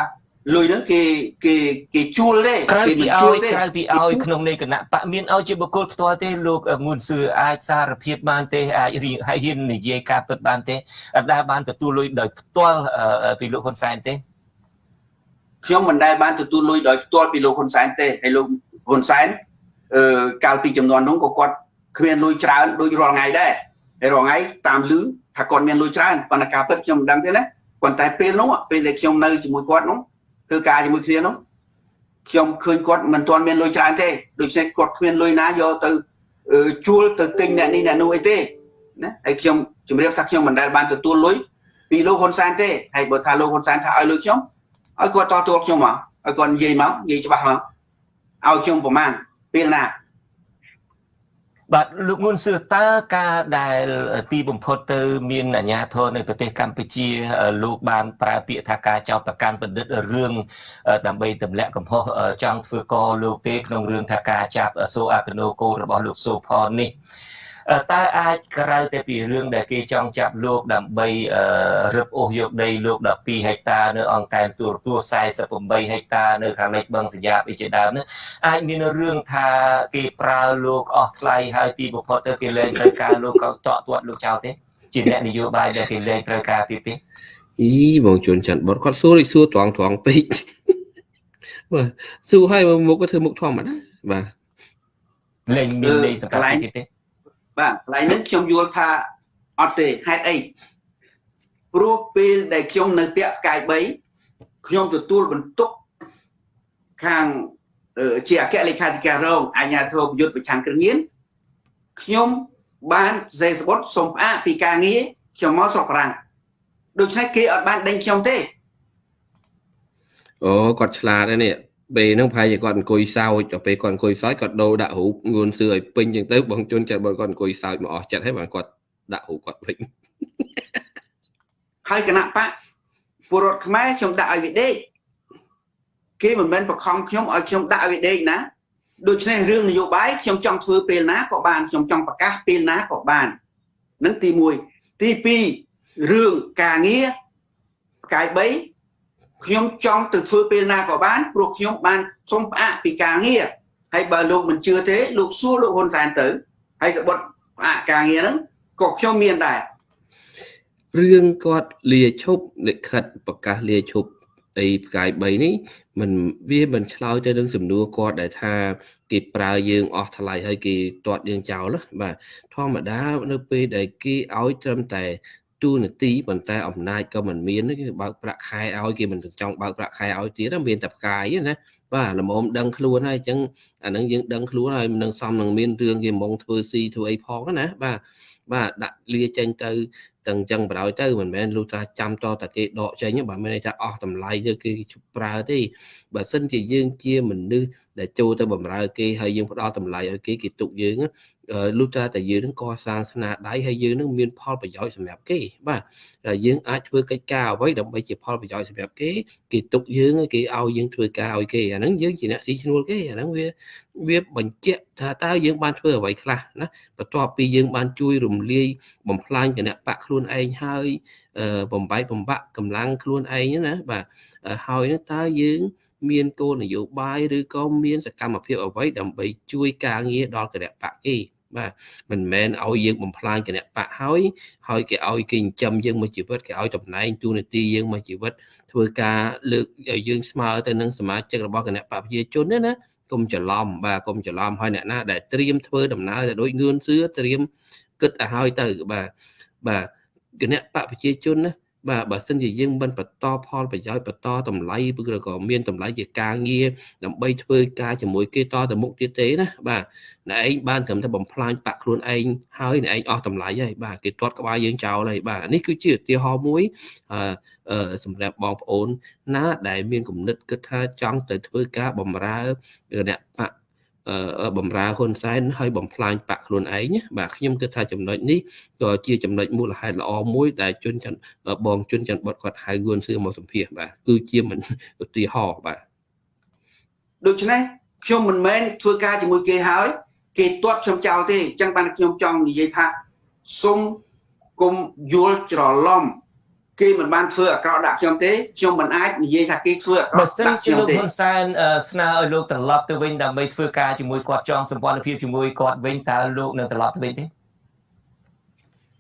លុយហ្នឹងគេគេគេជួលទេគេមិនជួលទេក្រៅពីឲ្យក្នុងនៃគណៈបកមានឲ្យជាបុគ្គលផ្ទាល់ទេលោកងួនសឿអាចសារភាពបានទេអាចហើយហ៊ាននិយាយការពិតបានទេអត់ដែលបានទទួលលុយដោយផ្ទាល់ពីលោកហ៊ុនសែនទេខ្ញុំមិនដែលបានទទួលលុយដោយផ្ទាល់ពីលោកហ៊ុនសែនទេហើយលោកហ៊ុនសែនអឺកាលពីចំនួននោះក៏គាត់គ្មានលុយច្រើនដូចរាល់ថ្ងៃដែរហើយរាល់ថ្ងៃតាមលឺថាគាត់មានលុយច្រើនប៉ុន្តែការពិតខ្ញុំមិនដឹងទេណាប៉ុន្តែពេលនោះពេលដែលខ្ញុំនៅជាមួយគាត់នោះ ធ្វើការជាមួយគ្នានោះខ្ញុំឃើញគាត់មិនទាន់មានលុយច្រើនទេដូច្នេះគាត់គ្មានលុយណាយកទៅជួលទៅទិញអ្នកនេះអ្នកនោះអីទេណាហើយខ្ញុំជម្រាបថាខ្ញុំមិនដែលបានទទួលលុយពីលោកហ៊ុនសែនទេហើយបើថាលោកហ៊ុនសែនថាឲ្យលុយខ្ញុំឲ្យគាត់តទល់ខ្ញុំមកឲ្យគាត់និយាយមកនិយាយច្បាស់មកឲ្យខ្ញុំប្រមាណពេលណា បាទលោកងួនសឿតើការដែលទីបំផុតទៅ មានអាញាធរនៅប្រទេសកម្ពុជា លោកបានប្រើពាក្យថាការចោទប្រកាន់បណ្ឌិតរឿងដើម្បីទម្លាក់កំហុសចង់ធ្វើកលោកទេក្នុងរឿងថាការចាប់សូអាកណូកូរបស់លោកសូផននេះ តើអាចក្រៅតែពីរឿងដែលគេចង់ចាប់លោកដើម្បីរឹបអូសយកដីលោក12ហិកតានៅអង្គែមទូរទស្សន៍48ហិកតានៅខាងលិចបឹងសញ្ញាបអីជាដើមនោះអាចមានរឿងថាគេប្រើលោកអស់ថ្លៃហើយទីបំផុតទៅគេលែងត្រូវការលោកក៏តក់ទាត់លោកចោលទេជាអ្នកនយោបាយដែលគេលែងត្រូវការទៀតទេអីបងជួនច័ន្ទបុតគាត់សួរសួរត្រង់ត្រង់ពេកបាទសួរឲ្យមុខក៏ធ្វើមុខធម្មតាបាទលែងមានន័យសង្កត់ទៀតទេ បាទកន្លែងនេះខ្ញុំយល់ថាអត់ទេហេតុអីព្រោះពេលដែលខ្ញុំនៅពាក់កាយ3ខ្ញុំទទួលបន្ទុកខាងជាអគ្គលេខាធិការរងអាជ្ញាធរយុទ្ធប្រឆាំងគ្រឿងញៀនខ្ញុំបានសេសបុតសុំផ្អាកពីការងារខ្ញុំមកស្រុកប្រាំងដូច្នេះគេអត់បានដេញខ្ញុំទេអូគាត់ឆ្លាតហើយនេះ ពេលហ្នឹងប្រហែលជាគាត់អង្គុយសើចដល់ពេលគាត់អង្គុយសើចគាត់ដូរដាក់រូបងួនសឿឲ្យពេញចឹងទៅបងជុនចិត្តបើគាត់អង្គុយសើចមកអស់ចិត្តហើយបានគាត់ដាក់រូបគាត់វិញហើយគណៈបកពលរដ្ឋខ្មែរខ្ញុំដាក់ឲ្យវាដេកគេមិនមែនបខំខ្ញុំឲ្យខ្ញុំដាក់ឲ្យវាដេកណាដូច្នេះរឿងនយោបាយខ្ញុំចង់ធ្វើពេលណាក៏បានខ្ញុំចង់ប្រកាសពេលណាក៏បាននឹងទី1ទី2រឿងការងារកាយ3 ខ្ញុំចង់ទៅធ្វើពេលណាក៏បានព្រោះខ្ញុំបានសុំផ្អាកពីការងារហើយបើលោកមិនជឿទេលោកសួរលោកហ៊ុនសែនទៅហើយក្បត់ផ្អាកការងារហ្នឹងក៏ខ្ញុំមានដែររឿងគាត់លាឈប់លិខិតប្រកាសលាឈប់អីផ្កាយ3នេះมันវាមិនឆ្លើយទៅនឹងសំណួរគាត់ដែលថាគេប្រើយើងអស់ថ្លៃហើយគេទាត់យើងចោលបាទធម្មតានៅពេលដែលគេឲ្យត្រឹមតែ ទូនាទីប៉ុន្តែអំណាចក៏មិនមានគេបើកប្រាក់ខែឲ្យគេមិនចង់បើកប្រាក់ខែឲ្យទៀតមានតែផ្កាយណាបាទល្មមដឹងខ្លួនហើយអញ្ចឹងអានឹងយើងដឹងខ្លួនហើយនឹងសំនឹងមានរឿងគេមកធ្វើស៊ីធ្វើអីផងណាបាទបាទដាក់លាចេញទៅទាំងចឹងបដ ாய் ទៅមិនមែនលុះថាចាំតតែគេដកចេញបើមិនន័យថាអស់តម្លៃទៅគេប្រើទេបើសិនជាយើងជាមនុស្សដែលចូលទៅបំរើគេហើយយើងផ្ដល់តម្លៃឲ្យគេគេទុកយើង លុះត្រាតែយើងនឹងកសាងស្នាដៃហើយយើងនឹងមានផលប្រយោជន៍សម្រាប់គេបាទយើងអាចធ្វើកិច្ចការអ្វីដើម្បីជាផលប្រយោជន៍សម្រាប់គេគេទុកយើងគេឲ្យយើងធ្វើការឲ្យគេអាហ្នឹងយើងជាអ្នកស៊ីឈ្នួលគេអាហ្នឹងវាវាបញ្ជាក់ថាតើយើងបានធ្វើអ្វីខ្លះណាបន្ទាប់ពីយើងបានជួយរំលាយបំផ្លាញគណៈបកខ្លួនឯងហើយបំបែកបំបាក់កម្លាំងខ្លួនឯងណាបាទហើយនឹងតើយើងមានគោលនយោបាយឬក៏មានសកម្មភាពអ្វីដើម្បីជួយការងារដល់គណៈបកគេ បាទមិនមែនឲ្យយើងបំផ្លាញគណៈបកហើយហើយគេឲ្យគេចិញ្ចឹមយើងមួយជីវិតគេឲ្យតំណែងទូនាទីយើងមួយជីវិតធ្វើការលើកឲ្យយើងស្មើទៅនឹងសមាជិករបស់គណៈបកប្រជាជនណាណាកុំច្រឡំបាទកុំច្រឡំហើយអ្នកណាដែលត្រៀមធ្វើដំណើរទៅដូចងឿនសឿត្រៀមគិតឲ្យហើយទៅបាទបាទគណៈបកប្រជាជនណា បាទបើសិនជាយើងមិនបន្តផលប្រយោជន៍បន្តតម្លៃឬក៏មានតម្លៃជាការងារដើម្បីធ្វើការជាមួយគេតទៅមុខទៀតទេណាបាទអ្នកឯងបានត្រឹមតែបំផ្លាញបាក់ខ្លួនឯងហើយអ្នកឯងអស់តម្លៃហើយបាទគេទាត់ក្បាលយើងចោលហើយបាទនេះគឺជាឧទាហរណ៍មួយអឺសម្រាប់បងប្អូនណាដែលមានគំនិតគិតថាចង់ទៅធ្វើការបំរើអ្នកបក បំរើហ៊ុនសែនហើយបំផ្លាញបាក់ខ្លួនឯងបាទខ្ញុំគិតថាចំណុចនេះក៏ជាចំណុចមូលហេតុល្អមួយដែលជនច័ន្ទបងជនច័ន្ទបុតគាត់ហៅងួនសឿមកសម្ភាសបាទគឺជាមិនឧទាហរណ៍បាទដូច្នេះខ្ញុំមិនមែនធ្វើការជាមួយគេហើយ គេទាត់ខ្ញុំចោលទេអញ្ចឹងបានខ្ញុំចង់និយាយថាសុំគុំយល់ច្រឡំ គេមិនបានធ្វើអាក្រក់ដាក់ខ្ញុំទេខ្ញុំមិនអាចនិយាយថាគេធ្វើអាក្រក់បើសិនជាលោកហ៊ុនសែនស្នើឲ្យលោកត្រឡប់ទៅវិញដើម្បីធ្វើការជាមួយគាត់ចងសម្ព័ន្ធភាពជាមួយគាត់វិញតើលោកនឹងត្រឡប់ទៅវិញទេ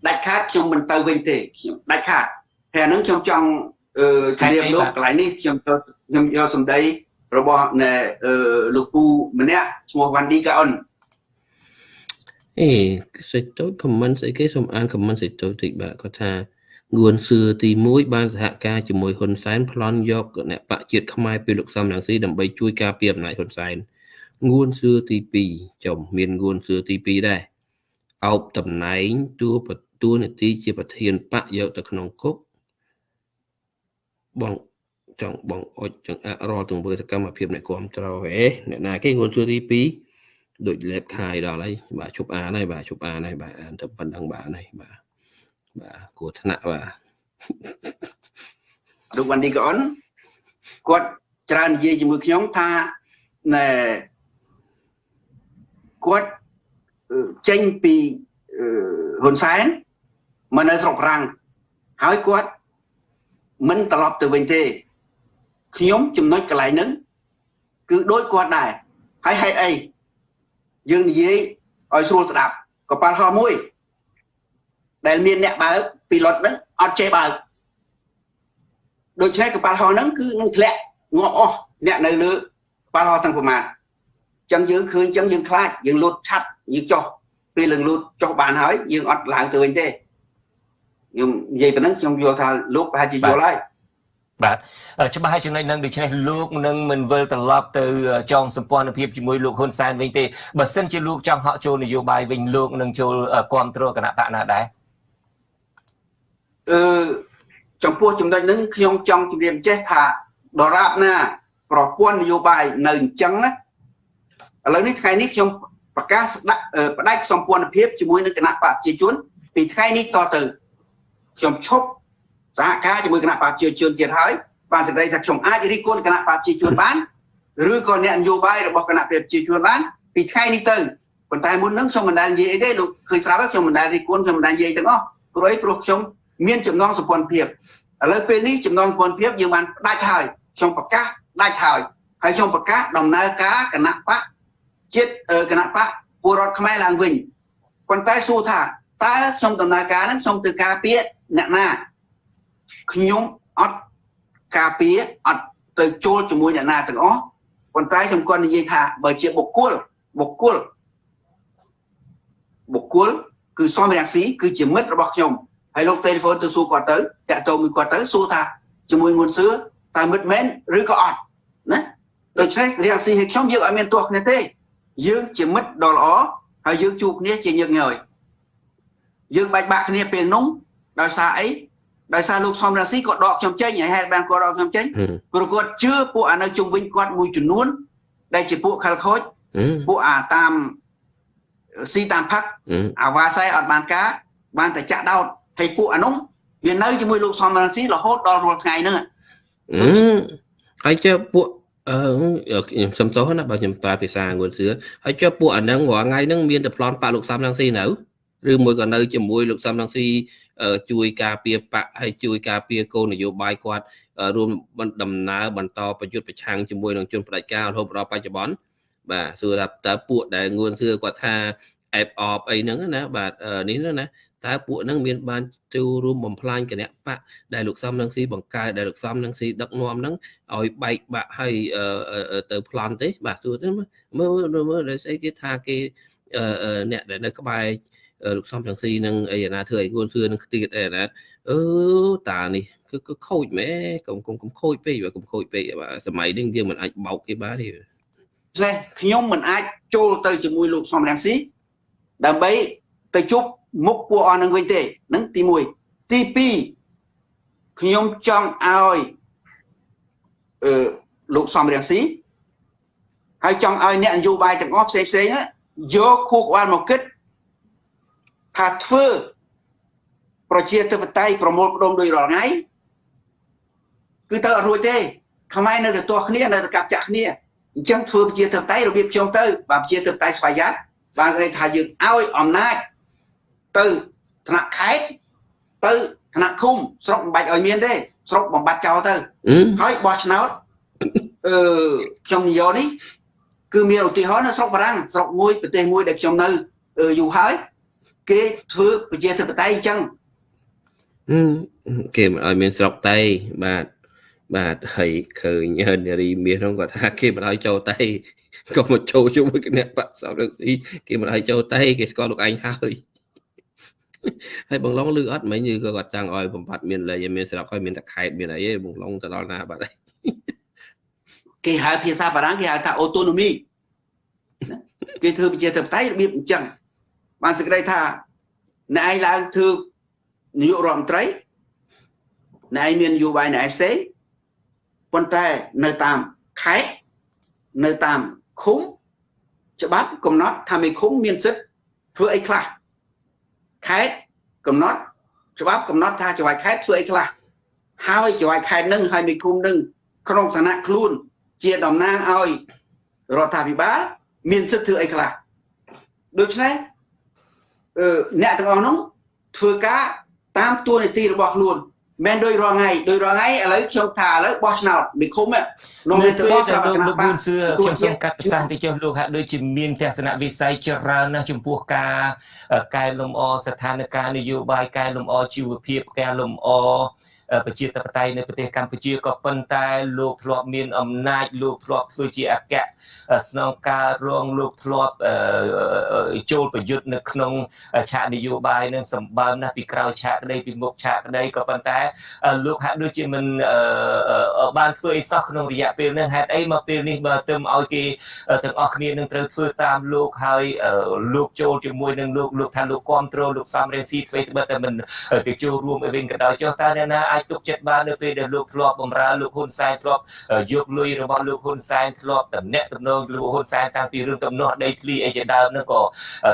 ដាច់ខាតខ្ញុំមិនទៅវិញទេខ្ញុំដាច់ខាតហើយហ្នឹងខ្ញុំចង់អឺជំរាបលោកកន្លែងនេះខ្ញុំខ្ញុំយកសម្ដីរបស់ណែលោកពូម្នាក់ឈ្មោះវ៉ាន់ឌីកាអុនអេសេចទៅ comment ស្អីគេសូមអាន comment សេចទៅតិចបាទគាត់ថា ងួនសឿទី1បានសហការជាមួយហ៊ុនសែនប្លន់យកអ្នកបកជាតិខ្មែរពីលោកសំរងស៊ីដើម្បីជួយការពារអំណាចហ៊ុនសែនងួនសឿទី2ចំមានងួនសឿទី2ដែរអោបតំណែងតួតួនាទីជាប្រធានបកយកទៅក្នុងគុកបងចង់បងអុចចង្អាក់រាល់ទង្វើសកម្មភាពអ្នកគ្រប់គ្រងហេអ្នកណាគេងួនសួរទី2ដូចលេបខាយដល់ហើយបាទជប់អានហើយបាទជប់អានហើយបាទអានទៅប៉ុណ្្នឹងបាទហើយបាទ បាទគួរថ្នាក់បាទលោកវ៉ាន់ឌីកអនគាត់ច្រើននិយាយជាមួយខ្ញុំថាណែគាត់ចេញពីហ៊ុនសែនមកនៅស្រុកប្រាំងហើយគាត់មិនត្រឡប់ទៅវិញទេខ្ញុំចំណុចកន្លែងហ្នឹងគឺដូចគាត់ដែរហើយហេតុអីយើងនិយាយឲ្យស្រួលស្ដាប់កប៉ាល់ហោះមួយ ដែលមានអ្នកបើកពីលុតហ្នឹងអត់ចេះបើកដូច្នេះកប៉ាល់ហោះហ្នឹងគឺនឹងធ្លាក់ងាប់អស់អ្នកនៅលើកប៉ាល់ហោះទាំងប្រមាណចឹងយើងឃើញចឹងយើងខ្លាចយើងលូតឆាត់យើងចុះពេលលឹងលូតចុះបានហើយយើងអត់ឡើងទៅវិញទេខ្ញុំនិយាយប៉ុណ្ណឹងខ្ញុំយល់ថាលោកប្រហែលជាយល់ហើយបាទច្បាស់ហើយចំណុចហ្នឹងដូច្នេះលោកនឹងមិនវិលត្រឡប់ទៅចងសម្ព័ន្ធភាពជាមួយលោកហ៊ុនសែនវិញទេបើសិនជាលោកចង់ហក់ចូលនយោបាយវិញលោកនឹងចូលគ្រប់គ្រងគណៈបកណាដែរ អឺចំពោះចំណុចហ្នឹងខ្ញុំចង់ជម្រាបចេះថាដរាបណា ប្រព័ន្ធនយោបាយនៅអញ្ចឹងណាឥឡូវនេះថ្ងៃនេះខ្ញុំប្រកាសដាក់បដិសម្ព័ន្ធភាពជាមួយនឹងគណៈបកប្រជាជន ពីថ្ងៃនេះតទៅខ្ញុំឈប់សហការជាមួយគណៈបព្វជិជនទៀតហើយបានសេចក្តីថាខ្ញុំអាចរិះគន់គណៈបព្វជិជនបានឬក៏អ្នកនយោបាយរបស់គណៈបព្វជិជនបានពីថ្ងៃនេះទៅប៉ុន្តែមុននឹងខ្ញុំមិនដែលនិយាយអីទេលោកឃើញស្រាប់ខ្ញុំមិនដែលរិះគន់ខ្ញុំមិនដែលនិយាយទាំងអស់ព្រោះអីព្រោះខ្ញុំ មានចំណងសម្ព័ន្ធភាពឥឡូវពេលនេះចំណងសម្ព័ន្ធភាពយើងបានដាច់ហើយខ្ញុំប្រកាសដាច់ហើយហើយខ្ញុំប្រកាសដំណើរការគណៈបកជាតិគណៈបកពលរដ្ឋខ្មែរឡើងវិញប៉ុន្តែសួរថាតើខ្ញុំដំណើរការហ្នឹងខ្ញុំទៅការពារអ្នកណាខ្ញុំអត់ការពារអត់ទៅចូលជាមួយអ្នកណាទាំងអស់ប៉ុន្តែខ្ញុំគាត់និយាយថាបើជាបុគ្គលបុគ្គលបុគ្គលគឺសំរាំងស៊ីគឺជាមិត្តរបស់ខ្ញុំ ហើយលោកទូរស័ព្ទទៅសួរគាត់ទៅតាក់ទងមួយគាត់ទៅសួរថាជាមួយងួនសឿតើមិត្តមែនឬក៏អត់ណាដូច្នេះរាំងស៊ីឲ្យខ្ញុំយើងអត់មានទាស់គ្នាទេ យើងជាមិត្តដ៏ល្អហើយយើងជួបគ្នាជាញឹកញយយើងបាច់បាក់គ្នាពេលនោះដោយសារអីដោយសារលោកសំរាស៊ីក៏ដកខ្ញុំចេញហើយហេតុបានគាត់ដកខ្ញុំចេញព្រោះគាត់ជឿពួកអានៅជុំវិញគាត់មួយចំនួន ដែលជាពួកខលខូចពួកអាតាមស៊ីតាមផឹកអាវ៉ាសៃអត់បានការបានតែចាក់ដោត ហើយពួកអានោះវានៅជាមួយលោកសំរាស៊ីរហូតដល់រាល់ថ្ងៃហ្នឹងហើយជើពួកអឺខ្ញុំសុំទោសណាបើខ្ញុំប្រើភាសាងួនសឿហើយចុះពួកអាហ្នឹងរាល់ថ្ងៃហ្នឹងមានតែប្លន់ប៉ាលោកសំរងស៊ីនៅឬមួយក៏នៅជាមួយលោកសំរងស៊ីជួយការពារបកហើយជួយការពារគោលនយោបាយគាត់រួមដំណើរបន្តប្រយុទ្ធប្រឆាំងជាមួយនឹងជនផ្ដាច់ការរហូតដល់បច្ចុប្បន្នបាទសួរថាតើពួកដែលងួនសឿគាត់ថាអេបអបអីហ្នឹងណាបាទនេះណា តើពួកហ្នឹងមានបានចូលរួមបំផ្លាញគណៈបកដែលលោកសំនឹងស៊ីបង្កើតដែលលោកសំនឹងស៊ីដឹកនាំហ្នឹងឲ្យបែកបាក់ឲ្យទៅប្លន់ទេ បាទសួរទៅមើលមើលដែលស្អីគេថាគេអ្នកដែលនៅក្បែរលោកសំចង្ស៊ីនឹងអីណាធ្វើឲ្យគួនសឿនឹងខ្ទៀតអីណាអឺតានេះគឺគឺខូចមែកុំកុំកុំខូចពេកបាទកុំខូចពេកបាទសម័យនេះយើងមិនអាចបោកគេបានទេចេះខ្ញុំមិនអាចចូលទៅជាមួយលោកសំរងស៊ីដើម្បីទៅជប់ មុខពួកអស់នឹងវិញទេនឹងទី1ទី2ខ្ញុំចង់ឲ្យអឺលោកសំរងស៊ីហើយចង់ឲ្យអ្នកនយោបាយទាំងអស់ផ្សេងផ្សេងយកខួរក្បាលមកគិតថាធ្វើប្រជាធិបតេយ្យប្រមូលផ្ដុំដោយរាល់ថ្ងៃគឺទៅអត់រួចទេខ្មែរនៅតែទាស់គ្នានៅតែកាប់ចាក់គ្នាអញ្ចឹងធ្វើប្រជាធិបតេយ្យរបៀបខ្ញុំទៅបើប្រជាធិបតេយ្យស្វ័យយ័តបានគេថាយើងឲ្យអំណាច ទៅថ្នាក់ខេត្តទៅថ្នាក់ឃុំស្រុកមិនបាច់ឲ្យមានទេស្រុកបំបត្តិចោលទៅហើយបោះឆ្នោតអឺខ្ញុំនិយាយនេះគឺមានឧទាហរណ៍នៅស្រុកបារាំងស្រុកមួយប្រទេសមួយដែលខ្ញុំនៅយូរហើយគេធ្វើប្រជាធិបតេយ្យអញ្ចឹងគេមិនឲ្យមានស្រុកតៃបាទបាទហើយឃើញនារីមាសនោះគាត់ថាគេមិនឲ្យចូលតេក៏មកចូលជាមួយគណៈបកសំរងស៊ីគេមិនឲ្យចូលតេគេស្គាល់លោកឯងហើយ ហើយបងឡុងលឺអត់មិញគឺក៏គាត់ចង់ឲ្យបំបត្តិមានលេខមានស្រាប់ហើយមានតែខេតមានអីទេបងឡុងទៅដល់ណាបាត់ហើយគេហៅភាសាបារាំងគេហៅថា autonomy គេធ្វើប្រជាធិបតេយ្យរបៀបអញ្ចឹងបានសេចក្តីថាអ្នកឯងឡើងធ្វើនាយករដ្ឋមន្ត្រីអ្នកឯងមាននយោបាយអ្នកឯងផ្សេងប៉ុន្តែនៅតាមខេត្តនៅតាមឃុំច្បាប់កំណត់ថាមេឃុំមានសិទ្ធិធ្វើអីខ្លះ ខេត្តកំណត់ច្បាប់កំណត់ថាចៅហ្វាយខេត្តធ្វើអីខ្លះហើយចៅហ្វាយខេត្តនឹងហើយមេឃុំនឹងក្នុងឋានៈខ្លួនជាតំណាងឲ្យរដ្ឋាភិបាលមានសិទ្ធិធ្វើអីខ្លះដូច្នេះអឺអ្នកទាំងអស់នោះធ្វើការតាមទួនាទីរបស់ខ្លួន មិនដោយរងថ្ងៃដោយរងថ្ងៃឥឡូវខ្ញុំថាឥឡូវបោះឆ្នោតមេឃុំនោះទៅបោះឆ្នោតលោកប៊ូនសឿខ្ញុំសូមកាត់ប្រសាសន៍ទៅចុះលោកហាក់ដូចជាមានទស្សនវិស័យច្រើនណាស់ចំពោះការកែលម្អស្ថានភាពនយោបាយកែលម្អជីវភាពកែលម្អ ប្រជាធិបតេយ្យនៅប្រទេសកម្ពុជាក៏ប៉ុន្តែលោកធ្លាប់មានអំណាចលោកធ្លាប់ធ្វើជាអគ្គស្នងការរងលោកធ្លាប់ចូលប្រយុទ្ធនៅក្នុងឆាកនយោបាយនឹងសម្បើមណាស់ពីក្រោយឆាកក្តីពីមុខឆាកក្តីក៏ប៉ុន្តែលោកហាក់ដូចជាមិនបានធ្វើអីសោះក្នុងរយៈពេលនេះហេតុអីមកពេលនេះបើទៅឲ្យគេទាំងអស់គ្នានឹងត្រូវធ្វើតាមលោកហើយលោកចូលជាមួយនឹងលោកលោកថាលោកគ្រប់គ្រងលោកសំរងស៊ីធ្វើតែមិនទៅចូលរួមអីវិញក៏ដោយចុះតើអ្នកណាអាចទុកចិត្តបាននៅពេលដែលលោកធ្លាប់បំរើលោកហ៊ុនសែនធ្លាប់យកលុយរបស់លោកហ៊ុនសែនធ្លាប់តំណាក់តំណងលោកហ៊ុនសែនតាំងពីរឿងទំនាស់ដីធ្លីអីជាដើមនោះក៏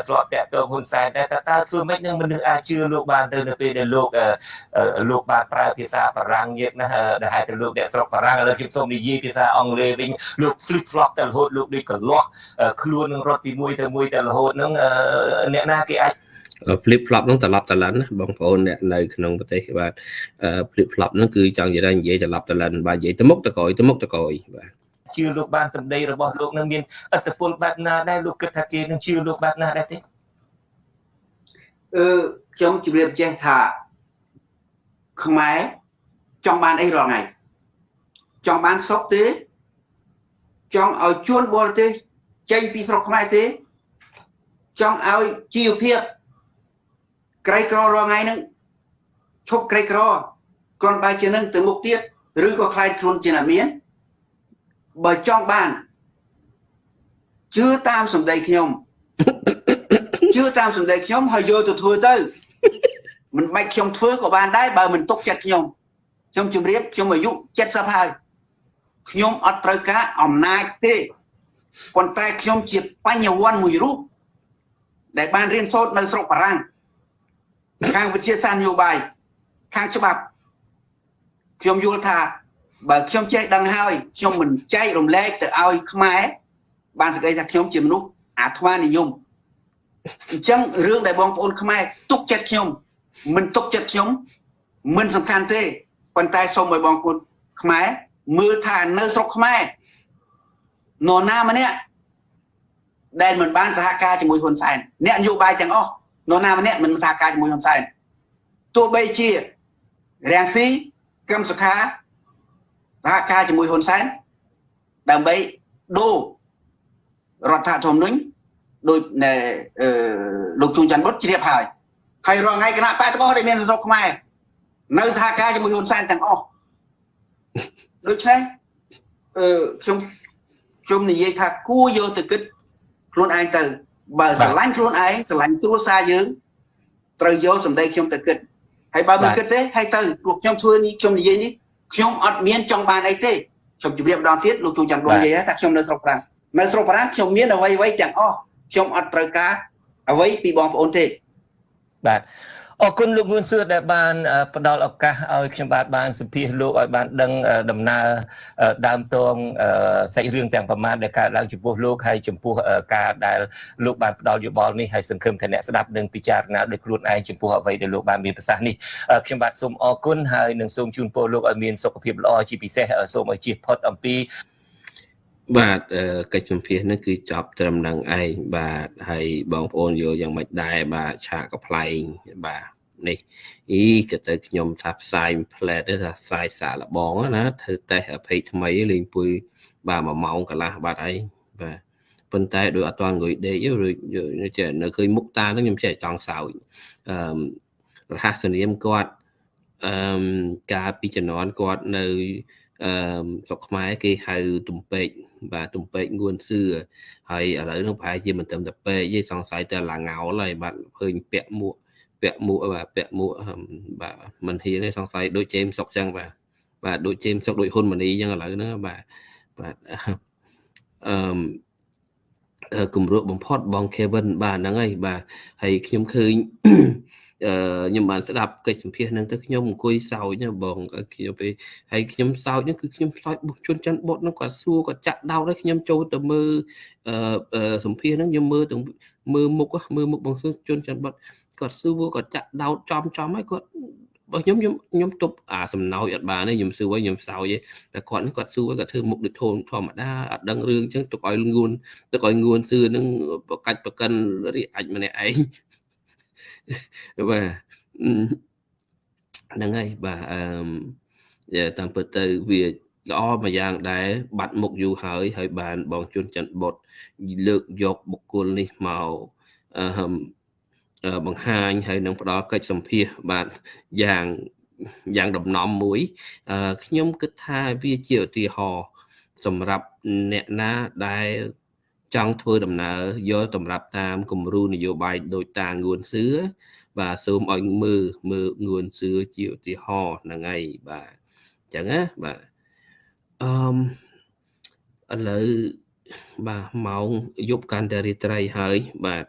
ធ្លាប់តាក់ទងហ៊ុនសែនដែរតើតើធ្វើម៉េចនឹងមនុស្សអាចជឿលោកបានទៅនៅពេលដែលលោកលោកបានប្រើភាសាបារាំងញាតណាដែលហៅទៅលោកអ្នកស្រុកបារាំងឥឡូវខ្ញុំសូមនិយាយភាសាអង់គ្លេសវិញលោក flip flop តែរហូតលោកដូចកលាស់ខ្លួននឹងរត់ពីមួយទៅមួយតែរហូតហ្នឹងអ្នកណាគេអាច flip flop ហ្នឹងត្រឡប់តលិនបងប្អូនអ្នកនៅក្នុងប្រទេសបាទ flip flop ហ្នឹងគឺចង់និយាយថានិយាយត្រឡប់តលិនបាទនិយាយទៅមុខទៅក្រោយទៅមុខទៅក្រោយបាទជឿលោកបានសម្ដីរបស់លោកនឹងមានអត្តពលបែបណាដែរលោកគិតថាគេនឹងជឿលោកបែបណាដែរទេអឺខ្ញុំជម្រាបចេះថាខ្មែរចង់បានអីរាល់ថ្ងៃចង់បានសុខទេចង់ឲ្យជួនបរទេសចេញពីស្រុកខ្មែរទេចង់ឲ្យជីវភាព ក្រីក្ររាល់ថ្ងៃហ្នឹងឈប់ក្រីក្រគ្រាន់តែជានឹងទៅមុខទៀតឬក៏ខ្លាយខ្លួនជាអ្នកមានបើចង់បានជឿតាមសម្ដីខ្ញុំជឿតាមសម្ដីខ្ញុំហើយយកទៅធ្វើទៅមិនបាច់ខ្ញុំធ្វើក៏បានដែរបើមិនទុកចិត្តខ្ញុំខ្ញុំជម្រាបខ្ញុំអាយុ70ហើយខ្ញុំអត់ត្រូវការអំណាចទេប៉ុន្តែខ្ញុំជាបញ្ញវន្តមួយរូបដែលបានរៀនសូត្រនៅស្រុកបារាំង ខាងវិទ្យាសាស្ត្រនយោបាយខាងច្បាប់ខ្ញុំយល់ថាបើខ្ញុំចេះដឹងហើយខ្ញុំមិនចែករំលែកទៅឲ្យខ្មែរបានសេចក្តីថាខ្ញុំជាមនុស្សអាត្មានិយមអញ្ចឹងរឿងដែលបងប្អូនខ្មែរទុកចិត្តខ្ញុំ មិនទុកចិត្តខ្ញុំ មិនសំខាន់ទេប៉ុន្តែសូមឲ្យបងប្អូនខ្មែរមើលថានៅស្រុកខ្មែរនរណាម្នាក់ដែលមិនបានសហការជាមួយហ៊ុនសែនអ្នកនយោបាយទាំងអស់ នរណាម្នាក់មិនសហការជាមួយហ៊ុនសែនទោះបីជារាំងស៊ីកឹមសុខាសហការជាមួយហ៊ុនសែនដើម្បីដូររដ្ឋធម្មនុញ្ញដោយលោកជួនច័ន្ទបុតជ្រាបហើយហើយរងថ្ងៃគណៈបកទាំងអស់ដែលមានស្រុកខ្មែរនៅសហការជាមួយហ៊ុនសែនទាំងអស់ដូច្នេះអឺខ្ញុំខ្ញុំនិយាយថាគួរយកទៅគិតខ្លួនឯងទៅ បើស្រឡាញ់ខ្លួនឯងស្រឡាញ់គ្រួសារយើងត្រូវយកសម្ដីខ្ញុំទៅគិតហើយបើមិនគិតទេហើយទៅពួកខ្ញុំធ្វើនេះខ្ញុំនិយាយនេះខ្ញុំអត់មានចង់បានអីទេខ្ញុំជម្រាបម្ដងទៀតលោកជួនច័ន្ទបងនិយាយថាខ្ញុំនៅស្រុកប្រាំងនៅស្រុកប្រាំងខ្ញុំមានអ្វីអ្វីទាំងអស់ខ្ញុំអត់ត្រូវការអ្វីពីបងប្អូនទេបាទ អរគុណលោកងួនសឿដែលបានផ្ដល់ឱកាសឲ្យខ្ញុំបាទបានសម្ភាសលោកឲ្យបានដឹងដំណើរដើមតងសាច់រឿងទាំងប្រមាណដែលកើតឡើងចំពោះលោកហើយចំពោះការដែលលោកបានផ្ដល់យោបល់នេះហើយសង្ឃឹមថាអ្នកស្ដាប់នឹងពិចារណាដោយខ្លួនឯងចំពោះអ្វីដែលលោកបានមានប្រសាសន៍នេះខ្ញុំបាទសូមអរគុណហើយនឹងសូមជូនពរលោកឲ្យមានសុខភាពល្អជាពិសេសសូមឲ្យជៀសផុតអំពី បាទកិច្ចសម្ភាសនេះគឺចប់ត្រឹមនឹងឯងបាទហើយបងប្អូនយល់យ៉ាងម៉េចដែរបាទឆាកកំ pl ែងបាទនេះអីក៏ទៅខ្ញុំថាផ្សាយផ្លែទៅថាផ្សាយសាកល្បងណាធ្វើតេស្តអភ័យថ្មីលេងពុយបាទ1ម៉ោងកន្លះបាត់អីបាទប៉ុន្តែដោយអត់ទាន់អង្គុយដេកឬចេះនៅឃើញមុខតាហ្នឹងខ្ញុំចេះចង់សើចអឺរហស្សនាមគាត់អឺកាលពីជំនាន់គាត់នៅ អឺស្រុកខ្មែរគេហៅទំពេកបាទទំពេកងួនសឿហើយឥឡូវនឹងប្រហែលជាមិនត្រឹមតែពេកទេសង្ស័យតែឡាងោលហើយបាទឃើញពាក់មួកពាក់មួកបាទពាក់មួកបាទមិនហ៊ានទេសង្ស័យដូចជេមសុកចឹងបាទបាទដូចជេមសុកដូចហ៊ុនម៉ាណីចឹងឥឡូវហ្នឹងបាទបាទអឺគម្រក់បំផុតបង Kevin បាទហ្នឹងហើយបាទហើយខ្ញុំឃើញអឺ ខ្ញុំបានស្ដាប់កិច្ចសម្ភាសនឹងទៅខ្ញុំអង្គុយសោចណាបងខ្ញុំពេលហើយខ្ញុំសោចហ្នឹងគឺខ្ញុំសោចបុកជន់ច័ន្ទបុតហ្នឹងគាត់សួរគាត់ចាក់ដោតហើយខ្ញុំចូលទៅមើលអឺសម្ភាសហ្នឹងខ្ញុំមើលទាំងមើលមុខមើលមុខបងសួរជន់ច័ន្ទបុតគាត់សួរគាត់ចាក់ដោតចំចំហើយគាត់បើខ្ញុំខ្ញុំខ្ញុំទប់អាសំណោចអត់បានទេខ្ញុំសួរឲ្យខ្ញុំសោយទេតែគាត់នេះគាត់សួរគាត់ធ្វើមុខដូចធំធម្មតាអត់ដឹងរឿងអញ្ចឹងទុកឲ្យងួនទុកឲ្យងួនសឿនឹងប្រកាច់ប្រកិនរីអាច់ម្នាក់ឯង បាទហ្នឹងហើយបាទអឺតាមពិតទៅវាល្អមួយយ៉ាងដែរបាត់មុខយូរហើយហើយបានបងជួនច័ន្ទបុតលើកយកបុគ្គលនេះមកអឺបង្ហាញហើយនឹងផ្ដល់កិច្ចសម្ភាសបាទយ៉ាងយ៉ាងដំណំមួយខ្ញុំគិតថាវាជាឧទាហរណ៍សម្រាប់អ្នកណាដែល ចង់ធ្វើដំណើរយកតម្រាប់តាមគំរូនយោបាយដូចតាងួនសឿបាទសូមឲ្យមើលមើលងួនសឿជាឧទាហរណ៍ហ្នឹងហើយបាទអញ្ចឹងណាបាទអឺឥឡូវបាទម៉ោងយប់កាន់តែរាត្រីហើយបាទ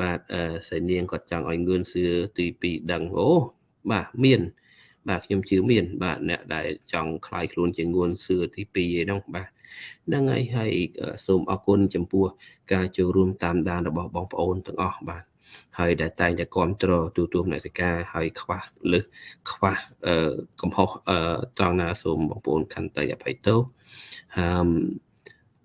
បាទអឺសៃនាងគាត់ចង់ឲ្យងឿនសឿទី2ដឹងអូបាទមាន បាទខ្ញុំជឿមាន បាទអ្នកដែលចង់คลายខ្លួនជាងួនសឿទី2ឯនោះបាទ ហ្នឹងហើយហើយសូមអរគុណចំពោះការចូលរួមតាមដានរបស់បងប្អូនទាំងអស់បាទហើយដែលតែងតែគ្រប់គ្រងទូទួលមនសិការហើយខ្វះលឹះខ្វះកំហុសត្រង់ណាសូមបងប្អូនខន្តីអភ័យទោសអឺ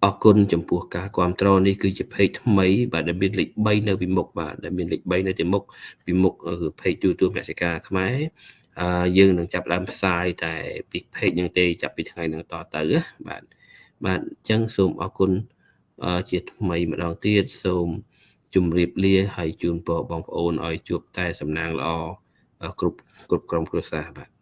អរគុណចំពោះការគ្រប់គ្រងនេះគឺជា page ថ្មី បាទដែលមានលេខ3នៅពីមុខបាទដែលមានលេខ3នៅទីមុខពីមុខគឺ page ទូទួលមនសិការខ្មែរអឺយើងនឹងចាប់ដើមផ្សាយតែពី page នឹងទេចាប់ពីថ្ងៃនឹងតទៅបាទ បាទអញ្ចឹងសូមអរគុណជាថ្មីម្ដងទៀតសូមជម្រាបលាហើយជូនពរបងប្អូនឲ្យជួបតែសំណាងល្អគ្រប់គ្រប់ក្រុមគ្រួសារបាទ